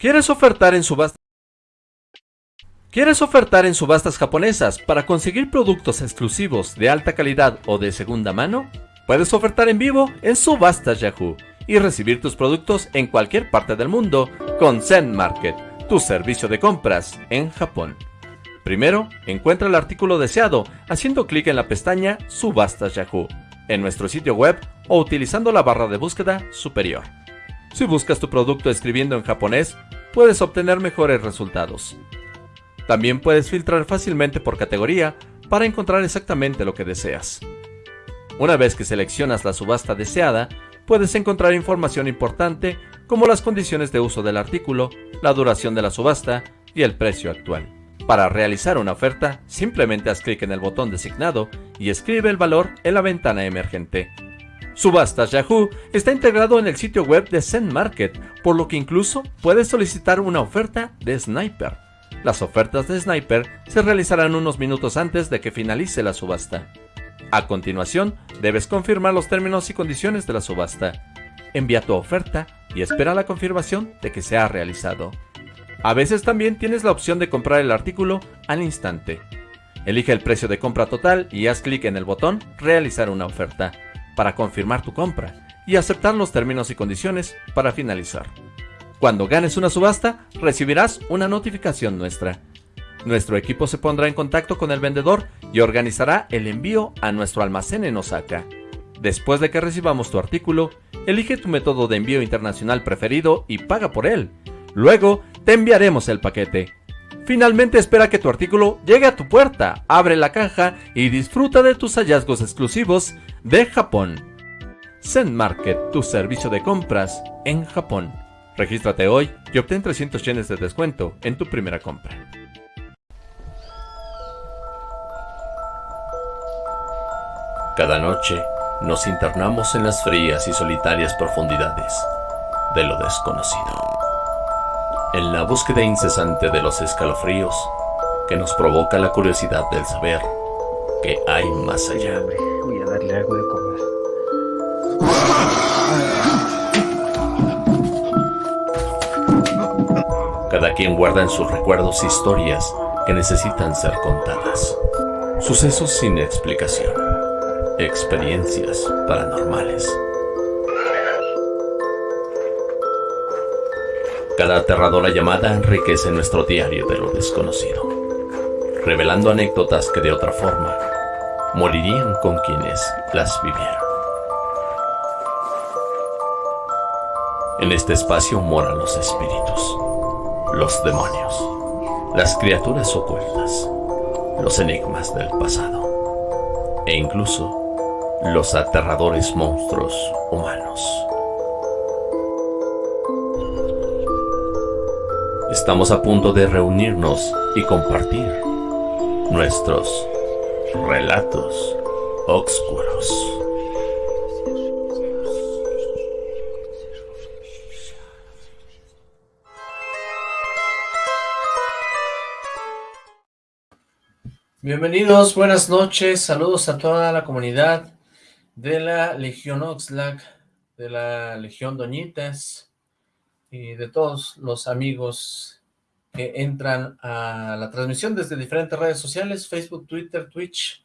¿Quieres ofertar en subastas? ¿Quieres ofertar en subastas japonesas para conseguir productos exclusivos de alta calidad o de segunda mano? Puedes ofertar en vivo en Subastas Yahoo y recibir tus productos en cualquier parte del mundo con Zen Market, tu servicio de compras en Japón. Primero, encuentra el artículo deseado haciendo clic en la pestaña Subastas Yahoo en nuestro sitio web o utilizando la barra de búsqueda superior. Si buscas tu producto escribiendo en japonés, puedes obtener mejores resultados. También puedes filtrar fácilmente por categoría para encontrar exactamente lo que deseas. Una vez que seleccionas la subasta deseada, puedes encontrar información importante como las condiciones de uso del artículo, la duración de la subasta y el precio actual. Para realizar una oferta, simplemente haz clic en el botón designado y escribe el valor en la ventana emergente. Subastas Yahoo está integrado en el sitio web de Zen Market, por lo que incluso puedes solicitar una oferta de Sniper. Las ofertas de Sniper se realizarán unos minutos antes de que finalice la subasta. A continuación, debes confirmar los términos y condiciones de la subasta. Envía tu oferta y espera la confirmación de que se ha realizado. A veces también tienes la opción de comprar el artículo al instante. Elige el precio de compra total y haz clic en el botón Realizar una oferta para confirmar tu compra y aceptar los términos y condiciones para finalizar. Cuando ganes una subasta, recibirás una notificación nuestra. Nuestro equipo se pondrá en contacto con el vendedor y organizará el envío a nuestro almacén en Osaka. Después de que recibamos tu artículo, elige tu método de envío internacional preferido y paga por él. Luego, te enviaremos el paquete. Finalmente espera que tu artículo llegue a tu puerta, abre la caja y disfruta de tus hallazgos exclusivos de Japón. Zen Market, tu servicio de compras en Japón. Regístrate hoy y obtén 300 yenes de descuento en tu primera compra. Cada noche nos internamos en las frías y solitarias profundidades de lo desconocido. En la búsqueda incesante de los escalofríos que nos provoca la curiosidad del saber que hay más allá. Voy a darle algo de comer. Cada quien guarda en sus recuerdos historias que necesitan ser contadas. Sucesos sin explicación. Experiencias paranormales. Cada aterradora llamada enriquece nuestro diario de lo desconocido, revelando anécdotas que de otra forma morirían con quienes las vivieron. En este espacio moran los espíritus, los demonios, las criaturas ocultas, los enigmas del pasado e incluso los aterradores monstruos humanos. Estamos a punto de reunirnos y compartir nuestros relatos oscuros. Bienvenidos, buenas noches, saludos a toda la comunidad de la Legión Oxlack, de la Legión Doñitas y de todos los amigos que entran a la transmisión desde diferentes redes sociales, Facebook, Twitter, Twitch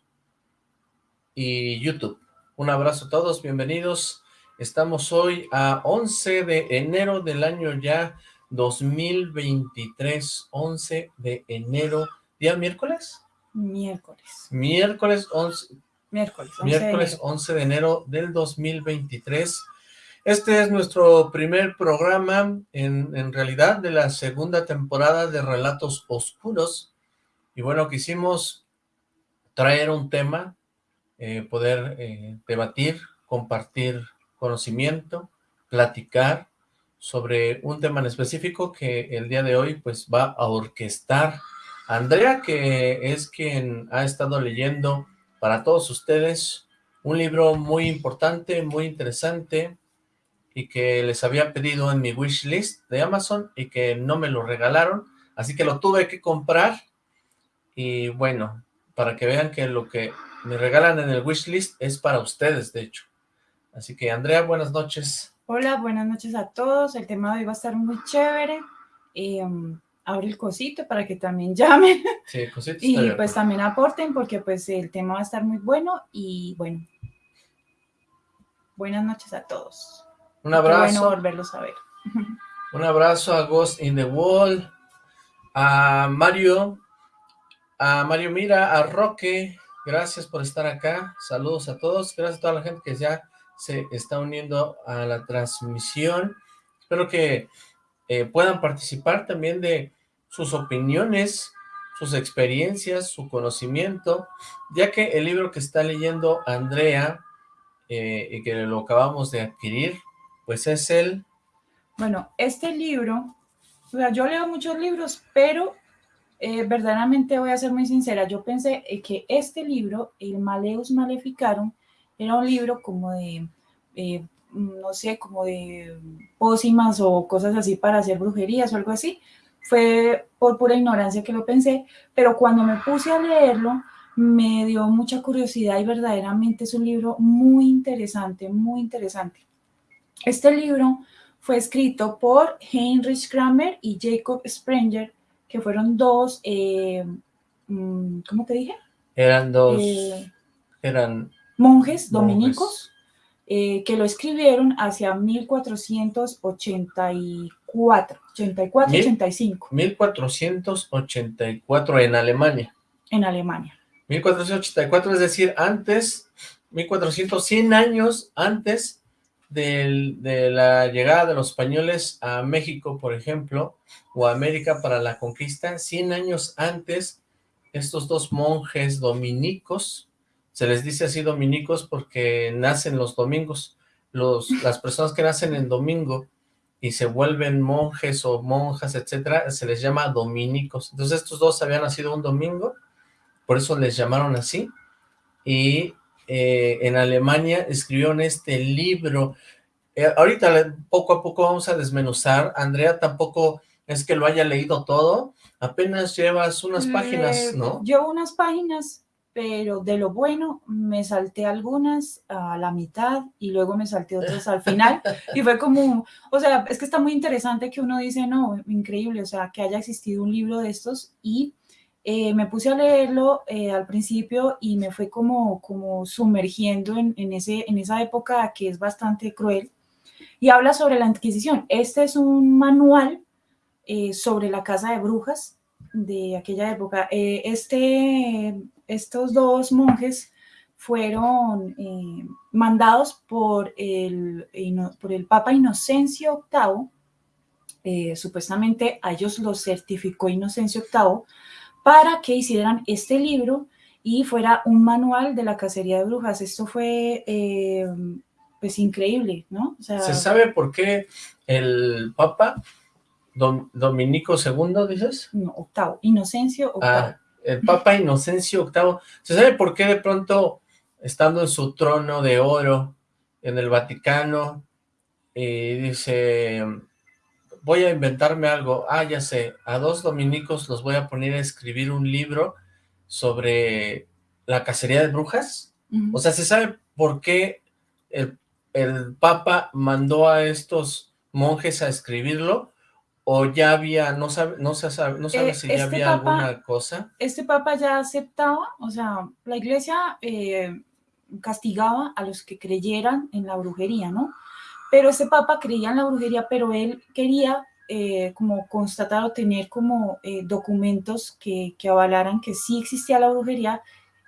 y YouTube. Un abrazo a todos, bienvenidos. Estamos hoy a 11 de enero del año ya 2023, 11 de enero, día miércoles. Miércoles. Miércoles 11, Miércoles. 11 miércoles de 11 de enero del 2023. Este es nuestro primer programa, en, realidad, de la segunda temporada de Relatos Oscuros. Y bueno, quisimos traer un tema, eh, poder eh, debatir, compartir conocimiento, platicar sobre un tema en específico que el día de hoy pues va a orquestar Andrea, que es quien ha estado leyendo para todos ustedes un libro muy importante, muy interesante, y que les había pedido en mi wishlist de Amazon y que no me lo regalaron, así que lo tuve que comprar, y bueno, para que vean que lo que me regalan en el wishlist es para ustedes, de hecho. Así que, Andrea, buenas noches. Hola, buenas noches a todos. El tema de hoy va a estar muy chévere. em, abre el cosito para que también llamen. Sí, cosito Y pues también aporten porque pues el tema va a estar muy bueno y bueno. Buenas noches a todos. Un abrazo. bueno volverlos a ver. Un abrazo a Ghost in the Wall, a Mario, a Mario Mira, a Roque, gracias por estar acá, saludos a todos, gracias a toda la gente que ya se está uniendo a la transmisión, espero que eh, puedan participar también de sus opiniones, sus experiencias, su conocimiento, ya que el libro que está leyendo Andrea, eh, y que lo acabamos de adquirir, pues es el... Bueno, este libro, o sea, yo leo muchos libros, pero eh, verdaderamente voy a ser muy sincera, yo pensé eh, que este libro, el Maleus Maleficarum, era un libro como de, eh, no sé, como de pócimas o cosas así para hacer brujerías o algo así. Fue por pura ignorancia que lo pensé, pero cuando me puse a leerlo, me dio mucha curiosidad y verdaderamente es un libro muy interesante, muy interesante. Este libro fue escrito por Heinrich Kramer y Jacob Sprenger, que fueron dos, eh, mm, ¿cómo te dije? Eran dos, Eh, eran monjes Monjes. dominicos eh, que lo escribieron hacia 1484, 84, Mil- 85 1484 en Alemania. en Alemania. 1484, es decir, antes, 1400, 100 años antes del- de la llegada de los españoles a México, por ejemplo, o a América para la conquista, 100 años antes, estos dos monjes dominicos, se les dice así dominicos porque nacen los domingos, los, las personas que nacen en domingo y se vuelven monjes o monjas, etcétera, se les llama dominicos. Entonces estos dos habían nacido un domingo, por eso les llamaron así, y eh, en Alemania escribieron este libro. Eh, ahorita poco a poco vamos a desmenuzar, Andrea tampoco es que lo haya leído todo, apenas llevas unas páginas, ¿no? Llevo unas páginas, pero de lo bueno me salté algunas a la mitad y luego me salté otras al final. Y fue como, o sea, es que está muy interesante que uno dice, no, increíble, o sea, que haya existido un libro de estos y eh, me puse a leerlo eh, al principio y me fue como, como sumergiendo en, en, ese, en esa época que es bastante cruel. Y habla sobre la Inquisición. Este es un manual eh, sobre la casa de brujas de aquella época. Eh, este, estos dos monjes fueron eh, mandados por el, por el Papa Inocencio VIII, eh, supuestamente a ellos los certificó Inocencio VIII, para que hicieran este libro y fuera un manual de la cacería de brujas. Esto fue eh, pues increíble, ¿no? O sea, ¿Se sabe por qué el Papa Dom- Dominico II, dices? no, octavo, Inocencio VIII. Ah, el Papa Inocencio VIII. ¿Se sabe por qué de pronto, estando en su trono de oro en el Vaticano, y dice, voy a inventarme algo, ah, ya sé, a dos dominicos los voy a poner a escribir un libro sobre la cacería de brujas? O sea, ¿se sabe por qué el, el Papa mandó a estos monjes a escribirlo? ¿O ya había, no sabe, no se sabe, no sabe Eh, si ya este había papa- alguna cosa? este papa ya aceptaba, o sea, la iglesia eh, castigaba a los que creyeran en la brujería, ¿no? Pero este papa creía en la brujería, pero él quería eh, como constatar o tener como eh, documentos que, que avalaran que sí existía la brujería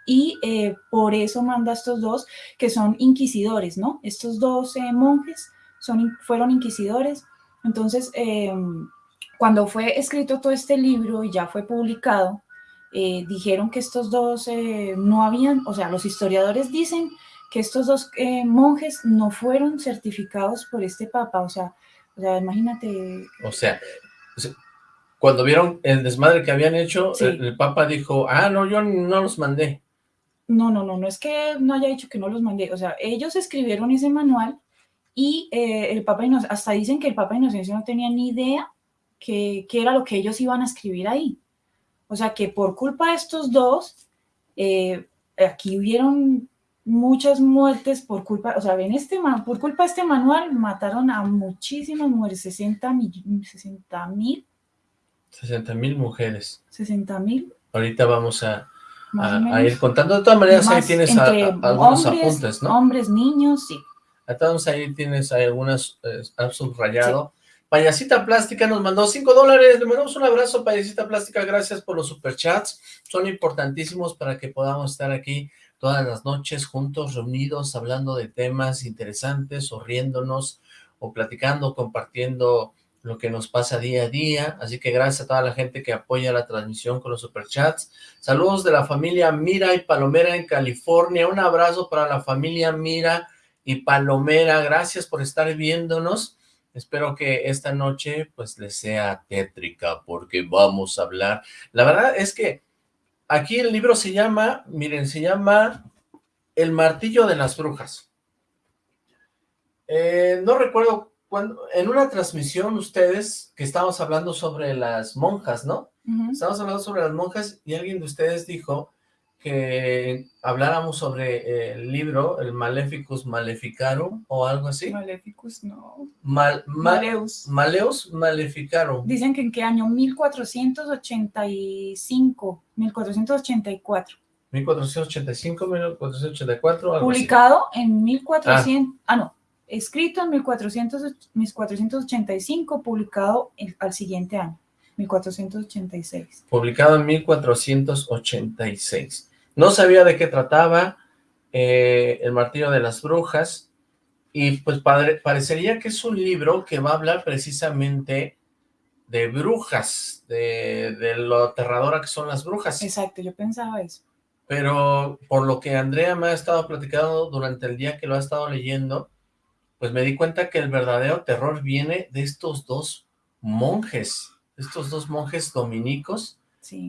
y eh, por eso manda a estos dos que son inquisidores, ¿no? Estos dos monjes son, fueron inquisidores. Entonces, eh, cuando fue escrito todo este libro y ya fue publicado, eh, dijeron que estos dos eh, no habían, o sea, los historiadores dicen que estos dos eh, monjes no fueron certificados por este papa, o sea, o sea imagínate, O sea, cuando vieron el desmadre que habían hecho, Sí. el, el Papa dijo, ah, no, yo no los mandé. no, no, no, no es que no haya dicho que no los mandé, o sea, ellos escribieron ese manual y eh, el papa, Inoc- hasta dicen que el papa Inocencio no tenía ni idea que, que era lo que ellos iban a escribir ahí. O sea, que por culpa de estos dos, eh, aquí hubieron muchas muertes por culpa, o sea, ven este, ma- por culpa de este manual mataron a muchísimas mujeres, 60 mil, 60 mil 60 mil mujeres. 60 mil. Ahorita vamos a, a, ir contando. De todas maneras, ahí tienes algunos apuntes, ¿no? Hombres, niños, sí. Entonces ahí tienes algunas, eh, subrayado. Payasita Plástica nos mandó 5 dólares, le mandamos un abrazo, Payasita Plástica, gracias por los superchats, son importantísimos para que podamos estar aquí todas las noches juntos, reunidos, hablando de temas interesantes, o riéndonos, o platicando, compartiendo lo que nos pasa día a día, así que gracias a toda la gente que apoya la transmisión con los superchats. Saludos de la familia Mira y Palomera en California, un abrazo para la familia Mira y Palomera, gracias por estar viéndonos. Espero que esta noche pues les sea tétrica porque vamos a hablar. La verdad es que aquí el libro se llama, miren, se llama El martillo de las brujas. Eh, no recuerdo cuando, en una transmisión ustedes, que estábamos hablando sobre las monjas, ¿no? Estábamos hablando sobre las monjas y alguien de ustedes dijo que habláramos sobre eh, el libro, el Maleficus Maleficarum, o algo así. Maleficus, no. Maleus. Maleus Maleficarum. Dicen que en qué año, 1485, 1484. 1485, 1484, algo Publicado en 1400, ah. ah no, escrito en 1400, 1485, publicado al siguiente año, 1486. Publicado en 1486. No sabía de qué trataba eh, El martillo de las brujas, y pues padre, parecería que es un libro que va a hablar precisamente de brujas, de, de lo aterradora que son las brujas. Exacto, yo pensaba eso. Pero por lo que Andrea me ha estado platicando durante el día que lo ha estado leyendo, pues me di cuenta que el verdadero terror viene de estos dos monjes, estos dos monjes dominicos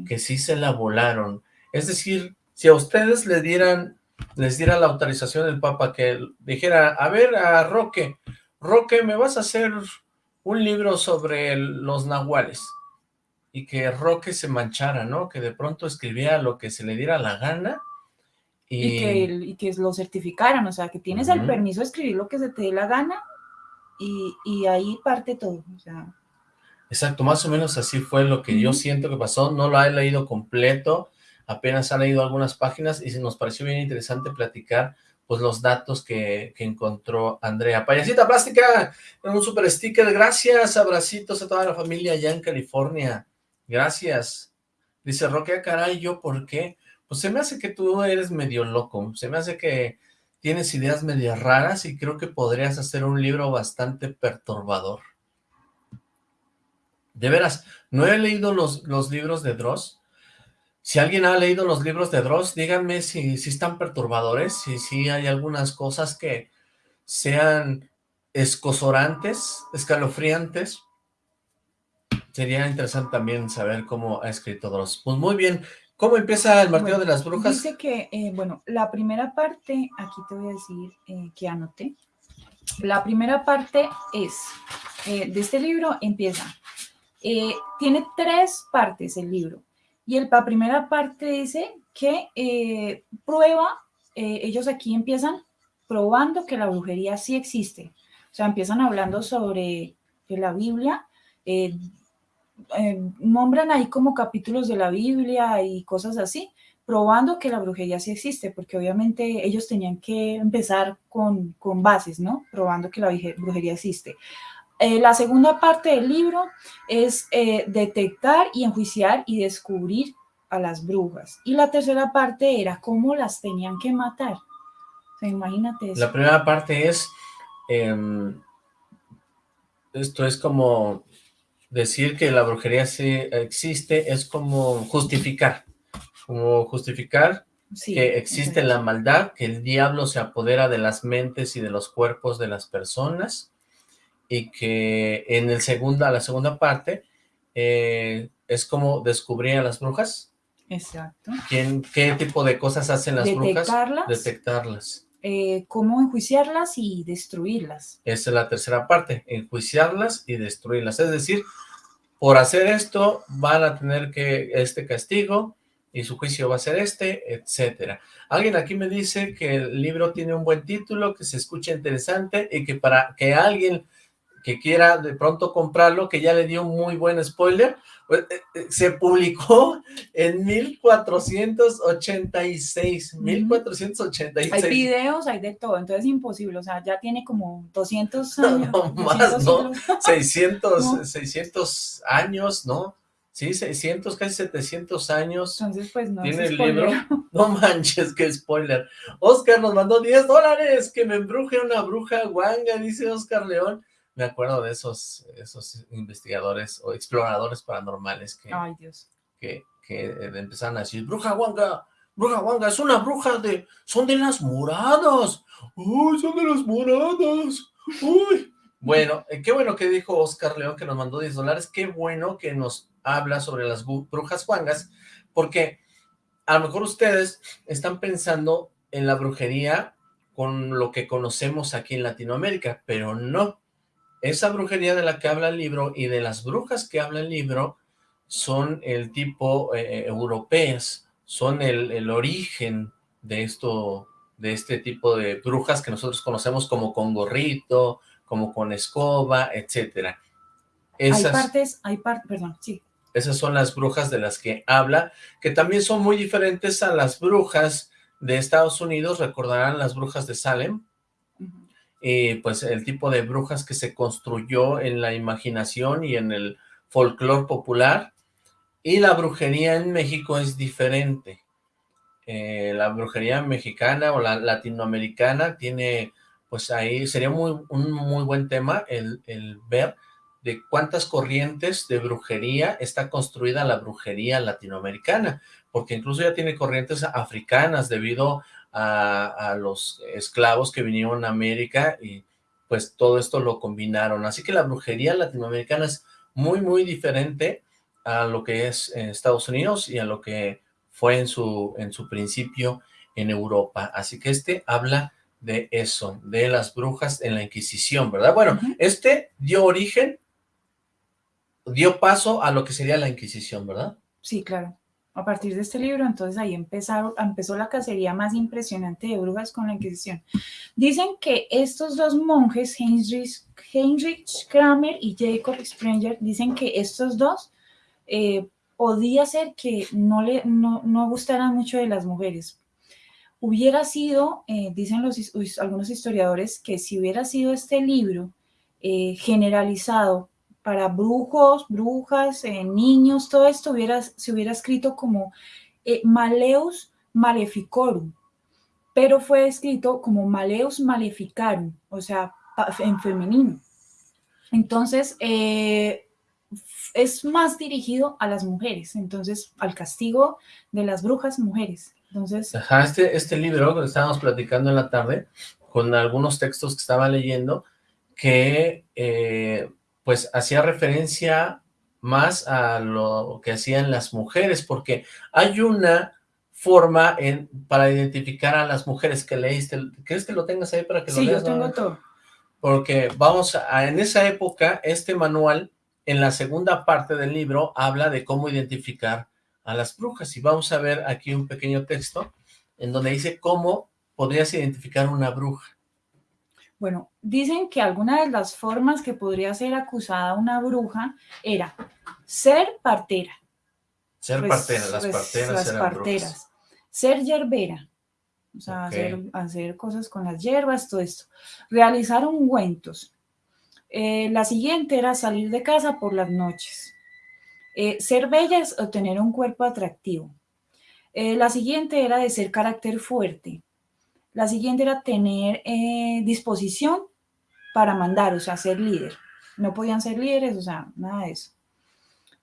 que sí se la volaron. Es decir, si a ustedes le dieran, les diera la autorización del Papa que dijera, a ver a Roque, Roque, me vas a hacer un libro sobre los nahuales, y que Roque se manchara, ¿no? Que de pronto escribiera lo que se le diera la gana, y, que, y que lo certificaran, o sea, que tienes el permiso de escribir lo que se te dé la gana y, y ahí parte todo, o sea. Exacto, más o menos así fue lo que yo siento que pasó, no lo he leído completo, apenas ha leído algunas páginas y nos pareció bien interesante platicar pues los datos que, que encontró Andrea. Payasita Plástica, un super sticker, gracias, abracitos a toda la familia allá en California, gracias. Dice Roque, ah, caray, ¿yo por qué? pues se me hace que tú eres medio loco, se me hace que tienes ideas medio raras y creo que podrías hacer un libro bastante perturbador. De veras, no he leído los, los libros de Dross. Si alguien ha leído los libros de Dross, díganme si, si están perturbadores, si, si hay algunas cosas que sean escosorantes, escalofriantes. Sería interesante también saber cómo ha escrito Dross. Pues muy bien, ¿Cómo empieza el martillo de las brujas? Dice que, eh, bueno, la primera parte, aquí te voy a decir eh, que anoté. La primera parte es, eh, de este libro empieza, tiene tres partes el libro. Y el, la primera parte dice que prueba, ellos aquí empiezan probando que la brujería sí existe. O sea, empiezan hablando sobre la Biblia, eh, nombran ahí como capítulos de la Biblia y cosas así, probando que la brujería sí existe, porque obviamente ellos tenían que empezar con, con bases, ¿no? Probando que la brujería existe. Eh, la segunda parte del libro es eh, detectar y enjuiciar y descubrir a las brujas. Y la tercera parte era cómo las tenían que matar. O sea, imagínate eso. La primera parte es, em, esto es como decir que la brujería sí existe es como justificar, como justificar que existe la maldad, que el diablo se apodera de las mentes y de los cuerpos de las personas, y que en el segunda, la segunda parte eh, es como descubrir a las brujas. Exacto. ¿Quién, ¿Qué tipo de cosas hacen las brujas? Detectarlas. Eh, cómo enjuiciarlas y destruirlas. Esa es la tercera parte, enjuiciarlas y destruirlas. Es decir, por hacer esto van a tener que este castigo y su juicio va a ser este, etcétera. Alguien aquí me dice que el libro tiene un buen título, que se escucha interesante y que para que alguien que quiera de pronto comprarlo, que ya le dio un muy buen spoiler, pues, eh, eh, se publicó en 1486, 1486. Hay videos, hay de todo, entonces es imposible, o sea, ya tiene como 200 años. No, más, ¿no? 600, 600 años, ¿no? Sí, 600, casi 700 años. Entonces, pues no Tiene el libro. No manches, qué spoiler. Oscar nos mandó 10 dólares, que me embruje una bruja guanga, dice Oscar León. Me acuerdo de esos, esos investigadores o exploradores paranormales que, Ay, Dios. que, que empezaron a decir, bruja guanga, bruja guanga, es una bruja de, son de las moradas. Uy, son de las moradas. Uy. Bueno, eh, qué bueno que dijo Oscar León que nos mandó 10 dólares, qué bueno que nos habla sobre las brujas guangas, porque a lo mejor ustedes están pensando en la brujería con lo que conocemos aquí en Latinoamérica, pero no. Esa brujería de la que habla el libro y de las brujas que habla el libro son el tipo eh, europeas, son el, el, origen de esto, de este tipo de brujas que nosotros conocemos como con gorrito, como con escoba, etcétera. Esas... Hay partes, hay partes, perdón, sí. Esas son las brujas de las que habla, que también son muy diferentes a las brujas de Estados Unidos, recordarán las brujas de Salem, y pues el tipo de brujas que se construyó en la imaginación y en el folclore popular, y la brujería en México es diferente. Eh, la brujería mexicana o la latinoamericana tiene, pues ahí sería muy, un muy buen tema el, el ver de cuántas corrientes de brujería está construida la brujería latinoamericana, porque incluso ya tiene corrientes africanas debido a, a, los esclavos que vinieron a América y pues todo esto lo combinaron. Así que la brujería latinoamericana es muy, muy diferente a lo que es en Estados Unidos y a lo que fue en su, en su principio en Europa. Así que este habla de eso, de las brujas en la Inquisición, ¿verdad? Bueno, uh -huh. este dio origen dio paso a lo que sería la Inquisición, ¿verdad? Sí, claro. A partir de este libro, entonces ahí empezó la cacería más impresionante de brujas con la Inquisición. Dicen que estos dos monjes, Heinrich, Heinrich Kramer y Jacob Sprenger, dicen que estos dos eh, podía ser que no le no, no gustaran mucho de las mujeres. Hubiera sido, eh, dicen los, algunos historiadores, que si hubiera sido este libro eh, generalizado para brujos, brujas, eh, niños, todo esto hubiera, se hubiera escrito como eh, Maleus Maleficorum, pero fue escrito como Maleus Maleficarum, o sea, en femenino. Entonces, eh, es más dirigido a las mujeres, entonces, al castigo de las brujas mujeres. Entonces, Ajá, este, este libro que estábamos platicando en la tarde, con algunos textos que estaba leyendo, que pues hacía referencia más a lo que hacían las mujeres, porque hay una forma en, para identificar a las mujeres que leíste. ¿Quieres que lo tengas ahí para que sí, lo leas? Sí, yo tengo todo. Porque vamos a, en esa época, este manual, en la segunda parte del libro, habla de cómo identificar a las brujas. Y vamos a ver aquí un pequeño texto en donde dice cómo podrías identificar una bruja. Bueno, dicen que alguna de las formas que podría ser acusada una bruja era ser partera. Ser pues, partera, las pues, parteras las eran parteras. brujas. Ser yerbera, o sea, hacer cosas con las hierbas, todo esto. Realizar ungüentos. Eh, la siguiente era salir de casa por las noches. Eh, ser bellas o tener un cuerpo atractivo. Eh, la siguiente era de ser carácter fuerte. La siguiente era tener eh, disposición para mandar, o sea, ser líder. No podían ser líderes, o sea, nada de eso.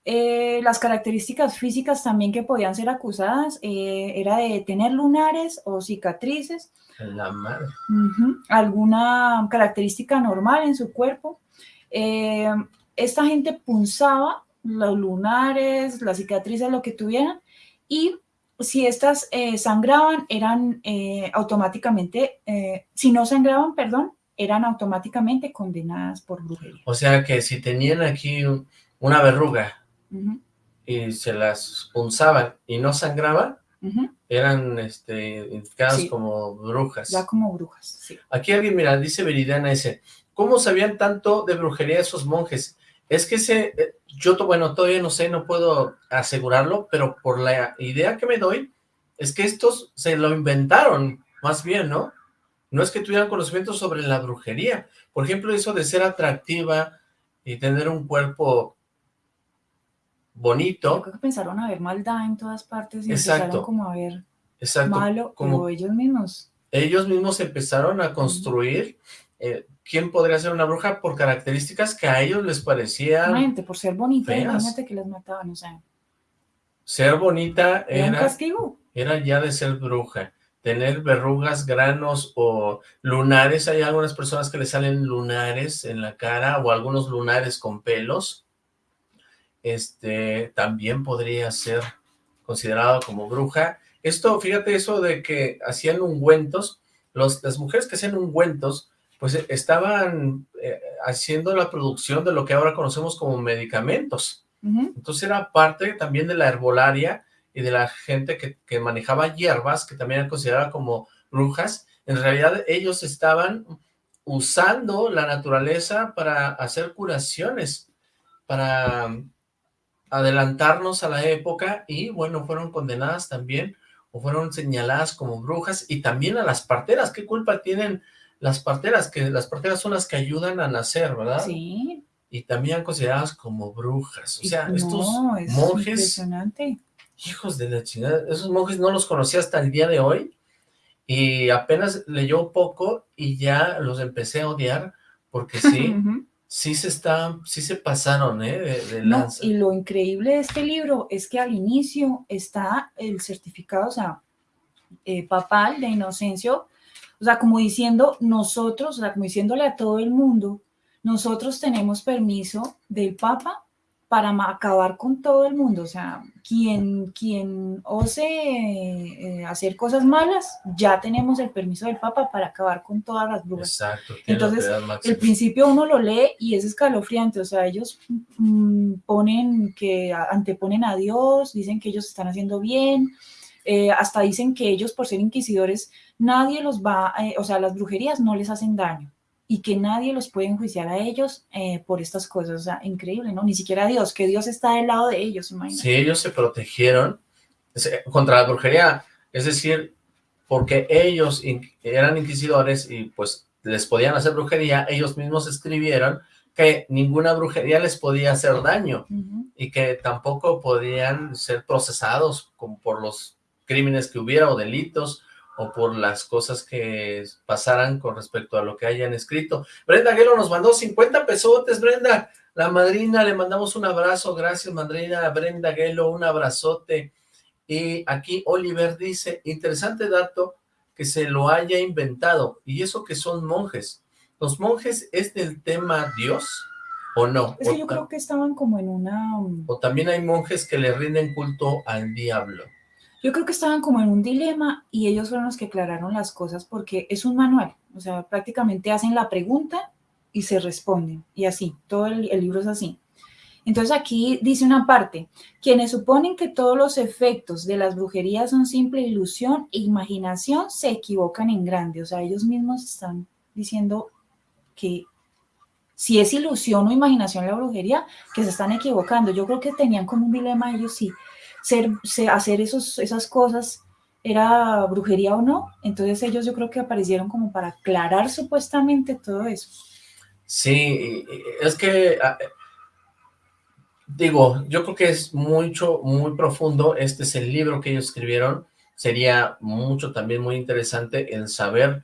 Eh, las características físicas también que podían ser acusadas eh, era de tener lunares o cicatrices, La madre. alguna característica normal en su cuerpo. Eh, esta gente punzaba los lunares, las cicatrices, lo que tuvieran, y si estas eh, sangraban, eran eh, automáticamente, eh, si no sangraban, perdón, eran automáticamente condenadas por brujería. O sea que si tenían aquí un- una verruga y se las punzaban y no sangraban, eran este, identificadas Sí. como brujas. Ya como brujas, sí. Aquí alguien, mira, dice Viridiana ese, ¿Cómo sabían tanto de brujería esos monjes? Es que ese, eh, yo bueno, todavía no sé, no puedo asegurarlo, pero por la idea que me doy, es que estos se lo inventaron, más bien, ¿no? No es que tuvieran conocimiento sobre la brujería. Por ejemplo, eso de ser atractiva y tener un cuerpo bonito. Yo creo que pensaron a ver maldad en todas partes y empezaron como a ver malo, como ellos mismos. Ellos mismos empezaron a construir eh, quién podría ser una bruja por características que a ellos les parecían por ser bonita, imagínate que les mataban, o sea. Ser bonita era, un castigo. Era ya de ser bruja. Tener verrugas, granos o lunares. Hay algunas personas que le salen lunares en la cara o algunos lunares con pelos. Este también podría ser considerado como bruja. Esto, fíjate eso de que hacían ungüentos, los, las mujeres que hacían ungüentos, pues eh, estaban eh, haciendo la producción de lo que ahora conocemos como medicamentos. Entonces era parte también de la herbolaria y de la gente que, que manejaba hierbas, que también eran consideradas como brujas. En realidad ellos estaban usando la naturaleza para hacer curaciones, para adelantarnos a la época y bueno, fueron condenadas también o fueron señaladas como brujas y también a las parteras. ¿Qué culpa tienen las parteras? Que las parteras son las que ayudan a nacer, ¿verdad? Sí. Y también consideradas como brujas. O sea, estos monjes... impresionante. Hijos de la chingada. Esos monjes no los conocí hasta el día de hoy. Y apenas leyó poco y ya los empecé a odiar porque sí, sí se están, sí se pasaron, ¿eh? De, no, y lo increíble de este libro es que al inicio está el certificado, o sea, eh, papal de inocencio, o sea, como diciendo nosotros, o sea, como diciéndole a todo el mundo, nosotros tenemos permiso del Papa para acabar con todo el mundo, o sea, quien, quien ose eh, hacer cosas malas, ya tenemos el permiso del Papa para acabar con todas las brujas. Exacto. Entonces, el principio uno lo lee y es escalofriante, o sea, ellos mm, ponen que anteponen a Dios, dicen que ellos están haciendo bien, eh, hasta dicen que ellos por ser inquisidores, nadie los va, eh, o sea, las brujerías no les hacen daño y que nadie los puede enjuiciar a ellos eh, por estas cosas, o sea, increíble, ¿no? Ni siquiera Dios, que Dios está del lado de ellos, imagínate. Sí, ellos se protegieron contra la brujería, es decir, porque ellos eran inquisidores y pues les podían hacer brujería, ellos mismos escribieron que ninguna brujería les podía hacer daño y que tampoco podían ser procesados como por los crímenes que hubiera o delitos o por las cosas que pasaran con respecto a lo que hayan escrito. Brenda Aguero nos mandó 50 pesotes, Brenda, la madrina, le mandamos un abrazo, gracias madrina, Brenda Aguelo, un abrazote. Y aquí Oliver dice, interesante dato que se lo haya inventado, y eso que son monjes. ¿Los monjes es del tema Dios o no? Es que yo creo que estaban como en una... O también hay monjes que le rinden culto al diablo. Yo creo que estaban como en un dilema y ellos fueron los que aclararon las cosas porque es un manual, o sea, prácticamente hacen la pregunta y se responden, y así, todo el, libro es así. Entonces aquí dice una parte, quienes suponen que todos los efectos de las brujerías son simple ilusión e imaginación se equivocan en grande, o sea, ellos mismos están diciendo que si es ilusión o imaginación la brujería, que se están equivocando. Yo creo que tenían como un dilema ellos sí, ser, hacer esos, esas cosas era brujería o no. Entonces ellos yo creo que aparecieron como para aclarar supuestamente todo eso. Sí, es que, digo, yo creo que es mucho, muy profundo. Este es el libro que ellos escribieron. Sería mucho también muy interesante el saber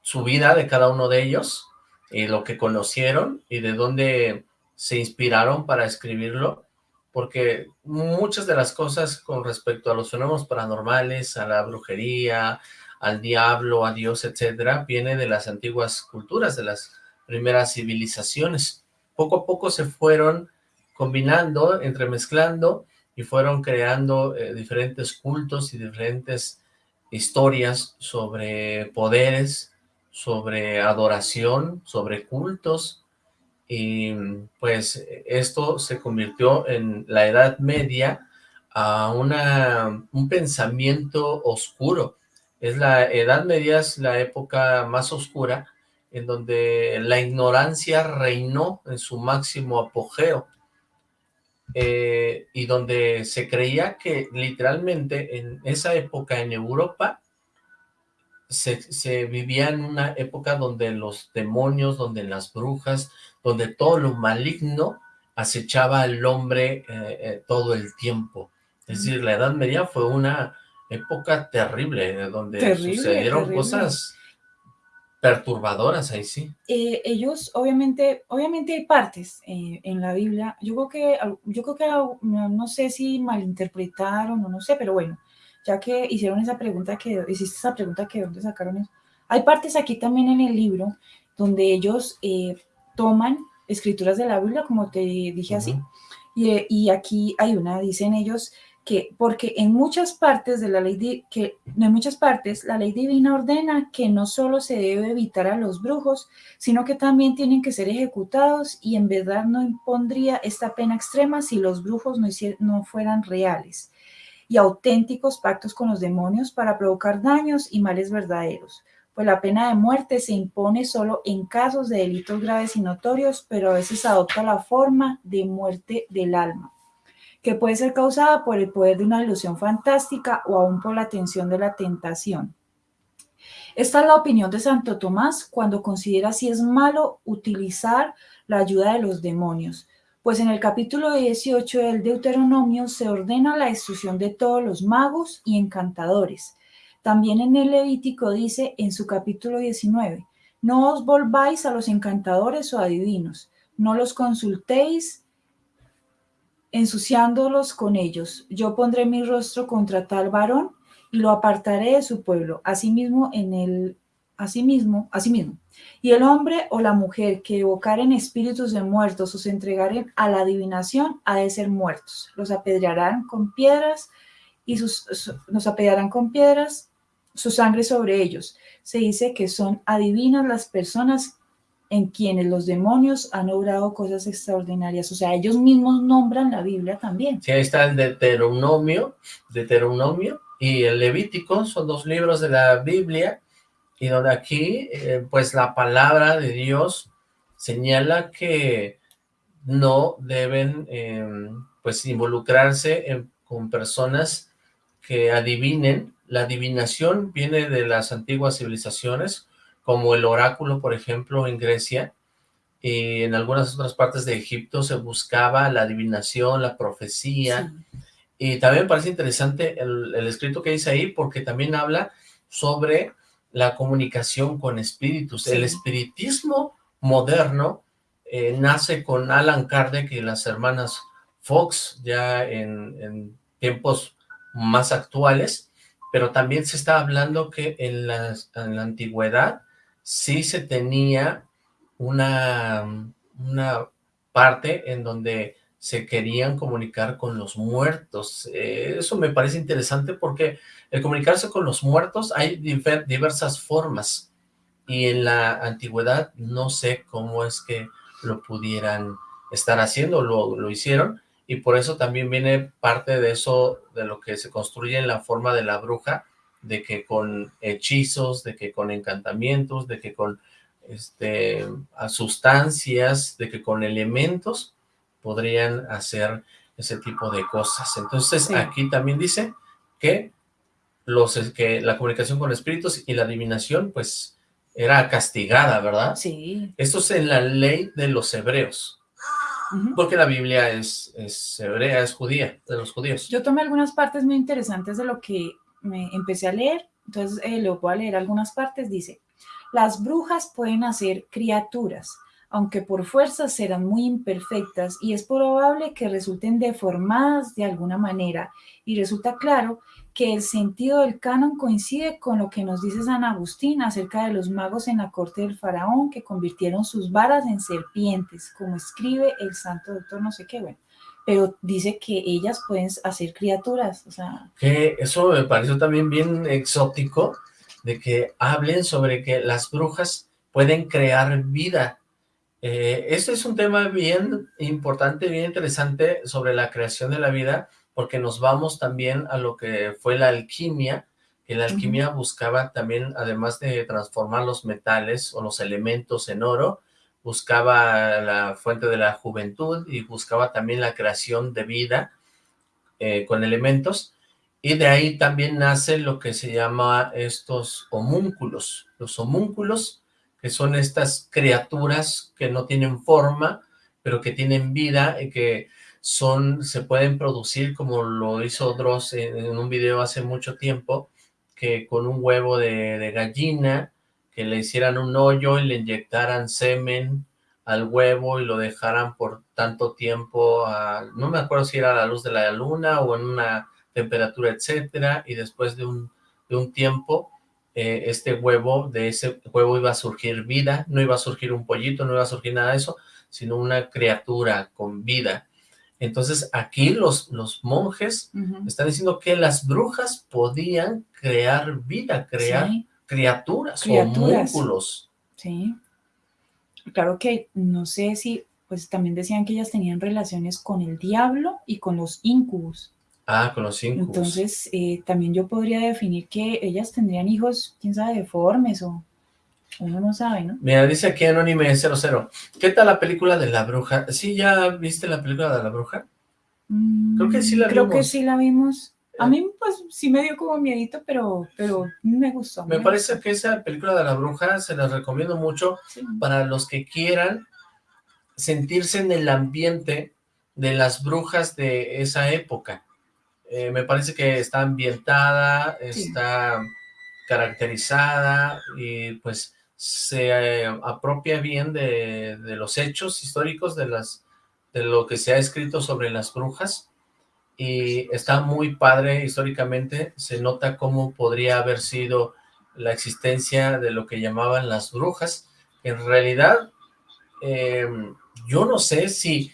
su vida de cada uno de ellos y lo que conocieron y de dónde se inspiraron para escribirlo porque muchas de las cosas con respecto a los fenómenos paranormales, a la brujería, al diablo, a Dios, etcétera, viene de las antiguas culturas, de las primeras civilizaciones. Poco a poco se fueron combinando, entremezclando y fueron creando eh, diferentes cultos y diferentes historias sobre poderes, sobre adoración, sobre cultos, y pues esto se convirtió en la Edad Media a una, un pensamiento oscuro. Es la Edad Media es la época más oscura en donde la ignorancia reinó en su máximo apogeo, eh, y donde se creía que literalmente en esa época en Europa se, vivía en una época donde los demonios, donde las brujas, donde todo lo maligno acechaba al hombre eh, eh, todo el tiempo. Es decir, la Edad Media fue una época terrible, donde sucedieron cosas perturbadoras ahí sí. Eh, ellos, obviamente, obviamente hay partes eh, en la Biblia, yo creo que, yo creo que, no, sé si malinterpretaron o no sé, pero bueno, ya que hicieron esa pregunta, que hiciste esa pregunta que dónde sacaron eso, hay partes aquí también en el libro donde ellos eh, toman escrituras de la Biblia, como te dije así, y, y aquí hay una, dicen ellos, que porque en muchas partes de la ley que en muchas partes la ley divina ordena que no solo se debe evitar a los brujos, sino que también tienen que ser ejecutados y en verdad no impondría esta pena extrema si los brujos no, no fueran reales y auténticos pactos con los demonios para provocar daños y males verdaderos. Pues la pena de muerte se impone solo en casos de delitos graves y notorios, pero a veces adopta la forma de muerte del alma que puede ser causada por el poder de una ilusión fantástica o aún por la tensión de la tentación. Esta es la opinión de Santo Tomás cuando considera si es malo utilizar la ayuda de los demonios, pues en el capítulo 18 del Deuteronomio se ordena la destrucción de todos los magos y encantadores. También en el Levítico dice en su capítulo 19, no os volváis a los encantadores o adivinos, no los consultéis ensuciándolos con ellos. Yo pondré mi rostro contra tal varón y lo apartaré de su pueblo. Asimismo, en el asimismo, asimismo. Y el hombre o la mujer que evocaren espíritus de muertos o se entregaren a la adivinación ha de ser muertos. Los apedrearán con piedras y sus, nos apedrearán con piedras su sangre sobre ellos. Se dice que son adivinas las personas en quienes los demonios han obrado cosas extraordinarias. O sea, ellos mismos nombran la Biblia también. Sí, ahí está el Deuteronomio, Deuteronomio y el Levítico, son dos libros de la Biblia, y donde aquí, eh, pues la palabra de Dios señala que no deben, em, pues, involucrarse con personas que adivinen. La adivinación viene de las antiguas civilizaciones, como el oráculo, por ejemplo, en Grecia, y en algunas otras partes de Egipto se buscaba la adivinación, la profecía, y también parece interesante el, escrito que dice ahí, porque también habla sobre la comunicación con espíritus. El espiritismo moderno eh, nace con Alan Kardec y las hermanas Fox, ya en, en tiempos más actuales, pero también se está hablando que en, en la antigüedad sí se tenía una, una parte en donde se querían comunicar con los muertos. Eh, eso me parece interesante porque el comunicarse con los muertos hay diversas formas y en la antigüedad no sé cómo es que lo pudieran estar haciendo, lo, lo hicieron y por eso también viene parte de eso, de lo que se construye en la forma de la bruja, de que con hechizos, de que con encantamientos, de que con este, sustancias, de que con elementos podrían hacer ese tipo de cosas. Entonces aquí también dice que, los, que la comunicación con espíritus y la adivinación pues era castigada, ¿verdad? Sí. Esto es en la ley de los hebreos. Porque la Biblia es, es hebrea, es judía, de los judíos. Yo tomé algunas partes muy interesantes de lo que me empecé a leer, entonces eh, lo voy a leer algunas partes, dice, las brujas pueden hacer criaturas, aunque por fuerza serán muy imperfectas y es probable que resulten deformadas de alguna manera. Y resulta claro que el sentido del canon coincide con lo que nos dice San Agustín acerca de los magos en la corte del faraón que convirtieron sus varas en serpientes, como escribe el santo doctor no sé qué, bueno pero dice que ellas pueden hacer criaturas, o sea... Que eso me pareció también bien exótico, de que hablen sobre que las brujas pueden crear vida. Eh, este es un tema bien importante, bien interesante sobre la creación de la vida, porque nos vamos también a lo que fue la alquimia, que la alquimia buscaba también, además de transformar los metales o los elementos en oro, buscaba la fuente de la juventud y buscaba también la creación de vida eh, con elementos, y de ahí también nace lo que se llama estos homúnculos. Los homúnculos, que son estas criaturas que no tienen forma, pero que tienen vida y que son, se pueden producir como lo hizo Dross en, un video hace mucho tiempo, que con un huevo de, gallina, que le hicieran un hoyo y le inyectaran semen al huevo y lo dejaran por tanto tiempo, no me acuerdo si era a la luz de la luna o en una temperatura, etcétera, y después de un, de un tiempo, eh, este huevo, de ese huevo iba a surgir vida, no iba a surgir un pollito, no iba a surgir nada de eso, sino una criatura con vida. Entonces aquí los, los monjes están diciendo que las brujas podían crear vida, crear criaturas, criaturas, homúnculos. Sí. Claro que no sé si, pues también decían que ellas tenían relaciones con el diablo y con los incubus. Ah, con los incubus. Entonces, eh, también yo podría definir que ellas tendrían hijos, quién sabe, deformes o uno no sabe, ¿no? Mira, dice aquí Anónime 00. ¿Qué tal la película de la bruja? ¿Sí ya viste la película de la bruja? creo que sí la creo vimos. Creo que sí la vimos. A mí, pues, sí me dio como miedito, pero, pero me gustó. Me, parece que esa película de la bruja se la recomiendo mucho para los que quieran sentirse en el ambiente de las brujas de esa época. Eh, me parece que está ambientada, está caracterizada y pues se eh, apropia bien de, de, los hechos históricos de las de lo que se ha escrito sobre las brujas y está muy padre históricamente, se nota cómo podría haber sido la existencia de lo que llamaban las brujas. En realidad, eh, yo no sé si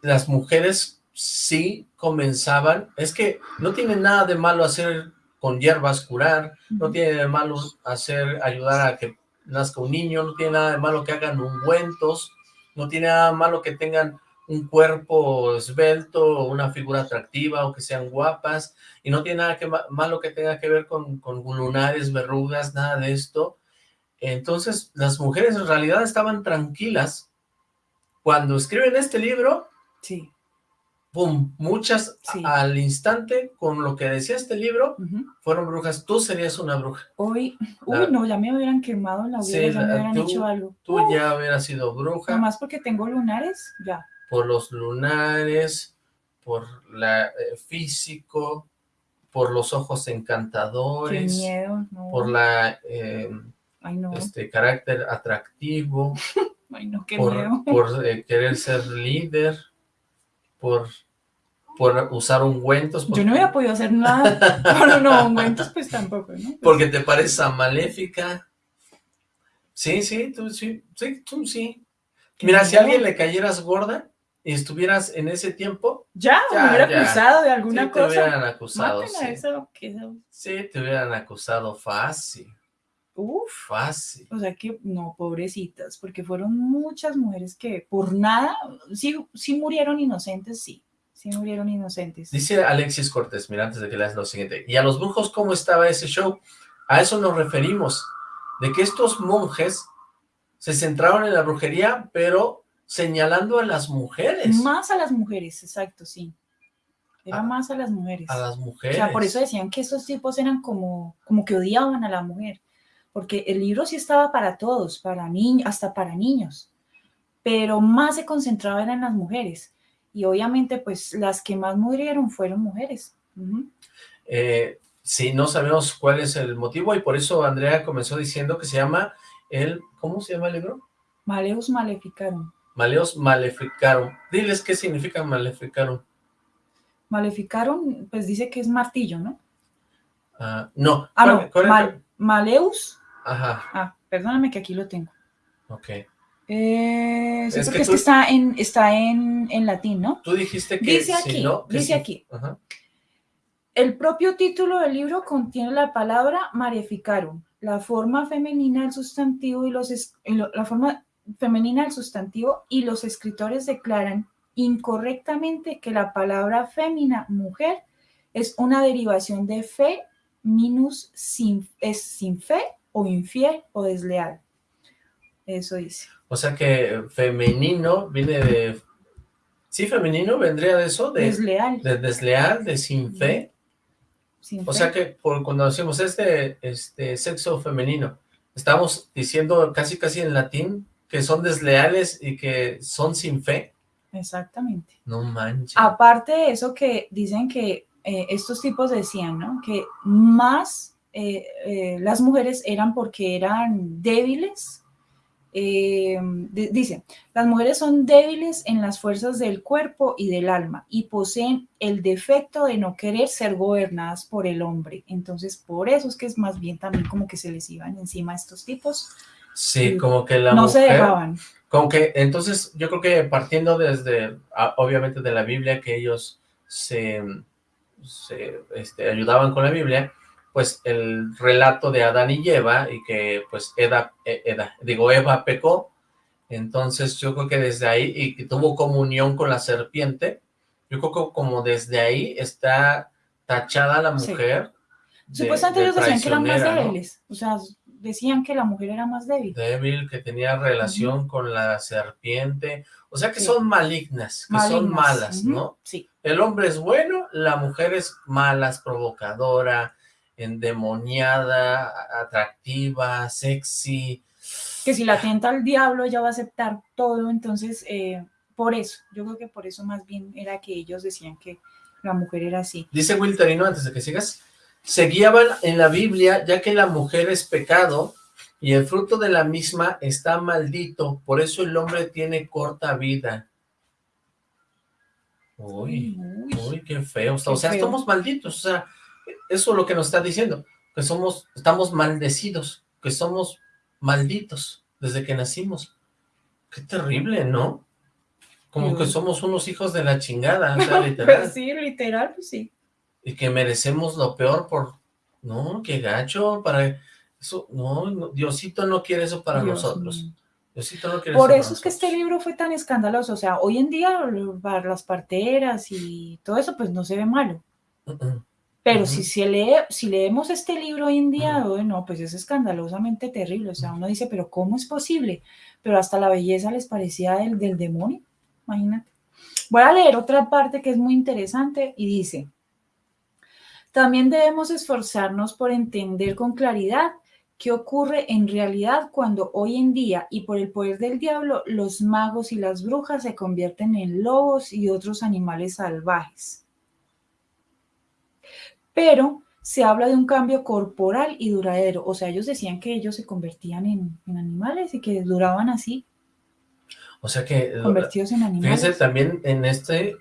las mujeres sí comenzaban, es que no tiene nada de malo hacer con hierbas curar, no tiene de malo hacer, ayudar a que nazca un niño, no tiene nada de malo que hagan ungüentos, no tiene nada de malo que tengan un cuerpo esbelto, una figura atractiva o que sean guapas, y no tiene nada que malo que tenga que ver con, con lunares, verrugas, nada de esto. Entonces, las mujeres en realidad estaban tranquilas. Cuando escriben este libro, sí ¡pum! Muchas al instante, con lo que decía este libro, fueron brujas. Tú serías una bruja. Hoy, uy, no, ya me hubieran quemado la hoguera, ya me hubieran hecho algo. Tú ya hubieras sido bruja. más porque tengo lunares, ya. Por los lunares, por la eh, físico, por los ojos encantadores. Qué miedo, Por la... Eh, este carácter atractivo. Ay, no, qué por, miedo. Por eh, querer ser líder, por por usar ungüentos. Yo no hubiera podido hacer nada. Pero no, ungüentos pues tampoco, ¿no? Pues porque te pareces a maléfica. Sí, sí, tú sí, sí, tú sí. Mira, si a alguien le cayeras gorda y estuvieras en ese tiempo... Ya, me hubiera acusado de alguna sí, cosa. te hubieran acusado, sí. Eso, Sí, te hubieran acusado fácil. Uf. Fácil. O sea que, no, pobrecitas, porque fueron muchas mujeres que por nada, sí, sí murieron inocentes, sí Sí murieron inocentes. Dice Alexis Cortés, mira, antes de que leas lo siguiente. ¿Y a los brujos cómo estaba ese show? A eso nos referimos, de que estos monjes se centraron en la brujería, pero señalando a las mujeres. Más a las mujeres, exacto, sí. Era más a las mujeres. A las mujeres. O sea, por eso decían que estos tipos eran como, como que odiaban a la mujer. Porque el libro sí estaba para todos, para niños, hasta para niños. Pero más se concentraba en las mujeres y obviamente pues las que más murieron fueron mujeres. Eh, sí, no sabemos cuál es el motivo y por eso Andrea comenzó diciendo que se llama el, ¿cómo se llama el libro? Maleus Maleficarum. Maleus Maleficarum. Diles qué significa Maleficarum. Maleficarum, pues dice que es martillo, ¿no? Ah, no. Ah, no, Maleus. Ajá. Ah, perdóname que aquí lo tengo. Ok. Eh, es porque que, está, en, está en, en, latín, ¿no? Tú dijiste que dice aquí, dice aquí. El propio título del libro contiene la palabra maleficarum, la forma femenina del sustantivo y los la forma femenina del sustantivo y los escritores declaran incorrectamente que la palabra fémina, mujer, es una derivación de fe minus sin, es sin fe o infiel o desleal. Eso dice. O sea que femenino viene de... Sí, femenino vendría de eso, de desleal. De desleal, de sin fe. Sin O fe. sea que por, cuando decimos este, este sexo femenino, estamos diciendo casi casi en latín que son desleales y que son sin fe. Exactamente. No manches. Aparte de eso que dicen que eh, estos tipos decían, ¿no? Que más eh, eh, las mujeres eran porque eran débiles. Eh, di- dicen, las mujeres son débiles en las fuerzas del cuerpo y del alma y poseen el defecto de no querer ser gobernadas por el hombre. Entonces, por eso es que es más bien también como que se les iban encima a estos tipos. Sí, como que la no se dejaban. Como que, entonces, yo creo que partiendo desde, obviamente, de la Biblia, que ellos se, se, este, ayudaban con la Biblia, pues el relato de Adán y Eva, y que pues Eda, eh, Eda, digo, Eva pecó, entonces yo creo que desde ahí, y que tuvo comunión con la serpiente, yo creo que como desde ahí está tachada la mujer. Supuestamente ellos decían que eran más débiles. O sea, decían que la mujer era más débil. débil, que tenía relación con la serpiente, o sea que Sí. son malignas, que son malas, ¿no? Sí. El hombre es bueno, la mujer es mala, es provocadora, endemoniada, atractiva, sexy. que si la tienta al diablo ella va a aceptar todo, entonces eh, por eso, yo creo que por eso más bien era que ellos decían que la mujer era así. Dice Wilterino, antes de que sigas, se guiaban en la Biblia ya que la mujer es pecado y el fruto de la misma está maldito, por eso el hombre tiene corta vida. Uy. Uy, Uy, qué feo. O sea, feo. estamos malditos. O sea, eso es lo que nos está diciendo. Que somos, estamos maldecidos. Que somos malditos desde que nacimos. Qué terrible, ¿no? Como que somos unos hijos de la chingada, o sea, literal. Pues sí, literal, pues sí. Y que merecemos lo peor por... No, qué gacho, para... Eso, no, no, Diosito no quiere eso para Dios nosotros. mío. Diosito no quiere Por eso eso es que este libro fue tan escandaloso. O sea, hoy en día para las parteras y todo eso, pues no se ve malo. Mm. Pero si, se lee, si leemos este libro hoy en día, bueno, pues es escandalosamente terrible. O sea, uno dice, pero ¿cómo es posible? Pero hasta la belleza les parecía del, del demonio. Imagínate. Voy a leer otra parte que es muy interesante y dice, también debemos esforzarnos por entender con claridad qué ocurre en realidad cuando hoy en día y por el poder del diablo los magos y las brujas se convierten en lobos y otros animales salvajes pero se habla de un cambio corporal y duradero. O sea, ellos decían que ellos se convertían en, en animales y que duraban así, O sea que... convertidos en animales. Fíjense, también en este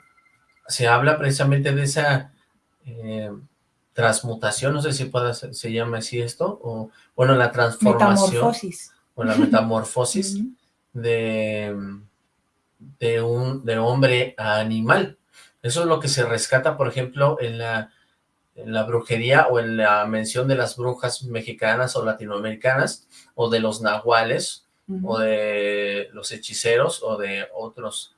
se habla precisamente de esa eh, transmutación, no sé si pueda, se llama así esto, o bueno, la transformación, Metamorfosis. o la metamorfosis de, de un de hombre a animal. Eso es lo que se rescata, por ejemplo, en la, en la brujería o en la mención de las brujas mexicanas o latinoamericanas, o de los nahuales, o de los hechiceros o de otros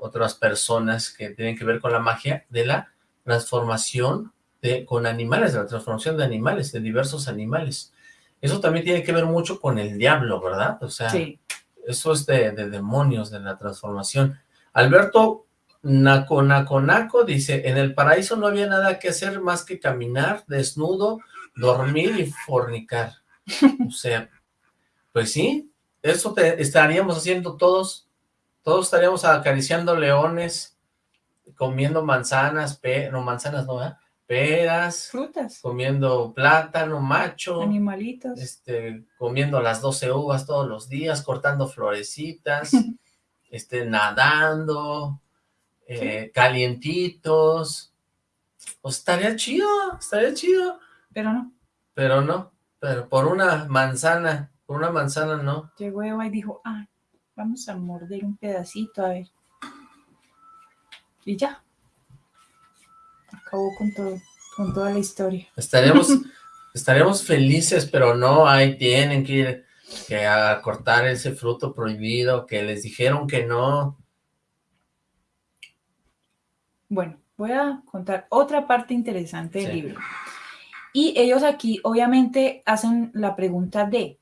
otras personas que tienen que ver con la magia de la transformación de con animales, de la transformación de animales, de diversos animales. Eso también tiene que ver mucho con el diablo, ¿verdad? O sea, Sí. eso es de, de demonios, de la transformación. Alberto Naco Naco Naco dice, en el paraíso no había nada que hacer más que caminar desnudo, dormir y fornicar. O sea, pues sí, eso te estaríamos haciendo todos, todos estaríamos acariciando leones, comiendo manzanas, pe no manzanas no, peras, Frutas, comiendo plátano macho, animalitos. este, comiendo las 12 uvas todos los días, cortando florecitas, este, nadando, eh, calientitos, pues estaría chido, estaría chido, Pero no, pero no, pero por una manzana, por una manzana no, llegó Eva y dijo, ah, vamos a morder un pedacito, a ver. Y ya. Acabó con todo, con toda la historia. estaríamos, estaríamos felices, pero no, ahí tienen que ir que a cortar ese fruto prohibido, que les dijeron que no, Bueno, voy a contar otra parte interesante del Sí. libro. Y ellos aquí obviamente hacen la pregunta de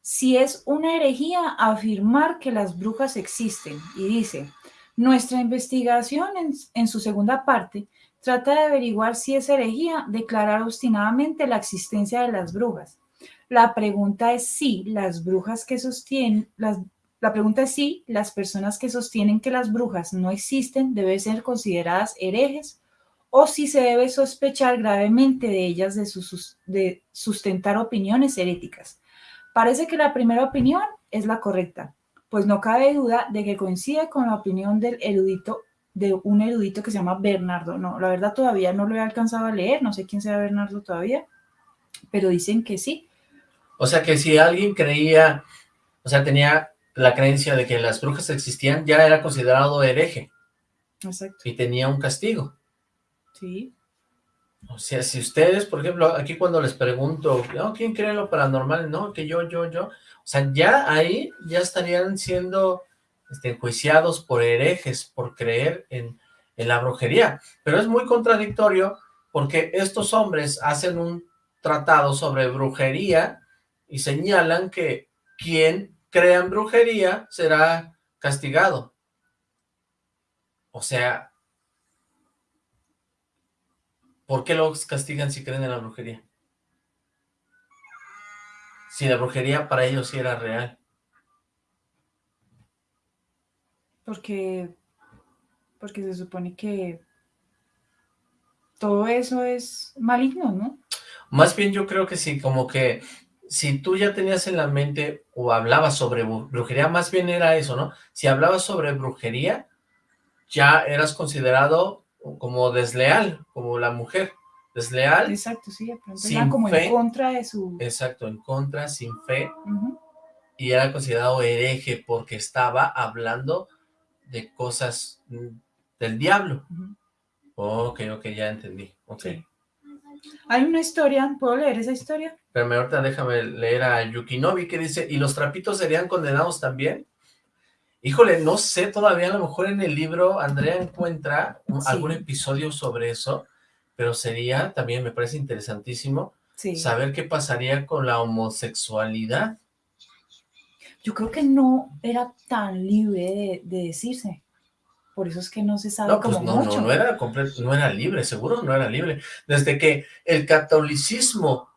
si es una herejía afirmar que las brujas existen. Y dice, nuestra investigación en, su segunda parte trata de averiguar si es herejía declarar obstinadamente la existencia de las brujas. La pregunta es si las brujas que sostienen, las, la pregunta es si las personas que sostienen que las brujas no existen deben ser consideradas herejes o si se debe sospechar gravemente de ellas de, de sustentar opiniones heréticas. Parece que la primera opinión es la correcta, pues no cabe duda de que coincide con la opinión del erudito, de un erudito que se llama Bernardo. No, la verdad todavía no lo he alcanzado a leer, no sé quién sea Bernardo todavía, pero dicen que sí. O sea que si alguien creía, o sea, tenía la creencia de que las brujas existían, ya era considerado hereje. Exacto. Y tenía un castigo. Sí. O sea, si ustedes, por ejemplo, aquí cuando les pregunto, ¿quién cree en lo paranormal? No, que yo, yo, yo. O sea, ya ahí ya estarían siendo este, enjuiciados por herejes, por creer en, en la brujería. Pero es muy contradictorio porque estos hombres hacen un tratado sobre brujería y señalan que quien crea en brujería será castigado. O sea, ¿Por qué los castigan si creen en la brujería? Si la brujería para ellos sí era real. Porque, porque se supone que todo eso es maligno, ¿no? Más bien yo creo que sí, como que si tú ya tenías en la mente o hablabas sobre brujería, más bien era eso, ¿no? Si hablabas sobre brujería, ya eras considerado como desleal, como la mujer, desleal. Exacto, sí, sin como en contra de su... Exacto, en contra, sin fe, y era considerado hereje porque estaba hablando de cosas mm, del diablo. Ok, ok, ya entendí, ok. Hay una historia, ¿puedo leer esa historia? Pero ahorita déjame leer a Yukinobi que dice, ¿y los trapitos serían condenados también? Híjole, no sé, todavía a lo mejor en el libro Andrea encuentra algún episodio sobre eso, pero sería, también me parece interesantísimo, saber qué pasaría con la homosexualidad. Yo creo que no era tan libre de, decirse. Por eso es que no se sabe no, pues no, No, no era, no era libre, seguro no era libre. Desde que el catolicismo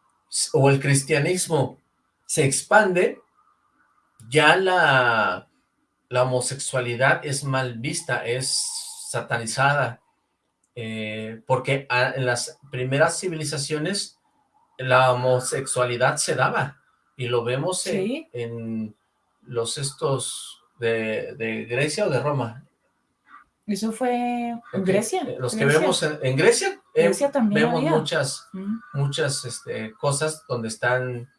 o el cristianismo se expande, ya la la homosexualidad es mal vista, es satanizada, eh, porque en las primeras civilizaciones la homosexualidad se daba, y lo vemos en, los estos de, Grecia o de Roma. ¿Eso fue en Grecia? Eh, los que vemos en, Grecia, eh, vemos muchas, muchas este, cosas donde están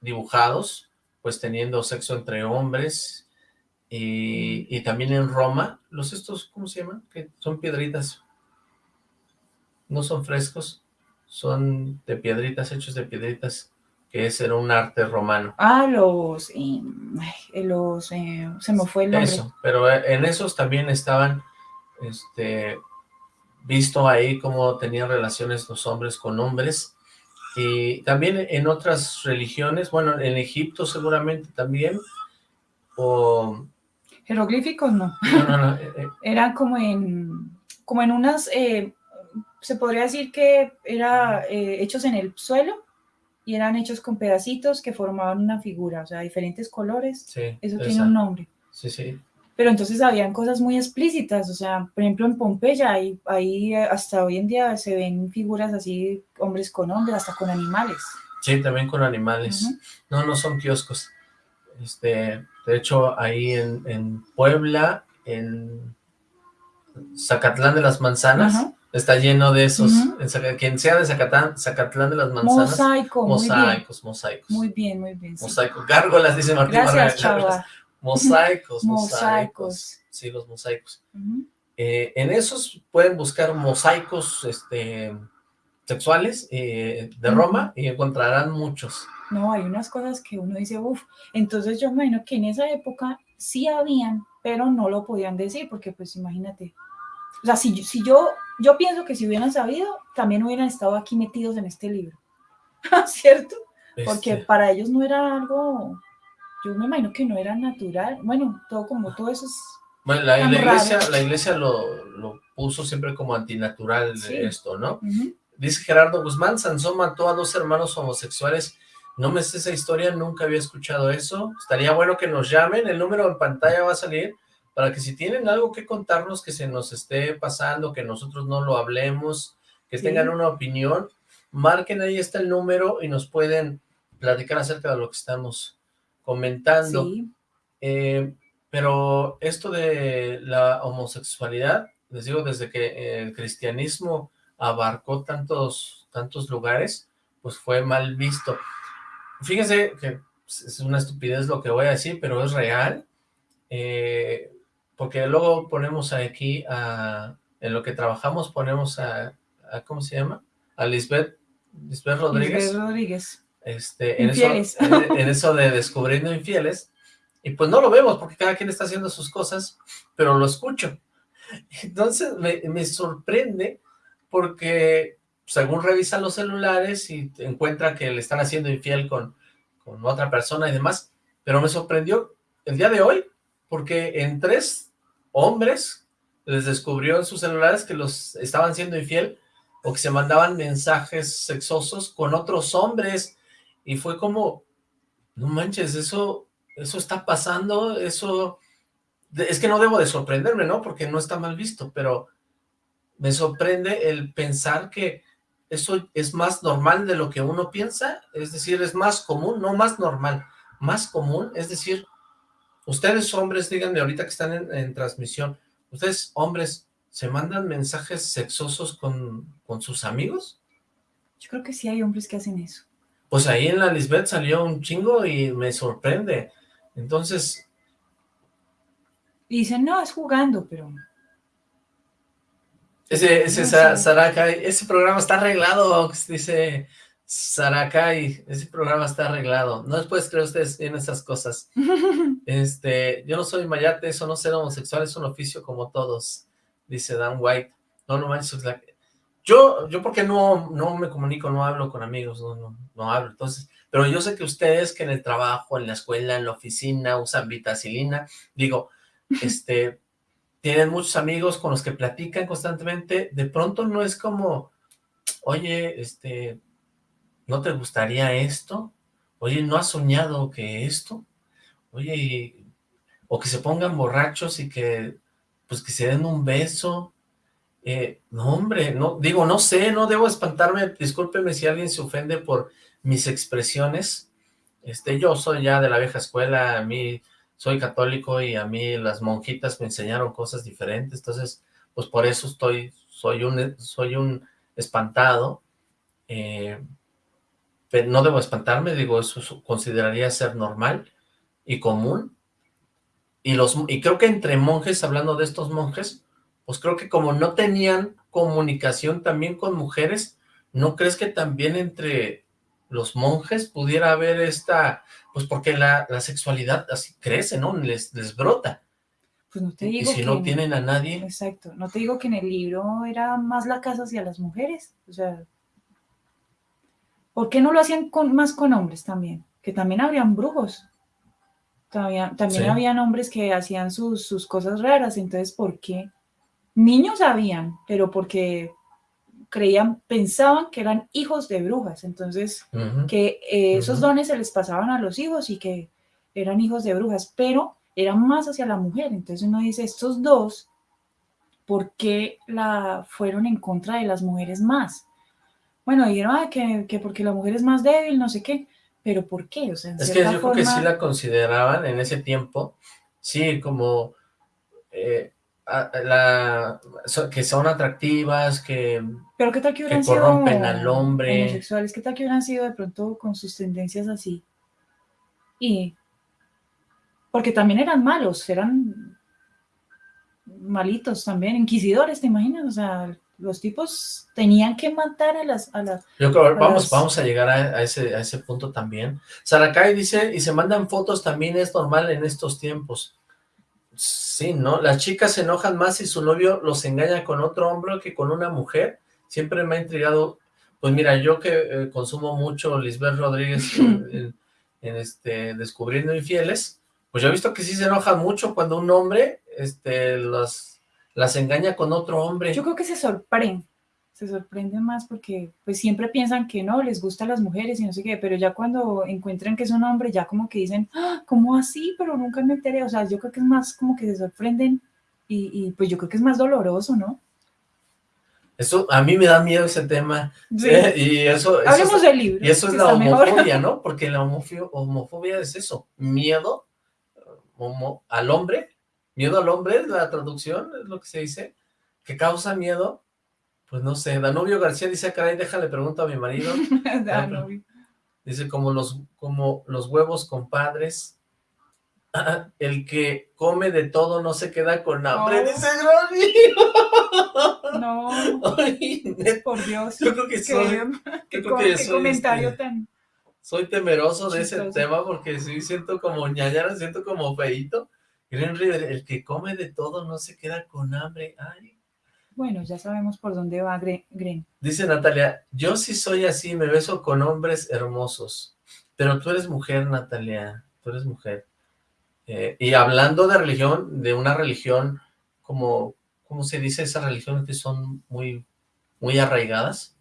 dibujados, pues teniendo sexo entre hombres, y, también en Roma, los estos, ¿cómo se llaman? Que son piedritas. No son frescos, son de piedritas, hechos de piedritas, que ese era un arte romano. Ah, los, eh, los, eh, se me fue el nombre. Eso, pero eh, en esos también estaban, este, visto ahí cómo tenían relaciones los hombres con hombres, y también en otras religiones, bueno, en Egipto seguramente también, o Jeroglíficos no. No, eh, eh. Eran como en, como en unas, eh, se podría decir que era hechos en el suelo y eran hechos con pedacitos que formaban una figura, o sea, diferentes colores. Sí, Eso tiene un nombre. Sí, sí. Pero entonces habían cosas muy explícitas, o sea, por ejemplo en Pompeya, ahí, ahí hasta hoy en día se ven figuras así, hombres con hombres, hasta con animales. Sí, también con animales. No, no son kioscos. Este, de hecho, ahí en, Puebla, en Zacatlán de las Manzanas, está lleno de esos, quien sea de Zacatlán, Zacatlán de las Manzanas. Mosaico, mosaicos, mosaicos. Muy bien, muy bien. Mosaicos, gárgolas, dice Martín Gracias, chava. Mosaicos, mosaicos. Sí, los mosaicos. Eh, en esos pueden buscar mosaicos este, sexuales eh, de Roma y encontrarán muchos. No, hay unas cosas que uno dice, uff, entonces yo me imagino que en esa época sí habían, pero no lo podían decir, porque pues imagínate. O sea, si, si yo, yo pienso que si hubieran sabido, también hubieran estado aquí metidos en este libro. ¿cierto? Porque Este, para ellos no era algo, yo me imagino que no era natural. Bueno, todo como todo eso es... bueno, la, iglesia, raro. la iglesia lo, lo puso siempre como antinatural Sí. esto, ¿no? Dice Gerardo Guzmán, Sansón mató a dos hermanos homosexuales. No me sé esa historia, nunca había escuchado eso. Estaría bueno que nos llamen, el número en pantalla va a salir, para que si tienen algo que contarnos que se nos esté pasando, que nosotros no lo hablemos, que Sí. tengan una opinión, marquen ahí está el número y nos pueden platicar acerca de lo que estamos comentando. Sí, Eh, pero esto de la homosexualidad, les digo, desde que el cristianismo abarcó tantos, tantos lugares, pues fue mal visto. Fíjense que es una estupidez lo que voy a decir, pero es real, eh, porque luego ponemos aquí a, en lo que trabajamos ponemos a, a ¿cómo se llama? A Lisbeth, Lisbeth Rodríguez Lisbeth Rodríguez. Este, en, eso, en, en eso de descubriendo infieles, y pues no lo vemos porque cada quien está haciendo sus cosas, pero lo escucho. Entonces me, me sorprende porque según revisan los celulares y encuentra que le están haciendo infiel con, con otra persona y demás, pero me sorprendió el día de hoy porque en tres hombres les descubrió en sus celulares que los estaban siendo infiel o que se mandaban mensajes sexosos con otros hombres y fue como, no manches, eso, eso está pasando, eso, es que no debo de sorprenderme, ¿no? Porque no está mal visto, pero me sorprende el pensar que eso es más normal de lo que uno piensa, es decir, es más común, no más normal, más común, es decir, ustedes hombres, díganme ahorita que están en, en transmisión, ustedes hombres, ¿se mandan mensajes sexosos con, con sus amigos? Yo creo que sí hay hombres que hacen eso. Pues ahí en la Lisbeth salió un chingo y me sorprende. Entonces, Y dicen, no, es jugando, pero ese, ese No Sa-. Sarakai, ese programa está arreglado, dice Sarakai, ese programa está arreglado. No les puedes creer ustedes en esas cosas. Este, yo no soy mayate, eso no ser homosexual es un oficio como todos, dice Dan White. No, no manches, yo, yo porque no, no me comunico, no hablo con amigos, no, no, no hablo, entonces, pero yo sé que ustedes que en el trabajo, en la escuela, en la oficina, usan vitacilina, digo, este, tienen muchos amigos con los que platican constantemente, de pronto no es como, oye, este, ¿no te gustaría esto? Oye, ¿no has soñado que esto? Oye, y- o que se pongan borrachos y que, pues que se den un beso. Eh, no, hombre, no, digo, no sé, no debo espantarme, discúlpeme si alguien se ofende por mis expresiones. Este, yo soy ya de la vieja escuela, a mí soy católico y a mí las monjitas me enseñaron cosas diferentes, entonces, pues por eso estoy, soy un, soy un espantado. Eh, pero no debo espantarme, digo, eso consideraría ser normal y común. Y, los, y creo que entre monjes, hablando de estos monjes, pues creo que como no tenían comunicación también con mujeres, ¿no crees que también entre los monjes pudiera haber esta, pues porque la, la sexualidad así crece, ¿no? Les, les brota. pues no te Y digo si que no en- tienen a nadie, Exacto, no te digo que en el libro era más la casa hacia las mujeres, o sea, ¿por qué no lo hacían con, más con hombres también? Que también habrían brujos, también, también Sí. habían hombres que hacían sus, sus cosas raras, entonces, ¿por qué? Niños habían, pero porque creían, pensaban que eran hijos de brujas, entonces que eh, esos dones se les pasaban a los hijos y que eran hijos de brujas, pero eran más hacia la mujer. Entonces uno dice, estos dos, ¿por qué la, fueron en contra de las mujeres más? Bueno, dijeron "Ah, que, que porque la mujer es más débil, no sé qué, pero ¿por qué? O sea, en Es que yo creo que sí la consideraban en ese tiempo, sí, como eh, la, so- que son atractivas, que Pero qué tal que hubieran corrompen al hombre. homosexuales, qué tal que hubieran sido de pronto con sus tendencias así. Y porque también eran malos, eran malitos también, inquisidores, ¿te imaginas? O sea, los tipos tenían que matar a las, a las, yo creo, vamos, las- vamos a llegar a, a ese, a ese punto también. Sarakai dice, y se mandan fotos también es normal en estos tiempos. Sí, ¿no? Las chicas se enojan más si su novio los engaña con otro hombre que con una mujer. Siempre me ha intrigado. Pues mira, yo que eh, consumo mucho Lisbeth Rodríguez en, en, este Descubriendo Infieles, pues yo he visto que sí se enoja mucho cuando un hombre este, las, las engaña con otro hombre. Yo creo que se sorprende, se sorprenden más porque pues siempre piensan que no, les gustan las mujeres y no sé qué, pero ya cuando encuentran que es un hombre, ya como que dicen, ¡Ah! ¿cómo así? Pero nunca me enteré, o sea, yo creo que es más como que se sorprenden y, y pues yo creo que es más doloroso, ¿no? Eso, a mí me da miedo ese tema. Sí. Eh, y eso, eso Hablemos es, del libro. y eso es la mejor. homofobia, ¿no? Porque la homofobia, homofobia es eso, miedo homo- al hombre, miedo al hombre la traducción, es lo que se dice, que causa miedo, pues no sé, Danubio García dice, caray, déjale pregunto a mi marido, Ah, vi. dice, como los, como los huevos compadres, el que come de todo no se queda con hambre, No. dice no, Ay, por Dios. yo creo que soy, Qué, creo que soy, comentario este, tan... soy temeroso de ese tema porque sí siento como ñañara, siento como feíto. Green River, el que come de todo no se queda con hambre. Ay. Bueno, ya sabemos por dónde va Gre- Gren. Dice Natalia, yo sí soy así, me beso con hombres hermosos. Pero tú eres mujer, Natalia, tú eres mujer. Eh, y hablando de religión, de una religión como, ¿cómo se dice? Esas religiones que son muy, muy arraigadas.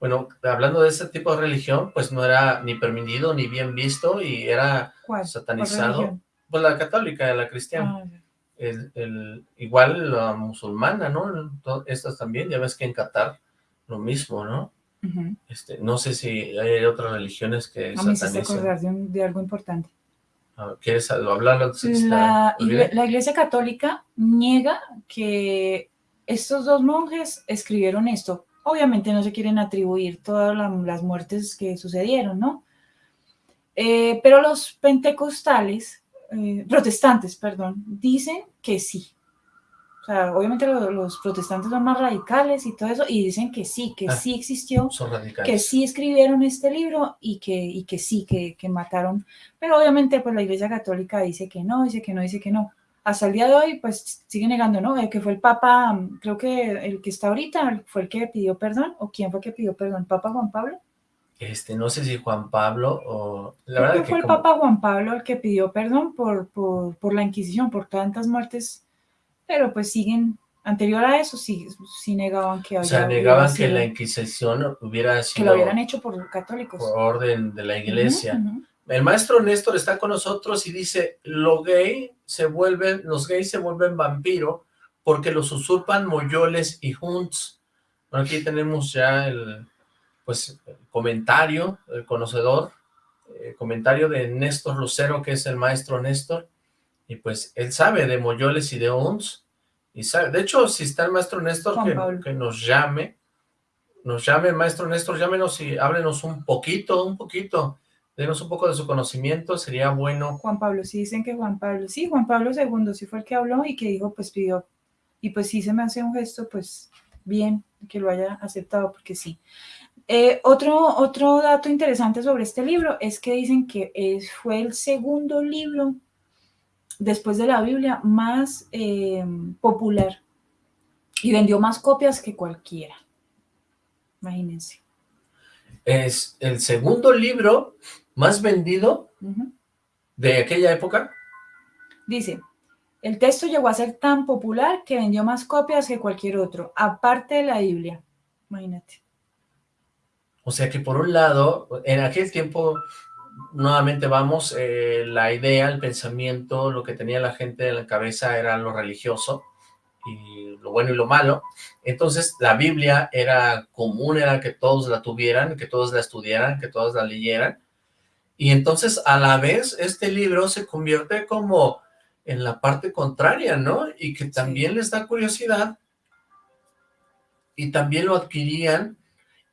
Bueno, hablando de ese tipo de religión, pues no era ni permitido ni bien visto y era ¿Cuál? ¿Cuál satanizado. religión? Pues la católica, la cristiana. Ah. El, el- igual la musulmana, ¿no? Estas también, ya ves que en Qatar lo mismo, ¿no? Este, no sé si hay otras religiones que A mí de, un- de algo importante. Ah, ¿Quieres hablarlo La, la Iglesia Católica niega que estos dos monjes escribieron esto. Obviamente no se quieren atribuir todas la- las muertes que sucedieron, ¿no? Eh, pero los pentecostales, eh, protestantes, perdón, dicen que sí. O sea, obviamente lo- los, protestantes son más radicales y todo eso, y dicen que sí, que Ah. sí existió Son que sí escribieron este libro y que, y que sí, que, que mataron. Pero obviamente pues la Iglesia Católica dice que no, dice que no, dice que no. Hasta el día de hoy pues sigue negando, ¿no? Eh, que fue el Papa, mm, creo que el que está ahorita fue el que pidió perdón, o quién fue el que pidió perdón, ¿Papa Juan Pablo? Este, no sé si Juan Pablo o... La Creo verdad que que fue el Papa Juan Pablo el que pidió perdón por, por, por la Inquisición, por tantas muertes, pero pues siguen, anterior a eso, sí, sí negaban que o sea, negaban que la Inquisición hubiera que sido lo hubieran hecho por católicos. por orden de la iglesia. El maestro Néstor está con nosotros y dice, lo gay se vuelven, los gays se vuelven vampiro porque los usurpan moyoles y hunts. Bueno, aquí tenemos ya el, pues, comentario, el conocedor, eh, comentario de Néstor Lucero, que es el maestro Néstor, y pues él sabe de moyoles y de hunts, y sabe, de hecho, si está el maestro Néstor, que, que nos llame, nos llame, maestro Néstor, llámenos y háblenos un poquito, un poquito, denos un poco de su conocimiento, sería bueno. Juan Pablo, sí dicen que Juan Pablo, sí, Juan Pablo II sí fue el que habló y que dijo, pues pidió, y pues sí se me hace un gesto, pues bien, que lo haya aceptado, porque sí. Eh, otro, otro dato interesante sobre este libro es que dicen que es, fue el segundo libro después de la Biblia más eh, popular y vendió más copias que cualquiera. Imagínense. Es el segundo libro más vendido de aquella época. Dice, el texto llegó a ser tan popular que vendió más copias que cualquier otro, aparte de la Biblia. Imagínate. O sea que por un lado, en aquel tiempo, nuevamente vamos, eh, la idea, el pensamiento, lo que tenía la gente en la cabeza era lo religioso y lo bueno y lo malo. Entonces la Biblia era común, era que todos la tuvieran, que todos la estudiaran, que todos la leyeran. Y entonces a la vez este libro se convierte como en la parte contraria, ¿no? Y que también les da curiosidad y también lo adquirían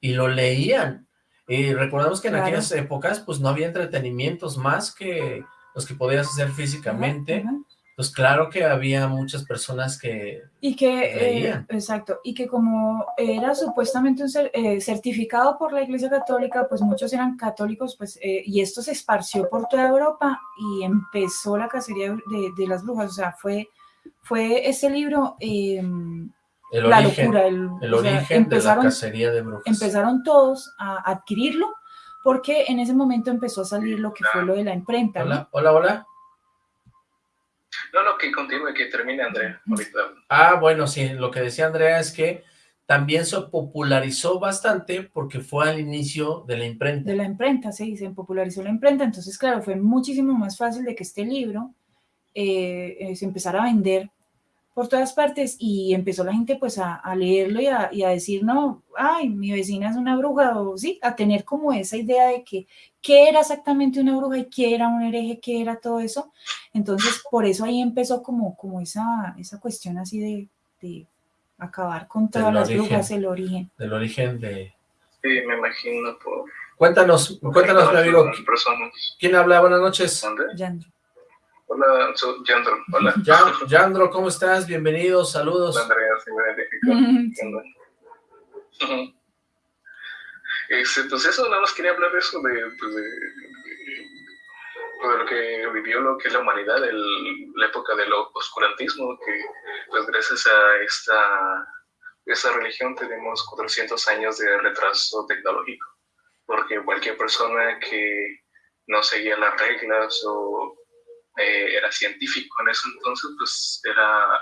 y lo leían. Y recordamos que en Claro. aquellas épocas pues no había entretenimientos más que los que podías hacer físicamente. Ajá, ajá. Pues claro que había muchas personas que... Y que, eh, Leían. exacto, y que como era supuestamente un cer- eh, certificado por la Iglesia Católica, pues muchos eran católicos, pues, eh, y esto se esparció por toda Europa y empezó la cacería de, de las brujas, o sea, fue, fue este libro, eh, el la origen, locura. El, el sea, origen de la cacería de brujas. empezaron todos a adquirirlo porque en ese momento empezó a salir lo que fue lo de la imprenta. ¿no? Hola, hola, hola. No, no, que continúe, que termine Andrea. Ahorita. Ah, bueno, sí, lo que decía Andrea es que también se popularizó bastante porque fue al inicio de la imprenta. de la imprenta, sí, se popularizó la imprenta, entonces claro, fue muchísimo más fácil de que este libro eh, eh, se empezara a vender por todas partes y empezó la gente pues a, a leerlo y a, y a decir, no, ay, mi vecina es una bruja, o sí, a tener como esa idea de que qué era exactamente una bruja y qué era un hereje, qué era todo eso, entonces por eso ahí empezó como, como esa, esa cuestión así de, de acabar con todas Del las origen. brujas, el origen. Del origen de... Sí, me imagino por... Cuéntanos, cuéntanos, mi amigo, personas. ¿quién habla? Buenas noches. ¿Dónde? Yandro. Hola, soy Yandro. Hola. Ya- Yandro, ¿cómo estás? Bienvenidos, saludos. Hola, Andrea, sí me identifico. Este, pues eso, nada más quería hablar de eso, de, pues de, de lo que vivió lo que es la humanidad, el- la época del oscurantismo, que pues gracias a esta, esta religión tenemos 400 años de retraso tecnológico, porque cualquier persona que no seguía las reglas o eh, era científico en eso entonces, pues era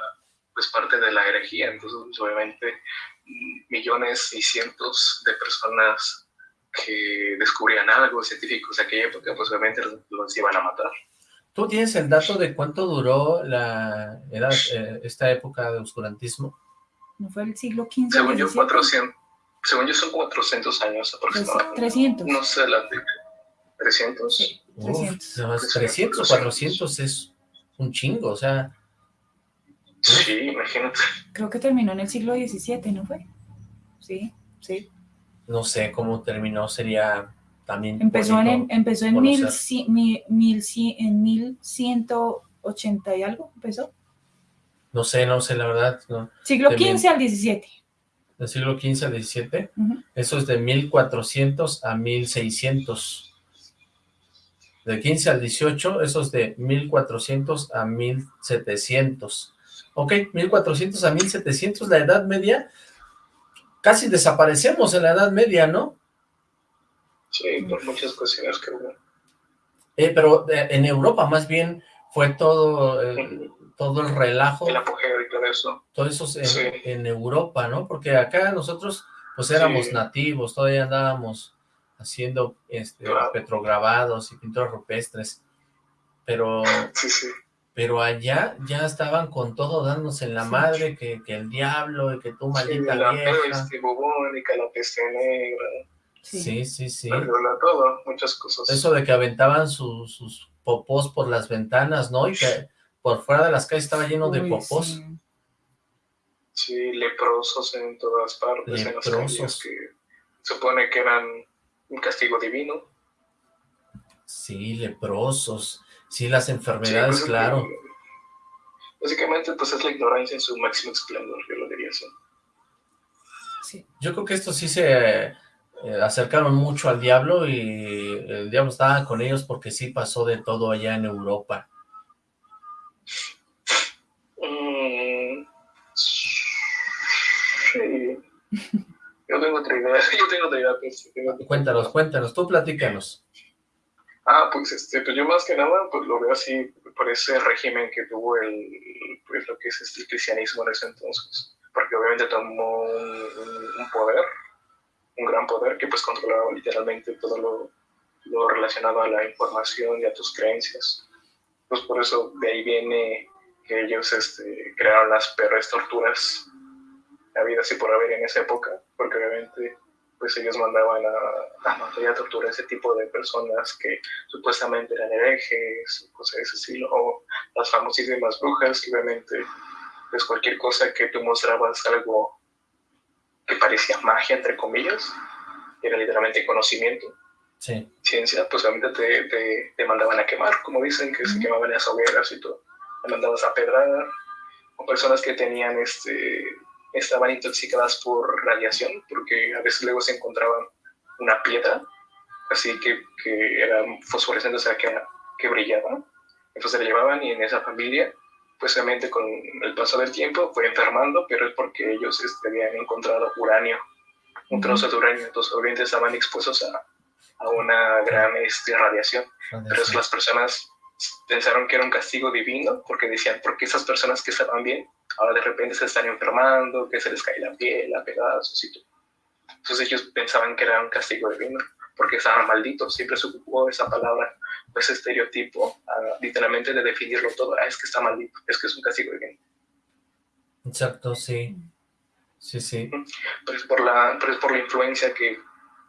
pues parte de la herejía, entonces pues, obviamente mm, millones y cientos de personas que descubrían algo científicos de aquella época, pues obviamente los, los iban a matar. ¿Tú tienes el dato de cuánto duró la edad, eh, esta época de oscurantismo? ¿No fue el siglo XV? Según yo, 17? 400, según yo son 400 años Pues, aproximadamente. 300. No sé, la 300. Sí, Uf, 300. nada más 300, 400 es un chingo, o sea, Sí, imagínate. Creo que terminó en el siglo XVII, ¿no fue? Sí, sí. no sé cómo terminó, sería también Empezó en, empezó en, mil, mil cien- en 1180 y algo, empezó. No sé, no sé, la verdad, no. Siglo. XV al XVII. Del siglo XV al XVII, Ujú. eso es de 1400 a 1600. De 15 al 18, eso es de 1400 a 1700. Ok, 1400 a 1700, la Edad Media, casi desaparecemos en la Edad Media, ¿no? Sí, por muchas cuestiones que hubo. Eh, pero eh, en Europa más bien fue todo, eh, todo el relajo, El apogeo y todo eso. todo eso en, Sí. en Europa, ¿no? Porque acá nosotros pues éramos Sí. nativos, todavía andábamos haciendo este, Claro. petrograbados y pinturas rupestres, pero, Sí, sí. pero allá ya estaban con todo dándose en la Sí. madre, que, que el diablo, y que tú Sí, maldita la vieja. peste bubónica, la peste negra, Sí. Sí, sí, todo, muchas cosas. Eso de que aventaban su- sus popós por las ventanas, ¿no? Y que por fuera de las calles estaba lleno de popós. sí. Sí, leprosos en todas partes, en las Leprosos. calles que supone que eran un castigo divino. Sí, leprosos. Sí, las Sí, enfermedades, pues, es claro. que, Básicamente, pues es la ignorancia en su máximo esplendor, yo lo diría así. Sí. Yo creo que estos sí se eh, acercaron mucho al diablo y el diablo estaba con ellos porque sí pasó de todo allá en Europa. Mm, sí. Yo tengo otra idea, yo tengo otra idea. pues, tengo otra Cuéntanos, idea. cuéntanos, tú platícanos. Ah, pues este, pues yo más que nada, pues lo veo así por ese régimen que tuvo el, pues lo que es este, el cristianismo en ese entonces, porque obviamente tomó un, un- un poder, un gran poder que pues controlaba literalmente todo lo, lo relacionado a la información y a tus creencias. Pues por eso de ahí viene que ellos este, crearon las peores torturas habidas y por haber en esa época, porque obviamente pues ellos mandaban a, a matar y a torturar a ese tipo de personas que supuestamente eran herejes, cosas de ese estilo, o las famosísimas brujas, que obviamente, pues cualquier cosa que tú mostrabas algo que parecía magia, entre comillas, era literalmente conocimiento, Sí, ciencia, pues obviamente te, te, te mandaban a quemar, como dicen, que se quemaban las hogueras y todo, te mandabas a pedrar, o personas que tenían este estaban intoxicadas por radiación, porque a veces luego se encontraban una piedra, así que, que era fosforescente, o sea, que, que brillaba. Entonces la llevaban y en esa familia pues obviamente con el paso del tiempo fue enfermando, pero es porque ellos este, habían encontrado uranio, un trozo de uranio, entonces obviamente estaban expuestos a, a una gran este, radiación. Pero las personas pensaron que era un castigo divino, porque decían, porque esas personas que estaban bien, ahora de repente se están enfermando, que se les cae la piel a pedazos y todo. Entonces ellos pensaban que era un castigo divino, porque estaban malditos, siempre se ocupó esa palabra, ese estereotipo, uh, literalmente de definirlo todo, ah, es que está maldito, es que es un castigo divino. Exacto, sí. Sí, sí. Pero es por la, pero es por la influencia que,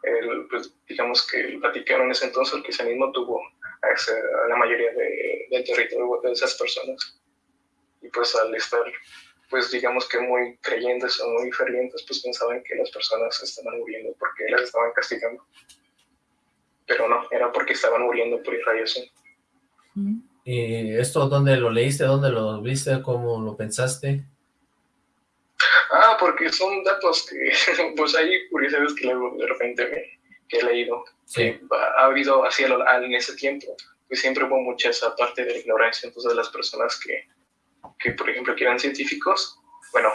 el, pues, digamos que el Vaticano en ese entonces, el cristianismo tuvo a, a la mayoría de, del territorio de esas personas. Y pues al estar, pues digamos que muy creyentes o muy fervientes, pues pensaban que las personas estaban muriendo porque las estaban castigando. Pero no, era porque estaban muriendo por irradiación. ¿Y esto dónde lo leíste? ¿Dónde lo viste? ¿Cómo lo pensaste? Ah, porque son datos que, pues hay curiosidades que luego de repente me, que he leído. Sí. ha habido así en ese tiempo, pues siempre hubo mucha esa parte de la ignorancia, entonces las personas que, que por ejemplo, que eran científicos, bueno,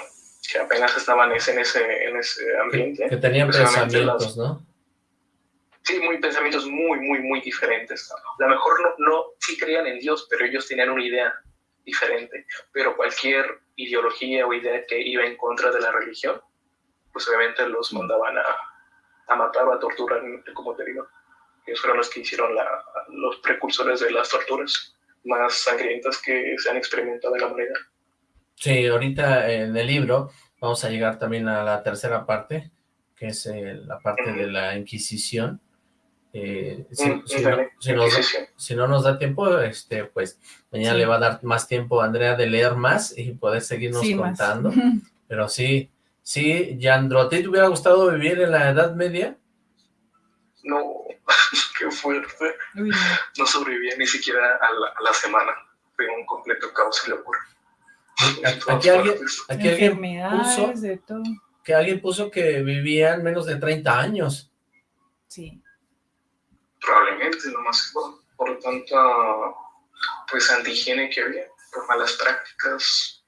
que apenas estaban en ese, en ese ambiente. Que tenían pues, pensamientos, las, ¿no? Sí, muy pensamientos muy, muy, muy diferentes. A lo mejor no, no, sí creían en Dios, pero ellos tenían una idea diferente. Pero cualquier ideología o idea que iba en contra de la religión, pues obviamente los mandaban a, a matar o a torturar, como te digo. Ellos fueron los que hicieron la, los precursores de las torturas más sangrientas que se han experimentado en la humanidad. Sí, ahorita en el libro vamos a llegar también a la tercera parte, que es eh, la parte de la Inquisición. Eh, si, Mm, no, si nos da- Inquisición. si no nos da tiempo, este, pues mañana Sí. le va a dar más tiempo a Andrea de leer más y poder seguirnos Sí, más. contando. Pero sí, sí, Yandro, ¿a ti te hubiera gustado vivir en la Edad Media? No, qué fuerte. Uy, no. Sobrevivía ni siquiera a la, a la semana. Fue un completo caos y locura. Aquí alguien, aquí alguien puso Enfermedades, de todo. que alguien puso que vivían menos de 30 años. Sí. Probablemente, nomás por, por tanta pues antihigiene que había, por malas prácticas,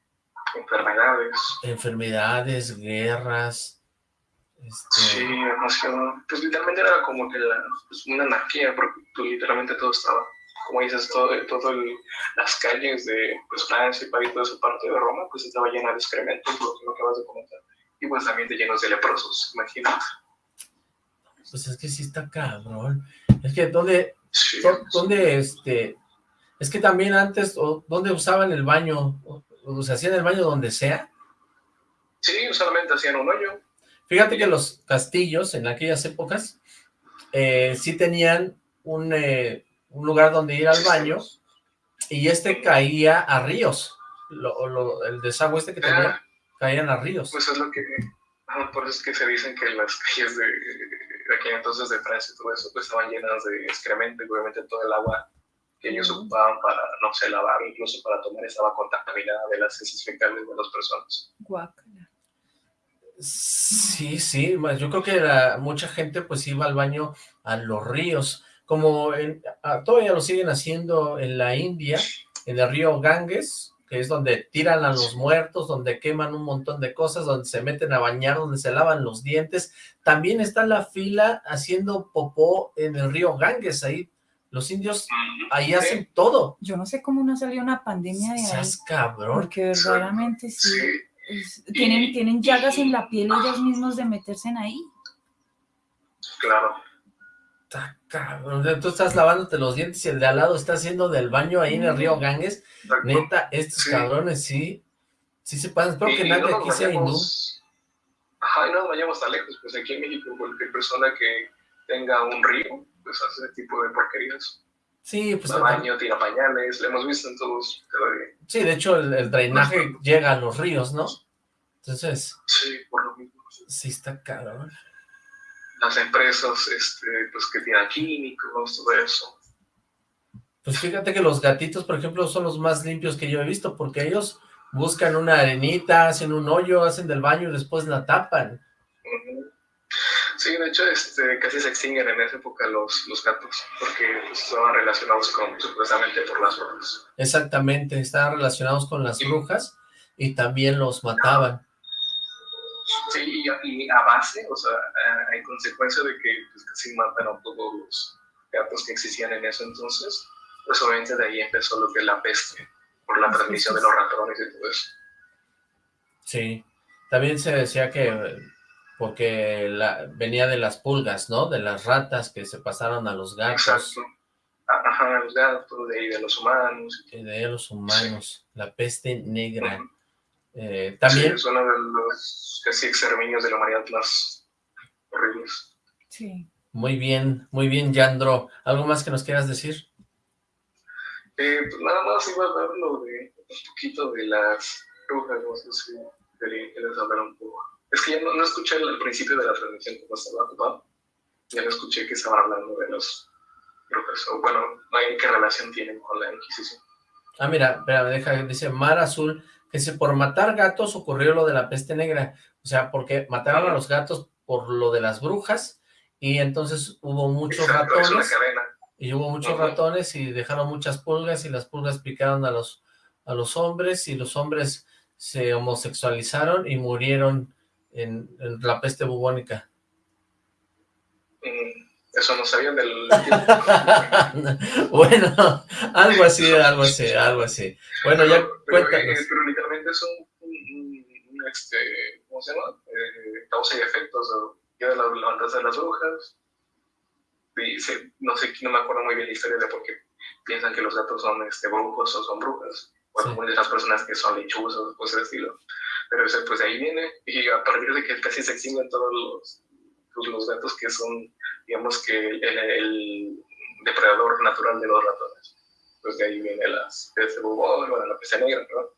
enfermedades. Enfermedades, guerras. Este, Sí, demasiado. Pues literalmente era como que la, pues, una anarquía, porque pues, literalmente todo estaba, como dices, todo, todo el- las calles de pues, Francia y París, toda esa parte de Roma, pues estaba llena de excrementos, lo que acabas de comentar. Y pues también de llenos de leprosos, imagínate. Pues es que sí está cabrón. Es que ¿dónde, Sí, dónde, este, es que también antes, o, ¿dónde usaban el baño? O, o se hacían el baño donde sea. sí, solamente hacían un hoyo. Fíjate que los castillos en aquellas épocas eh, sí tenían un, eh, un lugar donde ir al baño y este caía a ríos. Lo- lo- el desagüe este que tenía, caían a ríos. Pues es lo que, ajá, por eso es que se dicen que las calles de, de aquí entonces de Francia y todo eso pues estaban llenas de excremento y obviamente todo el agua que ellos ocupaban para, no sé, lavar, incluso para tomar estaba contaminada de las heces fecales de las personas. Guácala. Sí, sí, yo creo que la- mucha gente pues iba al baño a los ríos, como en- a- todavía lo siguen haciendo en la India, en el río Ganges, que es donde tiran a los muertos, donde queman un montón de cosas, donde se meten a bañar, donde se lavan los dientes. También está la fila haciendo popó en el río Ganges, ahí los indios ahí hacen todo. Yo no sé cómo no salió una pandemia de ahí, Seas cabrón. porque verdaderamente sí. Tienen, tienen llagas en la piel ellos mismos de meterse en ahí. claro. Está cabrón, o sea, tú estás lavándote los dientes y el de al lado está haciendo del baño ahí en el río Ganges. Exacto. Neta, estos Sí. cabrones sí, sí se pasan. Espero Y- que y nadie no aquí sea hindú. Ajá, y no nos vayamos tan lejos, pues aquí en México cualquier persona que tenga un río, pues hace ese tipo de porquerías. Sí, pues baño, tira pañales, lo hemos visto en todos sí, de hecho el, el drenaje llega a los ríos, ¿no? Entonces, Sí, por lo mismo. sí está cabrón. Las empresas, este, pues que tiran químicos, todo eso. Pues fíjate que los gatitos, por ejemplo, son los más limpios que yo he visto, porque ellos buscan una arenita, hacen un hoyo, hacen del baño y después la tapan. Ujú. Sí, de hecho, este, casi se extinguen en esa época los, los gatos, porque pues, estaban relacionados con, supuestamente, por las brujas. Exactamente, estaban relacionados con las brujas y también los mataban. Sí, y, y a base, o sea, hay consecuencia de que pues, casi matan a todos los gatos que existían en ese entonces, pues obviamente de ahí empezó lo que es la peste, por la transmisión de los ratones y todo eso. Sí, también se decía que porque la, venía de las pulgas, ¿no? De las ratas que se pasaron a los gatos. Exacto. Ajá, los gatos, de ahí de los humanos. Y de los humanos, la peste negra. eh, también... Sí, es uno de los casi exterminios de la humanidad más horribles. Sí. Muy bien, muy bien, Yandro. ¿Algo más que nos quieras decir? Eh, pues nada más iba a hablar lo de un poquito de las brujas, no sé si querías hablar un poco. Es que ya no, no escuché el, el, principio de la transmisión como estaba ocupado. Ya no escuché que estaban hablando de los brujas. O bueno, no hay qué relación tienen con la Inquisición. Ah, mira, espera, deja, dice Mar Azul, que si por matar gatos ocurrió lo de la peste negra. O sea, porque mataron a los gatos por lo de las brujas y entonces hubo muchos Exacto, ratones. Y hubo muchos uh -huh. ratones y dejaron muchas pulgas y las pulgas picaron a los, a los hombres y los hombres se homosexualizaron y murieron en, en la peste bubónica. Mm, eso no sabía del... bueno, algo así, algo así, algo así. Bueno, ya pero, cuéntanos. Pero, eh, pero literalmente es un, un, un, este, ¿cómo se llama? Eh, causa y efectos, ya de la levantarse de las brujas, y se, no sé, no me acuerdo muy bien la historia de por qué piensan que los gatos son este, brujos o son brujas, o sí. de las personas que son lechuzos, pues ese estilo. Pero ese, pues de ahí viene, y a partir de que casi se extinguen todos los, pues, los gatos que son, digamos que el, depredador natural de los ratones. Pues de ahí viene las peste bubón, bueno, la peste negra, ¿no?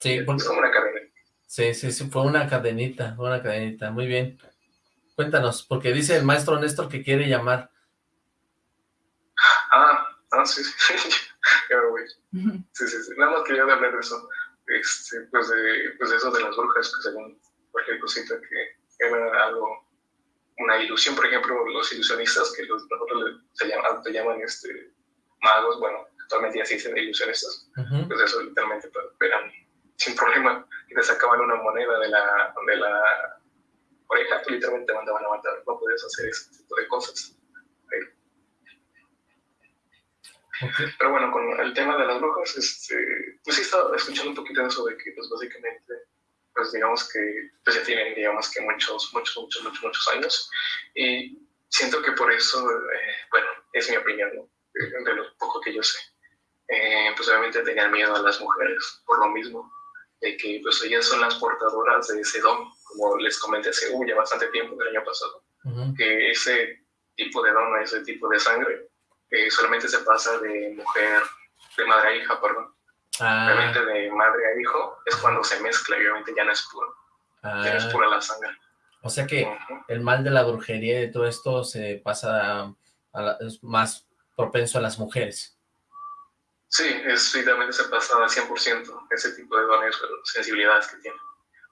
Sí, porque... es como una cadena. Sí, sí, sí, fue una cadenita, fue una cadenita, muy bien. Cuéntanos, porque dice el maestro Néstor que quiere llamar. Ah, ah, sí, sí, ya me voy. Sí, sí, sí, nada más quería hablar de eso, este, pues, de, pues de eso de las brujas, que según cualquier cosita que era algo, una ilusión, por ejemplo, los ilusionistas, que los, nosotros le, se llaman, te llaman este, magos, bueno, actualmente ya se dicen ilusionistas, uh -huh. pues eso literalmente pues, eran sin problema, que te sacaban una moneda de la, de la oreja, tú literalmente te mandaban a matar, no puedes hacer ese tipo de cosas. Okay. Pero bueno, con el tema de las brujas, este, pues sí estaba escuchando un poquito de eso de que, pues básicamente, pues digamos que pues ya tienen, digamos que muchos, muchos, muchos, muchos, muchos años. Y siento que por eso, eh, bueno, es mi opinión, ¿no? de, de, lo poco que yo sé. Eh, pues obviamente tenían miedo a las mujeres, por lo mismo, de que pues ellas son las portadoras de ese don, como les comenté hace uh, ya bastante tiempo, el año pasado, uh -huh. que ese tipo de don, ese tipo de sangre, eh, solamente se pasa de mujer, de madre a hija, perdón. Ah. Obviamente de madre a hijo es cuando se mezcla y obviamente ya no es puro. Ah. Ya no es pura la sangre. O sea que uh -huh. el mal de la brujería y de todo esto se pasa a, a la, es más propenso a las mujeres. Sí, es, realmente se pasa al 100% ese tipo de dones, sensibilidades que tienen.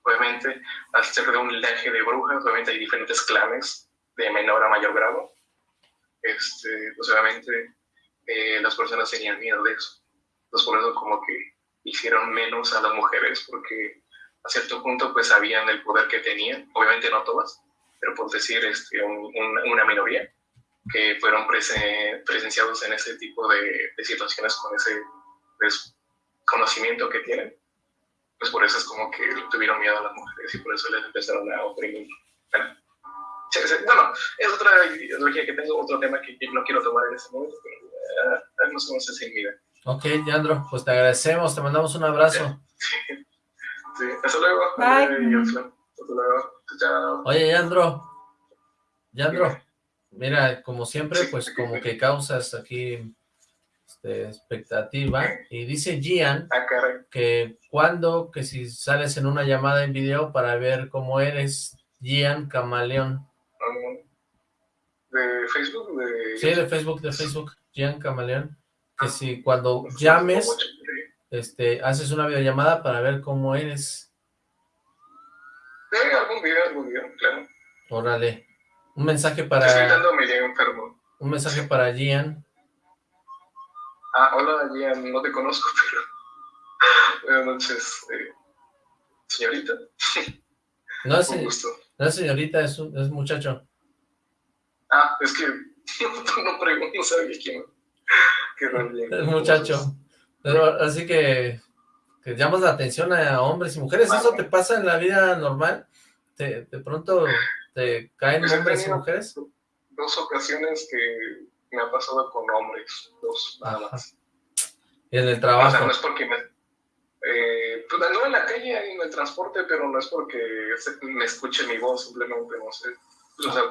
Obviamente, al ser de un linaje de brujas, obviamente hay diferentes clanes de menor a mayor grado este, pues obviamente eh, las personas tenían miedo de eso. Entonces por eso como que hicieron menos a las mujeres porque a cierto punto pues sabían el poder que tenían, obviamente no todas, pero por decir este, un, un, una minoría que fueron presen, presenciados en ese tipo de, de situaciones con ese pues, conocimiento que tienen. Pues por eso es como que tuvieron miedo a las mujeres y por eso les empezaron a oprimir. Bueno, bueno, es otra ideología que tengo, otro tema que no quiero tomar en este momento, pero uh, no sé si vida. Ok, Yandro, pues te agradecemos, te mandamos un abrazo. Sí, sí. hasta luego. Bye. Hasta luego. Chao. Oye, Yandro, Yandro, mira, como siempre, pues como que causas aquí este, expectativa, y dice Gian ah, que cuando, que si sales en una llamada en video para ver cómo eres, Gian Camaleón. ¿De Facebook? De... Sí, de Facebook, de Facebook, Gian Camaleón. Que si cuando llames, este, haces una videollamada para ver cómo eres. Sí, algún video, algún video, claro. Órale. Un mensaje para... Estoy enfermo. Un mensaje para Gian. Ah, hola Gian, no te conozco, pero... Buenas noches, eh, señorita. No es, no es señorita, es, un, es muchacho. Ah, es que no pregunto, no sabía quién. Qué bien. Es muchacho. Pero, así que, que llamas la atención a hombres y mujeres. ¿Eso te pasa en la vida normal? ¿Te, de pronto te caen Pues hombres y mujeres? Dos ocasiones que me ha pasado con hombres, dos nada más. Y en el O sea, trabajo. no es porque me... Eh, pues no en la calle, en el transporte, pero no es porque me escuche mi voz, simplemente no sé. O sea,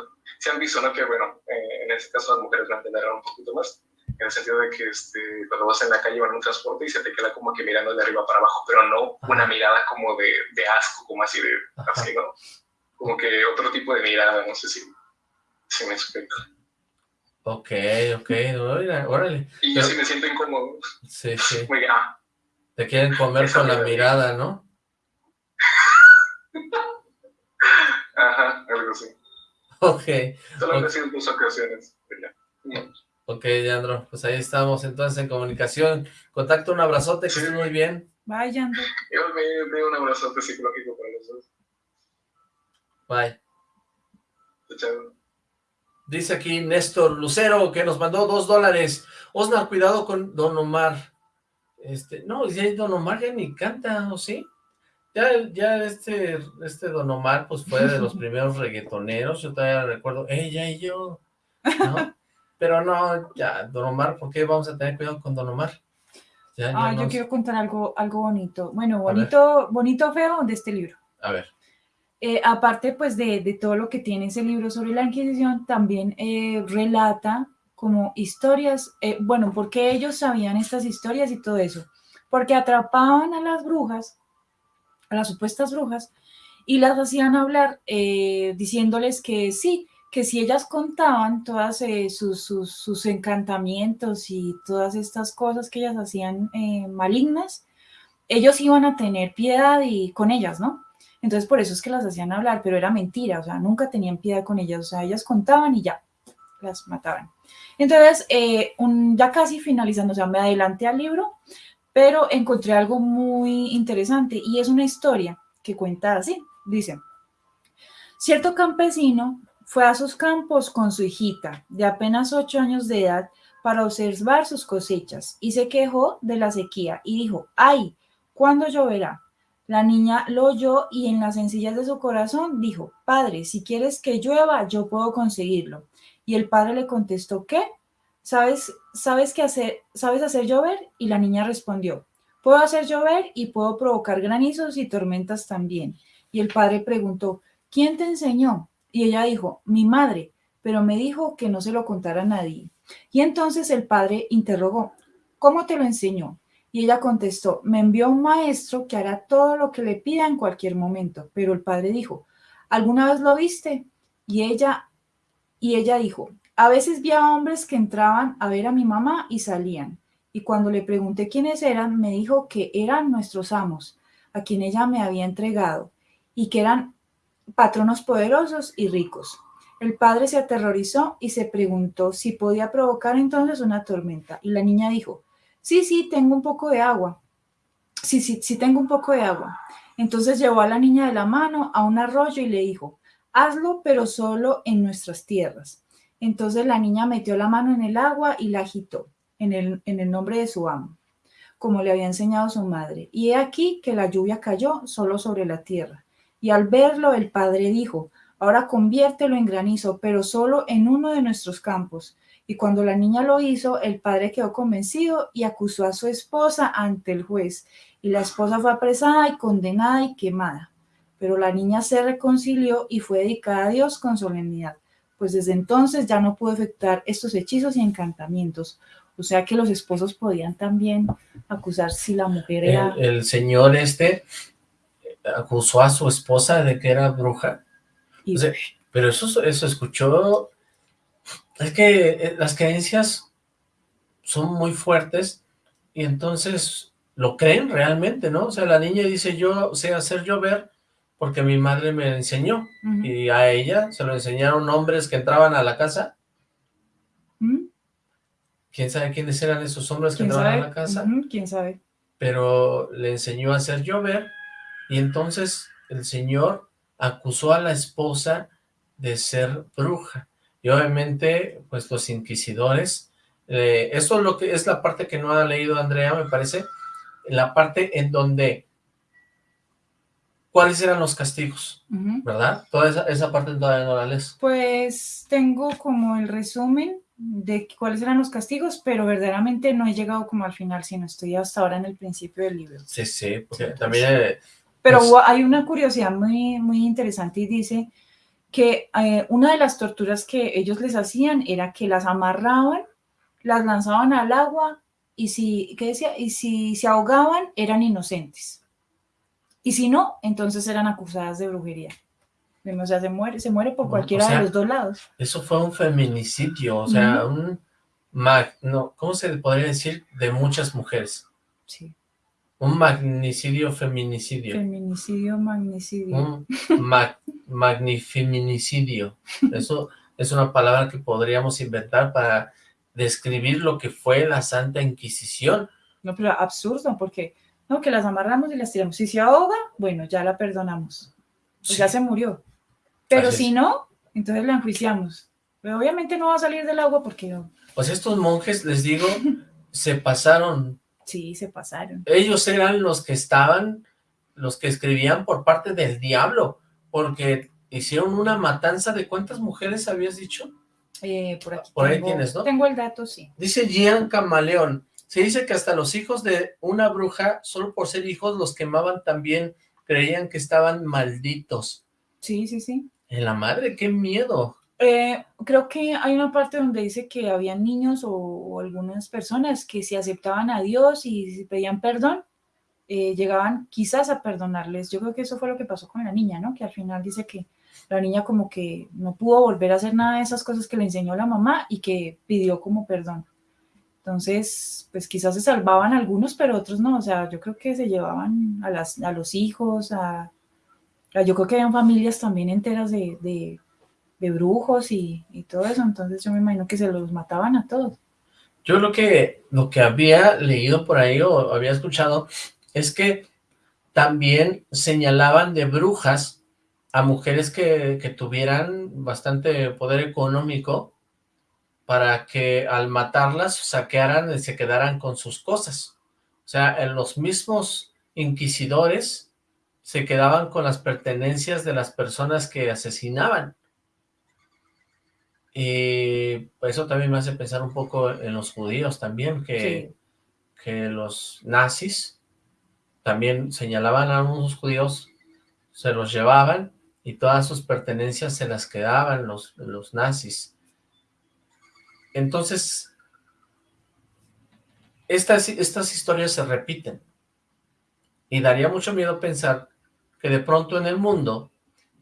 se han visto, ¿no? Que bueno, eh, en este caso las mujeres me entenderán un poquito más, en el sentido de que este, cuando vas en la calle o en un transporte y se te queda como que mirando de arriba para abajo, pero no una mirada como de, de asco, como así de, Ajá. así, ¿no? Como que otro tipo de mirada, no sé si, si me explico. Ok, ok, órale, órale. Y Pero- yo sí me siento incómodo, Sí, sí. muy, ah, Te quieren comer con la mirada, ¿no? ajá, algo así. Ok, Solo Ok. han sido dos ocasiones, pero ya. No. ok, Leandro. Pues ahí estamos entonces en comunicación. Contacto, un abrazote, que Sí. estés muy bien. Vayan. Yo me doy un abrazote psicológico para los dos. Bye. Chao. Dice aquí Néstor Lucero que nos mandó dos dólares. Osnar, cuidado con Don Omar. Este, no, ya Don Omar ya ni canta, ¿o sí? Ya, ya este, este Don Omar, pues fue de los primeros reggaetoneros, yo todavía recuerdo, ella y yo, ¿no? Pero no, ya, Don Omar, ¿por qué vamos a tener cuidado con Don Omar? Ya, ya Ah, yo nos- quiero contar algo, algo bonito. Bueno, bonito, bonito feo de este libro. A ver, Eh, aparte pues de, de todo lo que tiene ese libro sobre la Inquisición, también eh, relata como historias, eh, bueno, porque ellos sabían estas historias y todo eso, porque atrapaban a las brujas, a las supuestas brujas, y las hacían hablar eh, diciéndoles que sí, que si ellas contaban todas eh, sus, sus, encantamientos y todas estas cosas que ellas hacían eh, malignas, ellos iban a tener piedad y con ellas, ¿no? Entonces por eso es que las hacían hablar, pero era mentira, o sea, nunca tenían piedad con ellas, o sea, ellas contaban y ya, las mataban. Entonces, eh, ya casi finalizando, o sea, me adelanté al libro, pero encontré algo muy interesante y es una historia que cuenta así, dice, cierto campesino fue a sus campos con su hijita de apenas ocho años de edad para observar sus cosechas y se quejó de la sequía y dijo, ay, ¿cuándo lloverá? La niña lo oyó y en las sencillas de su corazón dijo, Padre, si quieres que llueva, yo puedo conseguirlo. Y el padre le contestó, ¿qué? ¿Sabes, sabes qué hacer, sabes hacer llover? Y la niña respondió, puedo hacer llover y puedo provocar granizos y tormentas también. Y el padre preguntó, ¿quién te enseñó? Y ella dijo, mi madre, pero me dijo que no se lo contara a nadie. Y entonces el padre interrogó, ¿cómo te lo enseñó? Y ella contestó, me envió un maestro que hará todo lo que le pida en cualquier momento. Pero el padre dijo, ¿alguna vez lo viste? Y ella, y ella dijo, a veces vi a hombres que entraban a ver a mi mamá y salían. Y cuando le pregunté quiénes eran, me dijo que eran nuestros amos, a quien ella me había entregado, y que eran patronos poderosos y ricos. El padre se aterrorizó y se preguntó si podía provocar entonces una tormenta. Y la niña dijo, sí, sí, tengo un poco de agua. Sí, sí, sí, tengo un poco de agua. Entonces llevó a la niña de la mano a un arroyo y le dijo, hazlo, pero solo en nuestras tierras. Entonces la niña metió la mano en el agua y la agitó en el, nombre de su amo, como le había enseñado su madre. Y he aquí que la lluvia cayó solo sobre la tierra. Y al verlo, el padre dijo, ahora conviértelo en granizo, pero solo en uno de nuestros campos. Y cuando la niña lo hizo, el padre quedó convencido y acusó a su esposa ante el juez. Y la esposa fue apresada y condenada y quemada. Pero la niña se reconcilió y fue dedicada a Dios con solemnidad, pues desde entonces ya no pudo efectuar estos hechizos y encantamientos. O sea que los esposos podían también acusar si la mujer era... el, el señor este acusó a su esposa de que era bruja. y- O sea, pero eso, eso escuchó... Es que eh, las creencias son muy fuertes y entonces lo creen realmente, ¿no? O sea, la niña dice, yo sé hacer llover porque mi madre me enseñó, y a ella se lo enseñaron hombres que entraban a la casa. ¿Mm? ¿Quién sabe quiénes eran esos hombres que ¿Quién entraban sabe? a la casa? ¿Quién sabe? Pero le enseñó a hacer llover, y entonces el señor acusó a la esposa de ser bruja. Y obviamente, pues los inquisidores, eh, eso es lo que es la parte que no ha leído Andrea, me parece, la parte en donde, ¿cuáles eran los castigos? ¿Verdad? Toda esa, esa parte todavía no la lees. Pues tengo como el resumen de cuáles eran los castigos, pero verdaderamente no he llegado como al final, sino estoy hasta ahora en el principio del libro. Sí, sí, porque Sí, también... eh, Pero Pues- hay una curiosidad muy, muy interesante y dice que eh, una de las torturas que ellos les hacían era que las amarraban, las lanzaban al agua y si, ¿qué decía? Y si se ahogaban eran inocentes. Y si no, entonces eran acusadas de brujería. O sea, se muere, se muere por O cualquiera sea, de los dos lados. Eso fue un feminicidio, o sea, un... mag- no, ¿Cómo se podría decir? De muchas mujeres. Sí. Un magnicidio, feminicidio. Feminicidio, magnicidio. Un mag- magnifeminicidio. Eso es una palabra que podríamos inventar para describir lo que fue la Santa Inquisición. No, pero absurdo, porque no, que las amarramos y las tiramos. Si se ahoga, bueno, ya la perdonamos. Pues Sí. ya se murió. Pero Así si es. no, entonces la enjuiciamos. Pero obviamente no va a salir del agua porque Pues estos monjes, les digo, se pasaron. sí, se pasaron. Ellos eran los que estaban, los que escribían por parte del diablo, porque hicieron una matanza de ¿cuántas mujeres habías dicho? Eh, por aquí Por ahí tienes, ¿no? Tengo el dato, sí. Dice Gian Camaleón, se dice que hasta los hijos de una bruja, solo por ser hijos, los quemaban también, creían que estaban malditos. Sí, sí, sí. En la madre, qué miedo. Eh, creo que hay una parte donde dice que había niños o, o algunas personas que si aceptaban a Dios y si pedían perdón, eh, llegaban quizás a perdonarles. Yo creo que eso fue lo que pasó con la niña, ¿no? Que al final dice que la niña como que no pudo volver a hacer nada de esas cosas que le enseñó la mamá y que pidió como perdón. Entonces, pues quizás se salvaban algunos, pero otros no. O sea, yo creo que se llevaban a, las, a los hijos, a, yo creo que habían familias también enteras de, de, de brujos y, y todo eso. Entonces yo me imagino que se los mataban a todos. Yo lo que, lo que había leído por ahí o había escuchado es que también señalaban de brujas a mujeres que, que tuvieran bastante poder económico para que al matarlas saquearan y se quedaran con sus cosas. O sea, en los mismos inquisidores se quedaban con las pertenencias de las personas que asesinaban. Y eso también me hace pensar un poco en los judíos también, que, que los nazis también señalaban a unos judíos, se los llevaban y todas sus pertenencias se las quedaban los, los nazis. Entonces, estas, historias se repiten. Y daría mucho miedo pensar que de pronto en el mundo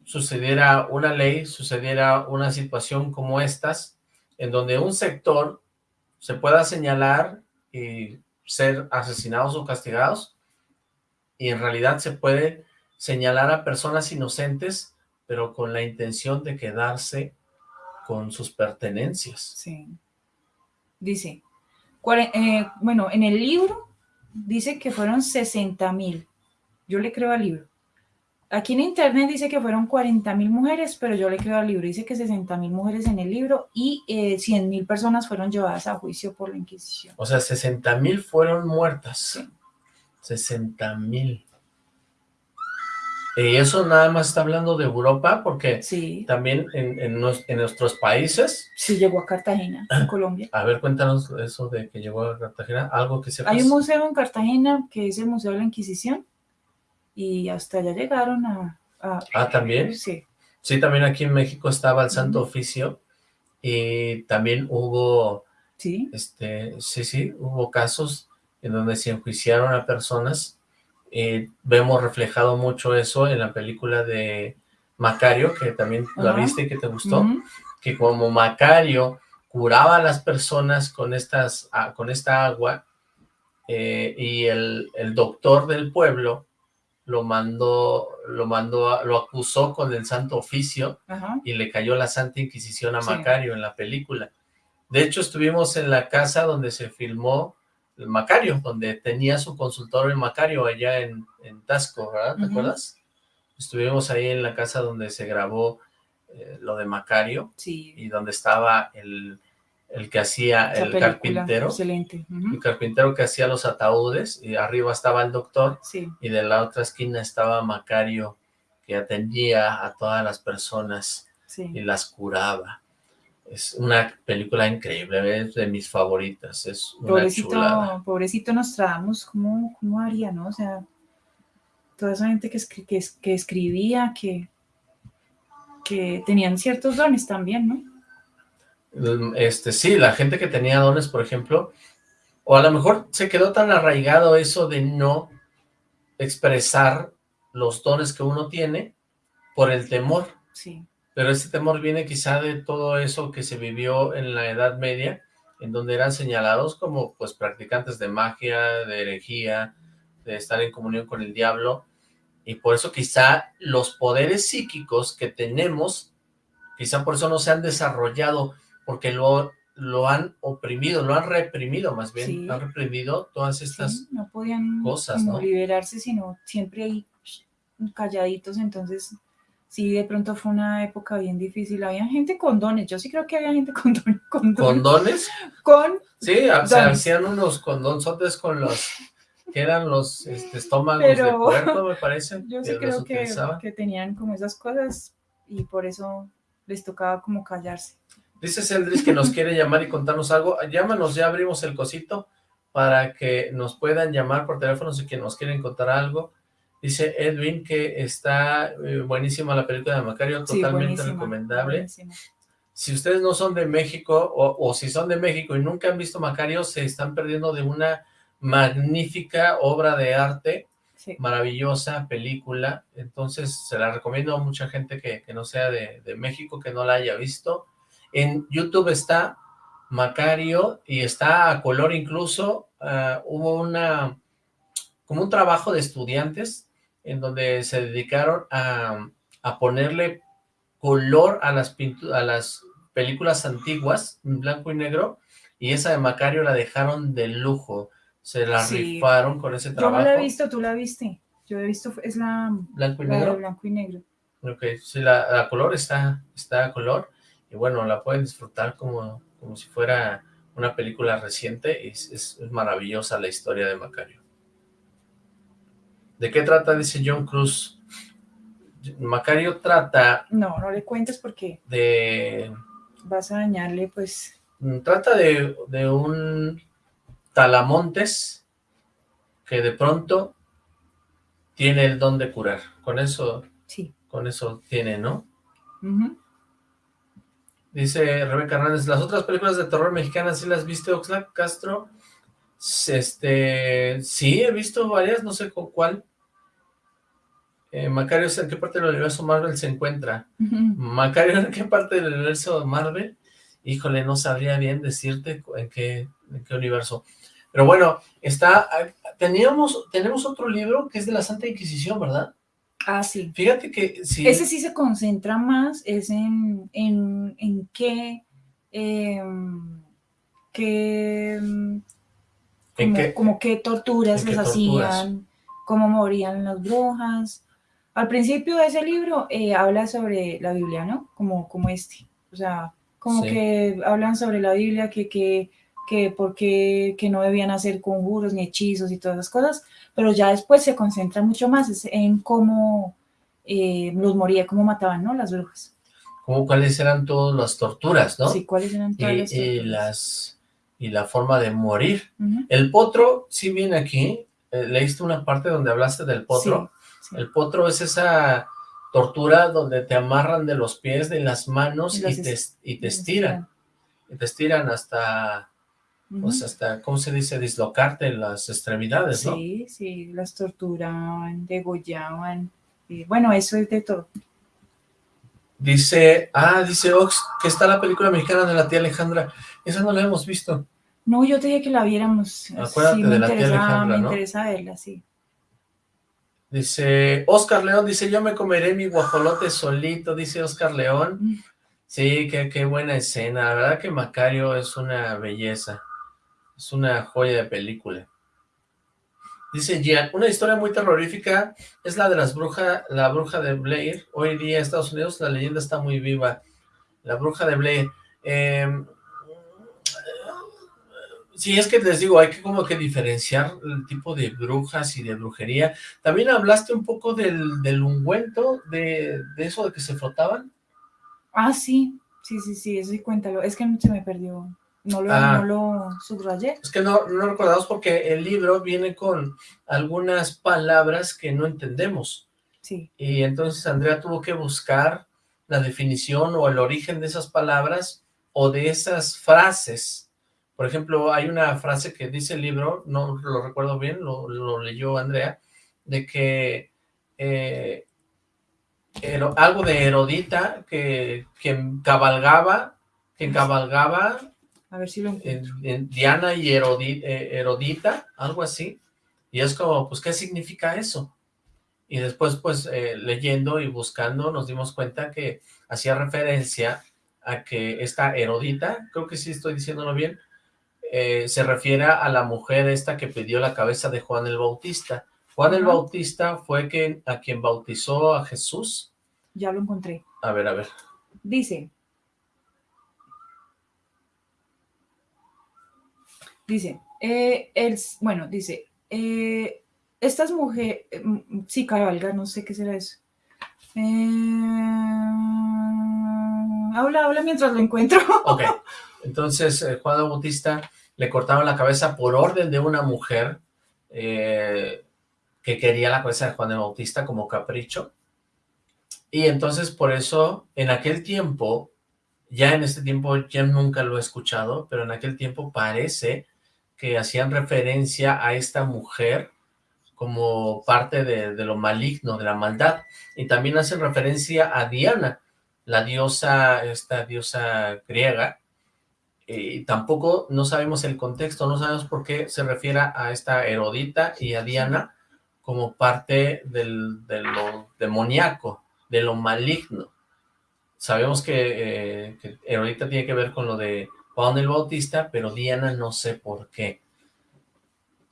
sucediera una ley, sucediera una situación como estas, en donde un sector se pueda señalar y ser asesinados o castigados, y en realidad se puede señalar a personas inocentes, pero con la intención de quedarse con sus pertenencias. Sí. Dice, eh, bueno, en el libro dice que fueron 60 mil. Yo le creo al libro. Aquí en internet dice que fueron 40 mil mujeres, pero yo le creo al libro. Dice que 60 mil mujeres en el libro y eh, 100 mil personas fueron llevadas a juicio por la Inquisición. O sea, 60 mil fueron muertas. Sí. 60 mil. Y eso nada más está hablando de Europa, porque Sí, también en, en nues- en nuestros países, sí llegó a Cartagena, en Colombia. a ver, cuéntanos eso de que llegó a Cartagena, algo que sepas. Hay un museo en Cartagena que es el Museo de la Inquisición y hasta allá llegaron a... a- Ah, ¿también? Sí, Sí, también aquí en México estaba el Santo. Oficio y también hubo, sí, este, sí, sí, hubo casos en donde se enjuiciaron a personas. Eh, vemos reflejado mucho eso en la película de Macario, que también la Ajá. viste y que te gustó. que como Macario curaba a las personas con, estas, ah, con esta agua, eh, y el, el doctor del pueblo lo mandó, lo mandó, lo acusó con el Santo Oficio Ajá. y le cayó la Santa Inquisición a Sí. Macario en la película. De hecho, estuvimos en la casa donde se filmó Macario, donde tenía su consultorio en Macario allá en, en Tasco, ¿verdad? ¿Te acuerdas? Estuvimos ahí en la casa donde se grabó eh, lo de Macario Sí. y donde estaba el, el que hacía esa el película, carpintero, Excelente. El carpintero que hacía los ataúdes y arriba estaba el doctor Sí. y de la otra esquina estaba Macario que atendía a todas las personas Sí. y las curaba. Es una película increíble, es de mis favoritas, es una chulada. Pobrecito, pobrecito Nostradamus, ¿cómo, ¿cómo haría, no? O sea, toda esa gente que, escri- que, es- que escribía, que, que tenían ciertos dones también, ¿no? Este, sí, la gente que tenía dones, por ejemplo, o a lo mejor se quedó tan arraigado eso de no expresar los dones que uno tiene por el temor, Sí, pero ese temor viene quizá de todo eso que se vivió en la Edad Media, en donde eran señalados como pues practicantes de magia, de herejía, de estar en comunión con el diablo, y por eso quizá los poderes psíquicos que tenemos, quizá por eso no se han desarrollado, porque lo, lo han oprimido, lo han reprimido más bien, Sí. han reprimido todas sí, estas... no podían cosas, ¿no? liberarse, sino siempre ahí calladitos, entonces sí, de pronto fue una época bien difícil, había gente con dones, yo sí creo que había gente con dones, con, dones, ¿Condones? con Sí, Dones. hacían unos condonzotes con los... que eran los este, estómagos Pero- de puerco, me parece. Yo que sí creo que, que tenían como esas cosas y por eso les tocaba como callarse. Dice Celdris que nos quiere llamar y contarnos algo. Llámanos, ya abrimos el cosito para que nos puedan llamar por teléfono si que nos quieren contar algo. Dice Edwin que está eh, buenísima la película de Macario, Sí, totalmente recomendable. Si ustedes no son de México o, o si son de México y nunca han visto Macario, se están perdiendo de una magnífica obra de arte Sí. maravillosa película, entonces se la recomiendo a mucha gente que, que no sea de, de México, que no la haya visto. En YouTube está Macario y está a color incluso, ah, hubo una, como un trabajo de estudiantes en donde se dedicaron a, a ponerle color a las, a las películas antiguas, en blanco y negro, y esa de Macario la dejaron de lujo, se la Sí. rifaron con ese Yo trabajo. no la he visto, tú la viste. Yo he visto, es la, Blanco y la de negro. blanco y negro. Ok, sí, la, la color está, está a color y bueno, la pueden disfrutar como, como si fuera una película reciente y es maravillosa la historia de Macario. ¿De qué trata? Dice John Cruz. Macario trata No, no le cuentes porque de vas a dañarle, pues, Mm, Trata de, de un talamontes que de pronto tiene el don de curar. Con eso, sí. con eso tiene, ¿no? Dice Rebeca Hernández, las otras películas de terror mexicanas, ¿sí las viste, Oxlack Castro? Este, sí, he visto varias, no sé con cuál. Eh, Macario, ¿en qué parte del universo Marvel se encuentra? Ujú. Macario, ¿en qué parte del universo Marvel? Híjole, no sabría bien decirte en qué, en qué universo. Pero bueno, está, teníamos, tenemos otro libro que es de la Santa Inquisición, ¿verdad? Ah, sí. Fíjate que sí. Ese sí se concentra más, es en, en, en qué, em, qué, em, ¿En como, qué? como qué torturas en qué les torturas? hacían, cómo morían las brujas. Al principio de ese libro eh, habla sobre la Biblia, ¿no? Como, como este. O sea, como Sí. que hablan sobre la Biblia, que, que, que por qué que no debían hacer conjuros ni hechizos y todas esas cosas, pero ya después se concentra mucho más en cómo eh, los moría, cómo mataban, ¿no? Las brujas. como cuáles eran todas las torturas, ¿no? Sí, cuáles eran y, todas las y torturas? las y la forma de morir. El potro, sí viene aquí, eh, leíste una parte donde hablaste del potro. sí. El potro es esa tortura donde te amarran de los pies, de las manos Y te, y te estiran. Y te estiran hasta, Ujú. pues hasta, ¿cómo se dice? Dislocarte las extremidades, ¿no? Sí, sí, las torturaban, degollaban. y bueno, eso es de todo. Dice, ah, dice Ox, que está la película mexicana de la tía Alejandra. Esa no la hemos visto. No, yo te dije que la viéramos. Acuérdate sí, me de la tía Alejandra, me ¿no? interesa verla, sí. Dice, Oscar León, dice, yo me comeré mi guajolote solito, dice Oscar León. Sí, qué, qué buena escena, la verdad que Macario es una belleza, es una joya de película. Dice Gian, una historia muy terrorífica es la de las brujas, la bruja de Blair. Hoy día en Estados Unidos la leyenda está muy viva. La bruja de Blair. Eh, sí, es que les digo, hay que como que diferenciar el tipo de brujas y de brujería. También hablaste un poco del, del ungüento, de, de eso de que se frotaban. Ah, sí, sí, sí, sí, eso sí, cuéntalo. Es que se me perdió. No lo, Ah. no lo subrayé. Es que no, no recordamos porque el libro viene con algunas palabras que no entendemos. Sí. Y entonces Andrea tuvo que buscar la definición o el origen de esas palabras o de esas frases. Por ejemplo, hay una frase que dice el libro, no lo recuerdo bien, lo, lo leyó Andrea, de que eh, Hero- algo de Herodita que, que cabalgaba, que cabalgaba A ver si lo en- en Diana y Herodi- eh, Herodita, algo así, y es como, pues, ¿qué significa eso? Y después, pues, eh, leyendo y buscando, nos dimos cuenta que hacía referencia a que esta Herodita, creo que sí estoy diciéndolo bien, eh, se refiere a la mujer esta que pidió la cabeza de Juan el Bautista. Juan el. Bautista fue quien, a quien bautizó a Jesús. Ya lo encontré. A ver, a ver. Dice. Dice, eh, el, bueno, dice, eh, estas mujeres, sí, cabalga, no sé qué será eso. Habla, habla mientras lo encuentro. Ok, entonces Juan el Bautista le cortaron la cabeza por orden de una mujer eh, que quería la cabeza de Juan el Bautista como capricho. Y entonces por eso, en aquel tiempo, ya en este tiempo ya nunca lo he escuchado, pero en aquel tiempo parece que hacían referencia a esta mujer como parte de, de lo maligno, de la maldad. Y también hacen referencia a Diana, la diosa, esta diosa griega, y tampoco no sabemos el contexto, no sabemos por qué se refiere a esta Herodita y a Diana como parte del, de lo demoníaco, de lo maligno. Sabemos que, eh, Herodita tiene que ver con lo de Juan el Bautista, pero Diana no sé por qué.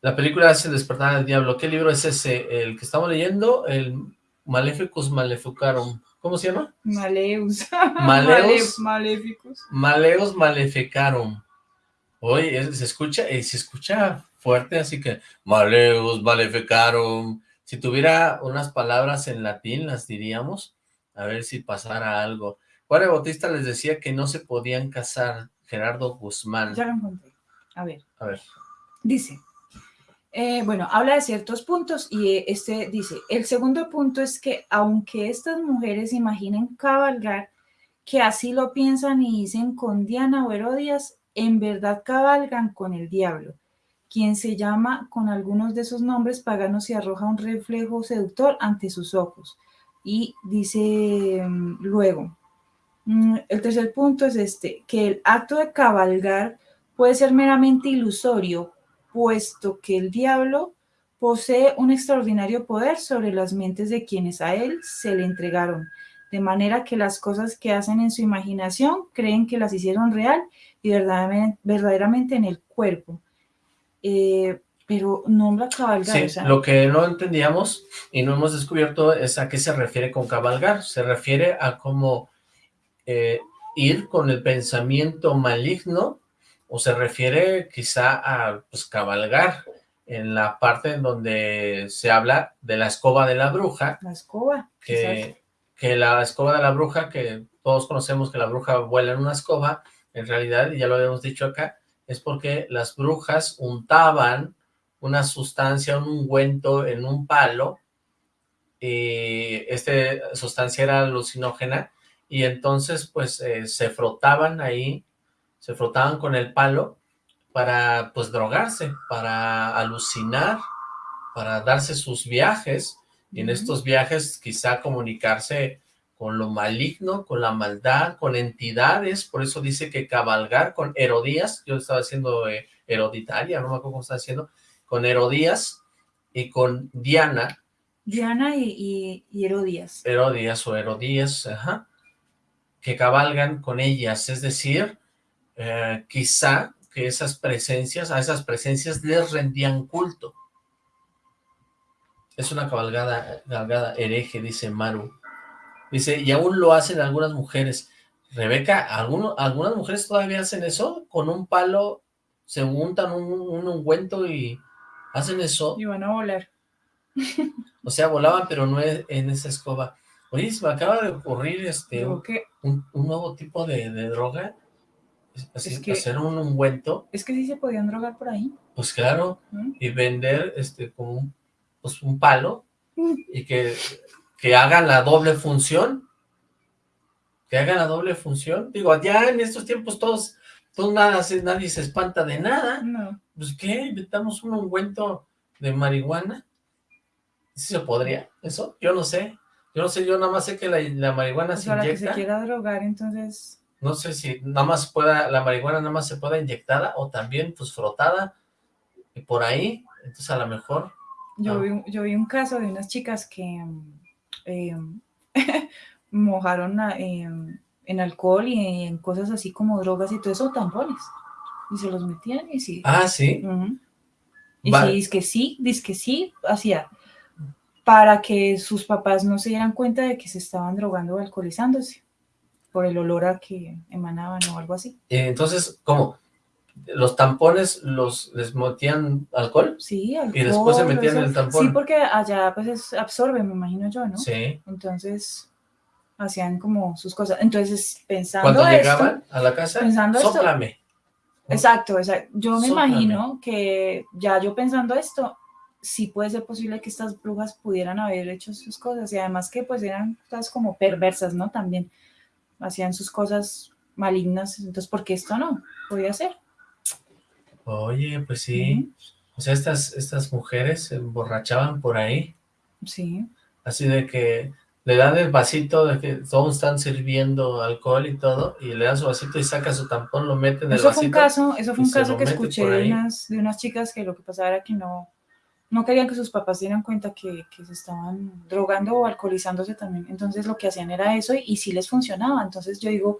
La película hace despertar al diablo. ¿Qué libro es ese? El que estamos leyendo, el Maleficus Maleficarum. ¿Cómo se llama? Maleus. Maleus. Male- Maléficos. Maleus Maleficarum. Oye, se escucha, eh, se escucha fuerte, así que Maleus Maleficarum. Si tuviera unas palabras en latín, las diríamos, a ver si pasara algo. Juan el Bautista les decía que no se podían casar, Gerardo Guzmán. Ya lo encontré. A ver. A ver, Dice, eh, bueno, habla de ciertos puntos y eh, este dice, el segundo punto es que aunque estas mujeres imaginen cabalgar, que así lo piensan y dicen con Diana o Herodias, en verdad cabalgan con el diablo, quien se llama con algunos de esos nombres paganos y arroja un reflejo seductor ante sus ojos. Y dice mm, luego, mm, el tercer punto es este, que el acto de cabalgar puede ser meramente ilusorio, puesto que el diablo posee un extraordinario poder sobre las mentes de quienes a él se le entregaron, de manera que las cosas que hacen en su imaginación creen que las hicieron real y verdaderamente, verdaderamente en el cuerpo. Eh, pero nombra cabalgar, sí, lo que no entendíamos y no hemos descubierto es a qué se refiere con cabalgar. Se refiere a cómo eh, ir con el pensamiento maligno o se refiere quizá a pues, cabalgar en la parte en donde se habla de la escoba de la bruja, la escoba, que, que la escoba de la bruja, que todos conocemos que la bruja vuela en una escoba, en realidad, y ya lo habíamos dicho acá, es porque las brujas untaban una sustancia, un ungüento en un palo, y esta sustancia era alucinógena, y entonces pues eh, se frotaban ahí, se frotaban con el palo para pues drogarse, para alucinar, para darse sus viajes, y en estos viajes quizá comunicarse con lo maligno, con la maldad, con entidades, por eso dice que cabalgar con Herodías, yo estaba haciendo eh, Heroditaria, no me acuerdo cómo estaba haciendo, con Herodías y con Diana, Diana y, y, y Herodías. Herodías o Herodías, ajá, que cabalgan con ellas, es decir, eh, quizá que esas presencias, a esas presencias les rendían culto. Es una cabalgada, cabalgada hereje, dice Maru. Dice, y aún lo hacen algunas mujeres. Rebeca, ¿alguno, ¿algunas mujeres todavía hacen eso? Con un palo se untan un, un ungüento y hacen eso. Y van a volar. O sea, volaban, pero no en esa escoba. Oye, se me acaba de ocurrir este un, que, un- un nuevo tipo de, de droga. Así, Es que- hacer un ungüento, es que sí se podían drogar por ahí. pues claro, y vender este como un, pues un palo y que, que hagan la doble función. Que hagan la doble función. Digo, ya en estos tiempos todos, todos nada, nadie se espanta de nada. No. Pues qué, inventamos un ungüento de marihuana. ¿Sí se podría eso? Yo no sé. Yo no sé, yo nada más sé que la, la marihuana Pues se que inyecta. se quiera drogar, entonces, No sé si nada más pueda, la marihuana nada más se pueda inyectada o también pues frotada y por ahí. Entonces a lo mejor. yo, Ah. vi, un- yo vi un caso de unas chicas que mm, eh, mojaron a- em, en alcohol y en cosas así como drogas y todo eso, tampones. Y se los metían y sí. Ah, sí. Y Va- sí, dice que sí, dice que sí, hacía para que sus papás no se dieran cuenta de que se estaban drogando o alcoholizándose por el olor a que emanaban o algo así. Eh, Entonces, ¿cómo? ¿Los tampones los les metían alcohol? Sí, alcohol. Y después se metían eso. el tampón. Sí, porque allá pues es- absorbe, me imagino yo, ¿no? Sí. Entonces hacían como sus cosas. Entonces, pensando Cuando esto, llegaban a la casa, pensando esto- sóplame. Exacto, exacto. Yo me Sóplame. imagino que ya yo pensando esto, sí puede ser posible que estas brujas pudieran haber hecho sus cosas y además que pues eran todas como perversas, ¿no? También hacían sus cosas malignas, entonces ¿por qué esto no? Podía ser. Oye, pues sí. O sea, estas, estas mujeres se emborrachaban por ahí. Sí, Así de que le dan el vasito de que todos están sirviendo alcohol y todo, y le dan su vasito y saca su tampón, lo mete en el eso fue un caso, eso fue un caso que escuché de unas, de unas chicas que lo que pasaba era que no, no querían que sus papás dieran cuenta que, que se estaban drogando o alcoholizándose también. Entonces lo que hacían era eso y, y sí les funcionaba. Entonces yo digo,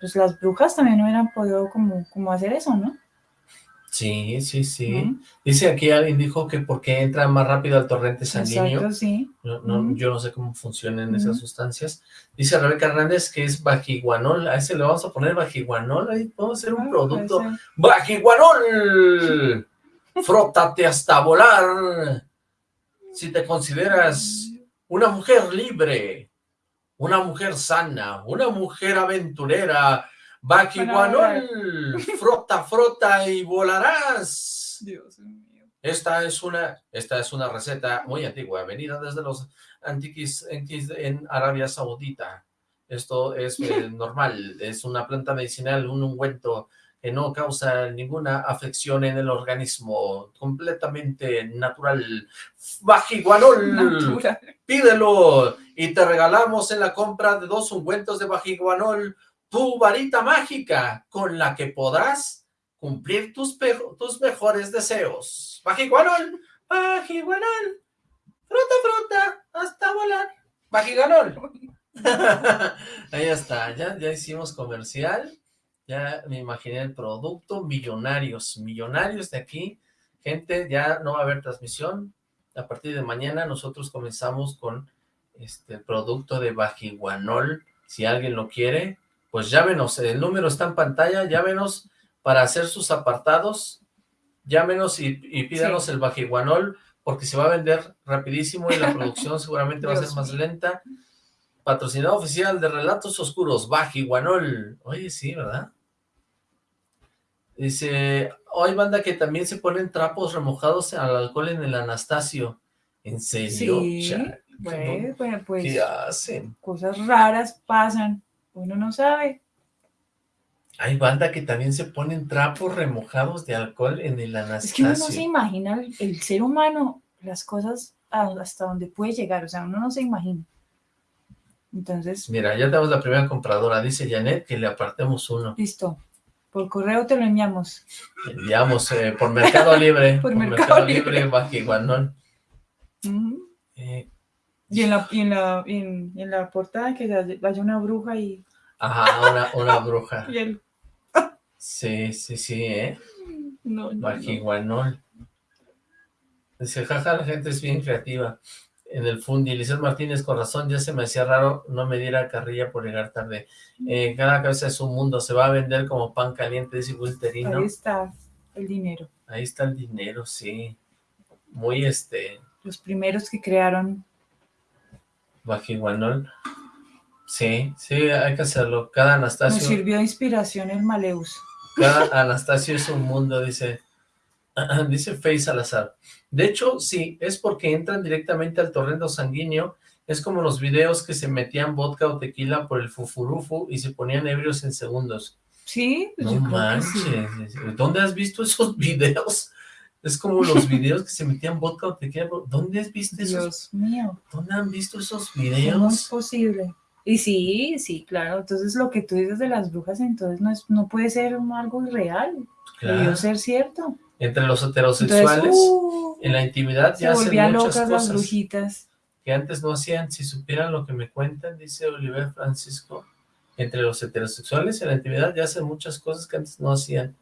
pues las brujas también no hubieran podido como, como hacer eso, ¿no? Sí, sí, sí. Dice aquí alguien dijo que porque entra más rápido al torrente sanguíneo. Exacto, sí. No, no. Yo no sé cómo funcionan esas sustancias. Dice Rebeca Hernández que es bajiguanol. A ese le vamos a poner bajiguanol. Ahí podemos hacer un Ah, producto. ¡Bajiguanol! Frótate hasta volar. Si te consideras una mujer libre, una mujer sana, una mujer aventurera, Bajiguanol, frota, frota y volarás. Dios mío. Esta es una, esta es una receta muy antigua, venida desde los antiquis antiquis en Arabia Saudita. Esto es eh, normal, es una planta medicinal, un ungüento que no causa ninguna afección en el organismo, completamente natural. Bajiguanol, Natural. pídelo y te regalamos en la compra de dos ungüentos de bajiguanol tu varita mágica con la que podrás cumplir tus, tus mejores deseos. Bajiguanol, bajiguanol, fruta, fruta, hasta volar. Bajiguanol. Ahí está, ya, ya hicimos comercial, ya me imaginé el producto, millonarios, millonarios de aquí, gente, ya no va a haber transmisión, a partir de mañana nosotros comenzamos con este producto de Bajiguanol, si alguien lo quiere, pues llámenos, el número está en pantalla, llámenos para hacer sus apartados, llámenos y, y pídanos Sí. el Bajiguanol, porque se va a vender rapidísimo y la producción seguramente va a ser más lenta. Patrocinado oficial de Relatos Oscuros, Bajiguanol. Oye, sí, ¿verdad? Dice, hoy banda que también se ponen trapos remojados al alcohol en el Anastasio. ¿En serio? Sí, pues, pues, pues, ¿Qué hacen? cosas raras pasan. Uno no sabe. Hay banda que también se ponen trapos remojados de alcohol en el Es que uno no se Anastasio. imagina el, el ser humano, las cosas hasta donde puede llegar. O sea, uno no se imagina. Entonces, Mira, ya tenemos la primera compradora. Dice Janet que le apartemos uno. listo. Por correo te lo enviamos. Enviamos eh, por Mercado Libre. Por Mercado Libre. Bajiguanol. Ujú. Eh, Y en la, y en la, en, en la portada que haya vaya una bruja y, Ajá, una, una bruja. y Sí, sí, sí, ¿eh? no. Dice, jaja, la gente es bien creativa. En el Fundi, Lizeth Martínez, con razón, ya se me hacía raro no me diera carrilla por llegar tarde. Eh, cada cabeza es un mundo, se va a vender como pan caliente, dice Wilterino. Ahí está el dinero. Ahí está el dinero, sí. Muy, este, Los primeros que crearon, bajiguanol. Sí, sí, hay que hacerlo. Cada nos Anastasio, sirvió de inspiración el Maleus. cada Anastasio es un mundo, dice, dice Faye Salazar. De hecho, sí, es porque entran directamente al torrente sanguíneo. Es como los videos que se metían vodka o tequila por el fufurufu y se ponían ebrios en segundos. Sí, pues No yo creo que sí. manches, ¿dónde has visto esos videos? Es como los videos que se metían vodka o tequila. ¿Dónde has visto esos? Dios mío, ¿Dónde han visto esos ¿cómo es videos? posible? Y sí, sí, claro. Entonces lo que tú dices de las brujas, entonces no, es, no puede ser algo irreal. Claro. Debió ser cierto. Entre los Entonces, heterosexuales, uh, en la intimidad ya hacen muchas locas las cosas brujitas. que antes no hacían. Si supieran lo que me cuentan, dice Oliver Francisco, entre los heterosexuales en la intimidad ya hacen muchas cosas que antes no hacían.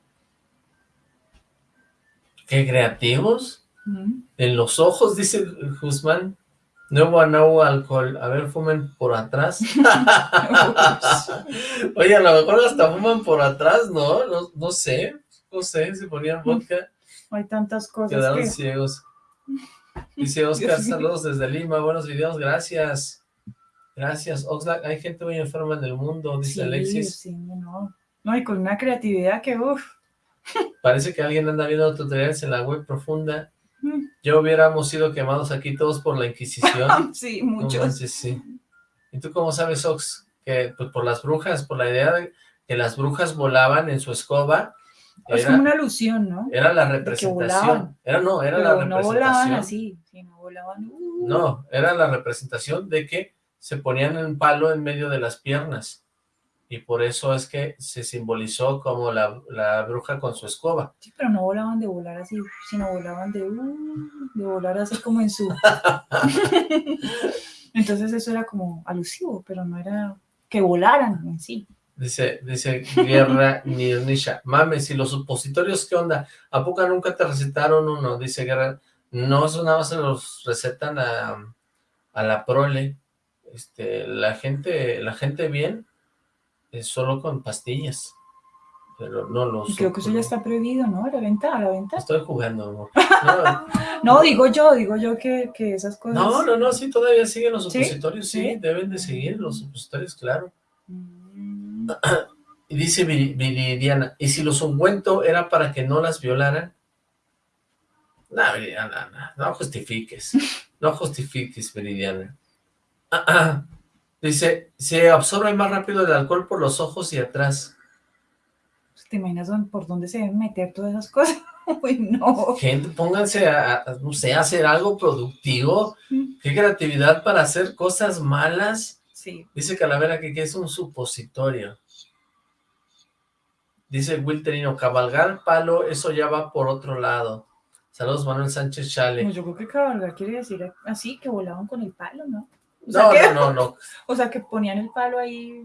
¡Qué creativos! Mm. En los ojos, dice Guzmán, nuevo nuevo alcohol. A ver, fumen por atrás. Oye, a lo mejor hasta fuman por atrás, ¿no? No, no sé, no sé, se ponían vodka, Hay tantas cosas quedaron que... ciegos. Dice Oscar, saludos desde Lima, buenos videos, gracias. Gracias, Oxlack, hay gente muy enferma en el mundo, dice Sí, Alexis. sí, no. No, y con una creatividad que, uff. Parece que alguien anda viendo tutoriales en la web profunda. Mm. Ya hubiéramos sido quemados aquí todos por la Inquisición. Sí, No muchos. sí. ¿Y tú cómo sabes, Ox? Que pues, por las brujas, por la idea de que las brujas volaban en su escoba, es era, como una alusión, ¿no? era la representación. Era no, era la Pero no representación. volaban así, sí, no volaban. uh, No, era la representación de que se ponían un palo en medio de las piernas. Y por eso es que se simbolizó como la, la bruja con su escoba. Sí, pero no volaban de volar así, sino volaban de, uh, de volar así como en su... Entonces eso era como alusivo, pero no era que volaran en sí. Dice, dice Guerra Nirnisha. Mames, ¿y los supositorios qué onda? ¿A poco nunca te recetaron uno? Dice Guerra. No, eso nada más se los recetan a, a la prole. Este, la gente, la gente bien es solo con pastillas. Pero no los... Y creo que eso ya está prohibido, ¿no? A la venta, a la venta. Estoy jugando, amor. No, No, digo yo, digo yo que, que esas cosas... no, no, no, sí, todavía siguen los ¿Sí? supositorios, sí, ¿Sí? deben de seguir los supositorios, claro. Mm, Y dice Viri- Viridiana, ¿y si los ungüento era para que no las violaran? No, Viridiana, no, no justifiques, no justifiques, Viridiana. Ah, ah. Dice, se absorbe más rápido el alcohol por los ojos y atrás. ¿Te imaginas por dónde se deben meter todas esas cosas? Uy, no. Gente, pónganse a, a, no sé, a hacer algo productivo. Qué creatividad para hacer cosas malas. Sí, Dice Calavera que, que es un supositorio. Dice Wilterino, cabalgar palo, eso ya va por otro lado. Saludos Manuel Sánchez Chale. pues yo creo que cabalgar quiere decir así, que volaban con el palo, ¿no? O sea, No, que, no, no, no. O sea, que ponían el palo ahí...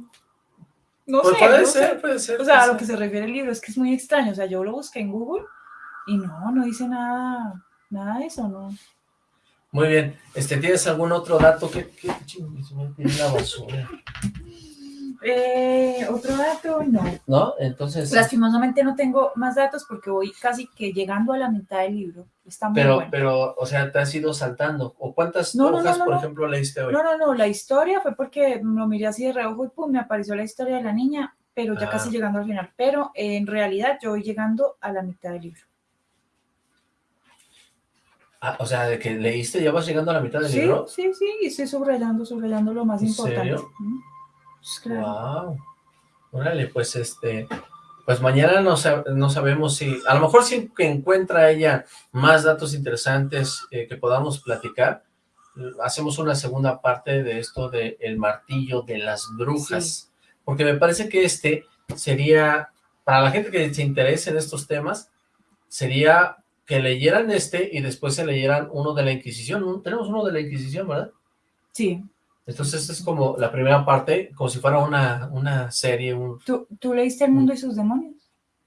No Pues sé, puede ser, sé. puede ser. O sea, a lo que se refiere el libro es que es muy extraño. O sea, yo lo busqué en Google y no, no dice nada, nada de eso, ¿no? Muy bien. Este, ¿Tienes algún otro dato? ¿Qué, qué chingue, se me la basura? Eh, otro dato, no. ¿No? Entonces, Lastimosamente no tengo más datos porque voy casi que llegando a la mitad del libro. Está muy pero, bueno. pero, o sea, te has ido saltando. ¿O cuántas No, no, no, hojas, no, por ejemplo, leíste hoy? No, no, no, la historia fue porque lo miré así de reojo y pum, me apareció la historia de la niña, pero ya Ah. casi llegando al final. Pero eh, en realidad yo voy llegando a la mitad del libro. Ah, o sea, de que leíste, ya vas llegando a la mitad del Sí, libro. sí, sí, y estoy subrayando, subrayando lo más ¿En importante. serio? Mm, pues claro. Wow. Órale, pues este, pues mañana no, sa- no sabemos si, a lo mejor si encuentra ella más datos interesantes eh, que podamos platicar, hacemos una segunda parte de esto de el martillo de las brujas, porque me parece que este sería, para la gente que se interese en estos temas, sería que leyeran este y después se leyeran uno de la Inquisición. Tenemos uno de la Inquisición, ¿verdad? Sí. Entonces es como la primera parte, como si fuera una, una serie. Un... ¿Tú, ¿Tú leíste El mundo y sus demonios?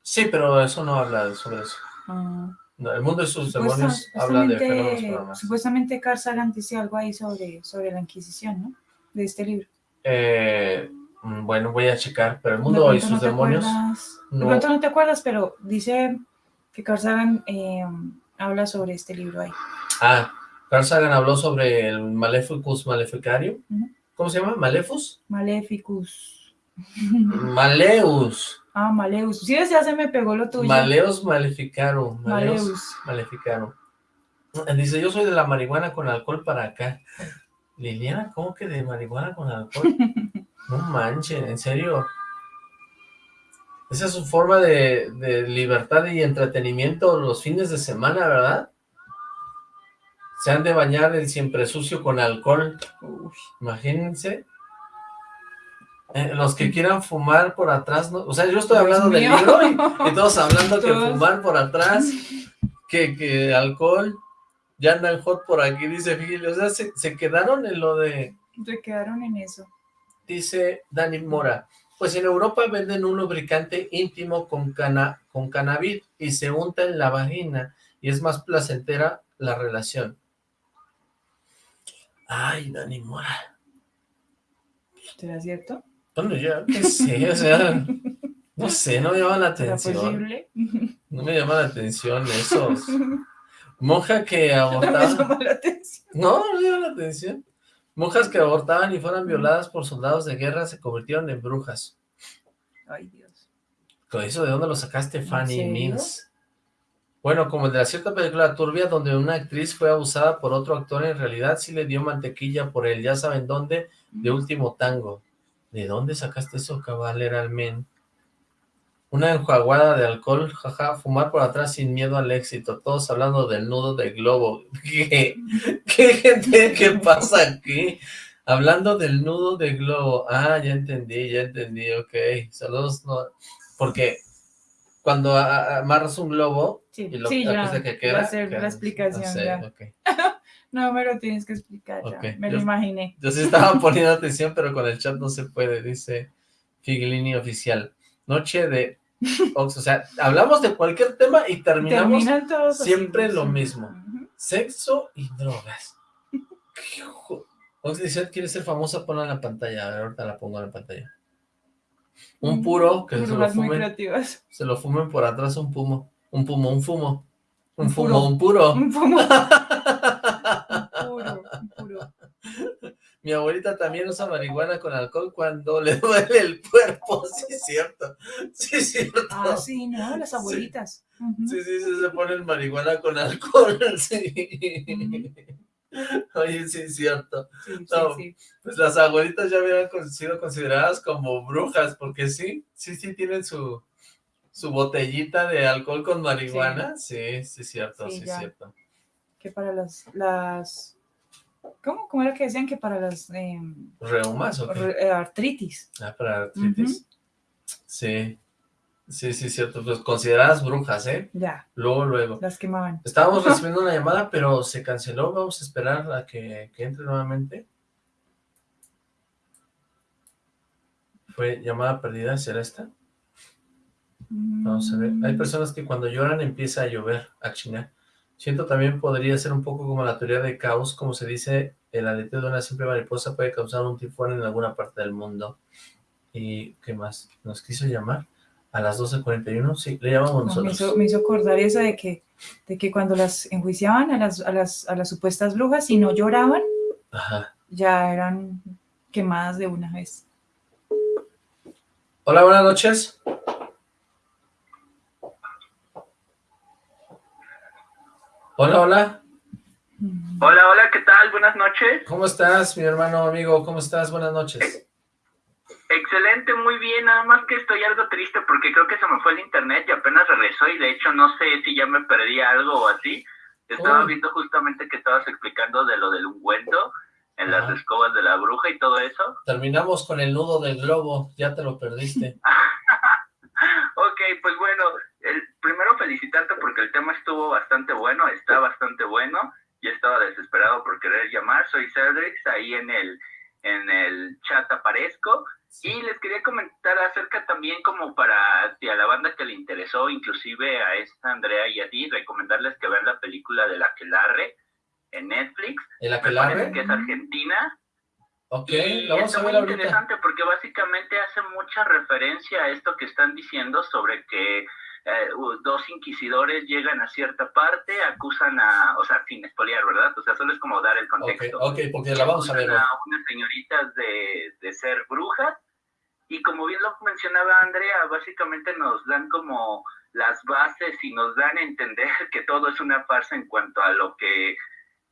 Sí, pero eso no habla sobre eso. Ah. No, el mundo y sus demonios habla de fenómenos supuestamente, paranormales. supuestamente Carl Sagan dice algo ahí sobre, sobre la Inquisición, ¿no? De este libro. Eh, mm, bueno, voy a checar, pero el mundo y sus no demonios... acuerdas- no. De pronto no te acuerdas, pero dice que Carl Sagan eh, habla sobre este libro ahí. Ah, Carl Sagan habló sobre el Maleficus Maleficario. ¿Cómo se llama? ¿Maleficus? Maleficus. Maleus. Ah, Maleus. Sí, ya se me pegó lo tuyo. Maleus Maleficarum. Maleus Maleus. Maleficarum. Dice, yo soy de la marihuana con alcohol para acá. Liliana, ¿cómo que de marihuana con alcohol? No manchen, en serio. Esa es su forma de, de libertad y entretenimiento los fines de semana, ¿verdad? Se han de bañar el siempre sucio con alcohol. Uy, Imagínense. Eh, los que quieran fumar por atrás, ¿no? O sea, yo estoy hablando del libro y, y todos hablando que fumar por atrás, que, que alcohol, ya andan hot por aquí, dice Fili. O sea, se, se quedaron en lo de, se quedaron en eso. dice Dani Mora, pues en Europa venden un lubricante íntimo con, cana, con cannabis y se unta en la vagina y es más placentera la relación. Ay, Dani Mora. ¿Será cierto? Bueno, ya, qué sé, o sea, no sé, no me llama la ¿Será atención. posible? No me llama la atención esos. Monja que No me abortaba. llama la atención. No, no me llama la atención. Monjas que abortaban y fueron violadas por soldados de guerra se convirtieron en brujas. Ay, Dios. ¿Con eso de dónde lo sacaste, Fanny? Mins? Bueno, como el de la cierta película turbia donde una actriz fue abusada por otro actor, en realidad sí le dio mantequilla por él, ya saben dónde, de último tango. ¿De dónde sacaste eso, cabaleralmente? Una enjuaguada de alcohol, jaja, fumar por atrás sin miedo al éxito, todos hablando del nudo de globo. ¿Qué? ¿Qué gente? ¿Qué pasa aquí? Hablando del nudo de globo. Ah, ya entendí, ya entendí, ok. Saludos, no, porque cuando amarras un globo Sí, y lo sí, ya. que va queda, a ser la explicación, no sé, ya. ok. No me lo tienes que explicar, ya. Me yo- lo imaginé. Yo sí estaba poniendo atención, pero con el chat no se puede, dice Figlini Oficial. Noche de O sea, hablamos de cualquier tema y terminamos así, siempre lo mismo. Sexo y drogas. ¿Qué dice, ¿quiere ser famosa? Ponla en la pantalla, a ver, ahorita la pongo en la pantalla. Un puro, que se lo fumen, se lo fumen por atrás un pumo, un pumo, un fumo, un, Un fumo, puro. un puro. Un fumo. Puro, puro. Mi abuelita también usa marihuana con alcohol cuando le duele el cuerpo, sí es cierto, sí es cierto. Ah, sí, ¿no? Las abuelitas. Sí, sí, sí, se ponen marihuana con alcohol, sí. Oye, sí es cierto. Sí, sí, No. sí. Pues las abuelitas ya hubieran sido consideradas como brujas, porque sí, sí, sí tienen su, su botellita de alcohol con marihuana. Sí, sí, es cierto, Sí, es cierto. Que para las, las ¿cómo? ¿Cómo era que decían que para las eh, ¿Reumas o qué? eh, artritis? Ah, para artritis. Sí, sí, sí, cierto. Pues consideradas brujas, ¿eh? Ya, Luego, luego. las quemaban. Estábamos recibiendo una llamada, pero se canceló. Vamos a esperar a que, que entre nuevamente. Fue llamada perdida, ¿será esta? Vamos a ver. Hay Mm, personas que cuando lloran empieza a llover, a chingar. Siento también podría ser un poco como la teoría de caos, como se dice, el aleteo de una simple mariposa puede causar un tifón en alguna parte del mundo. ¿Y qué más? ¿Nos quiso llamar? ¿A las 12.41? Sí, le llamamos no, me, nosotros. hizo, me hizo acordar eso de que, de que cuando las enjuiciaban a las, a, las, a las supuestas brujas y no lloraban, Ajá. ya eran quemadas de una vez. Hola, buenas noches. Hola, hola. Hola, hola, ¿qué tal? Buenas noches. ¿Cómo estás, mi hermano amigo? ¿Cómo estás? Buenas noches. Excelente, muy bien, nada más que estoy algo triste porque creo que se me fue el internet y apenas regresó y de hecho no sé si ya me perdí algo o así. Estaba Oh. viendo justamente que estabas explicando de lo del ungüento en las escobas de la bruja y todo eso. Terminamos con el nudo del globo. Ya te lo perdiste. Ok, pues bueno, primero felicitarte porque el tema estuvo bastante bueno, está bastante bueno. Yo estaba desesperado por querer llamar, soy Cedric, ahí en el, en el chat aparezco. Y les quería comentar acerca también como para a la banda que le interesó, inclusive a esta Andrea y a ti, recomendarles que vean la película de La Quelarre en Netflix. ¿El Aquelarre? Que es argentina. Ok, la vamos a ver muy ahorita. interesante porque básicamente hace mucha referencia a esto que están diciendo sobre que eh, dos inquisidores llegan a cierta parte, acusan a, o sea, sin espoliar, ¿verdad? O sea, solo es como dar el contexto. ok, porque la vamos a ver a unas señoritas de, de ser brujas y como bien lo mencionaba Andrea, básicamente nos dan como las bases y nos dan a entender que todo es una farsa en cuanto a lo que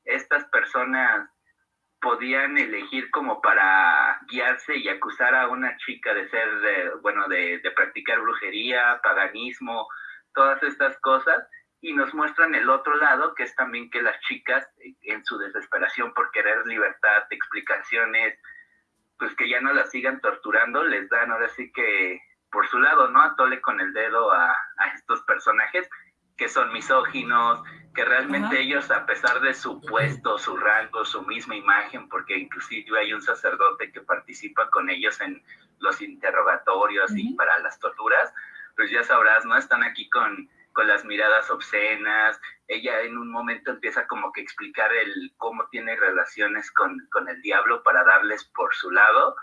estas personas podían elegir como para guiarse y acusar a una chica de ser, de, bueno, de, de practicar brujería, paganismo, todas estas cosas, y nos muestran el otro lado, que es también que las chicas, eh, en su desesperación por querer libertad, explicaciones, pues que ya no las sigan torturando, les dan ahora sí que por su lado, ¿no? Atole con el dedo a, a estos personajes que son misóginos, que realmente ellos, a pesar de su puesto, su rango, su misma imagen, porque inclusive hay un sacerdote que participa con ellos en los interrogatorios y para las torturas, pues ya sabrás, ¿no? Están aquí con, con las miradas obscenas, ella en un momento empieza como que explicar el cómo tiene relaciones con, con el diablo para darles por su lado,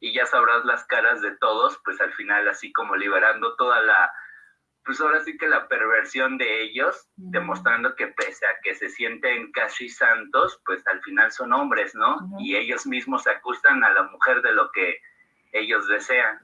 y ya sabrás las caras de todos, pues al final así como liberando toda la, pues ahora sí que la perversión de ellos, demostrando que pese a que se sienten casi santos, pues al final son hombres, ¿no? Y ellos mismos acusan a la mujer de lo que ellos desean.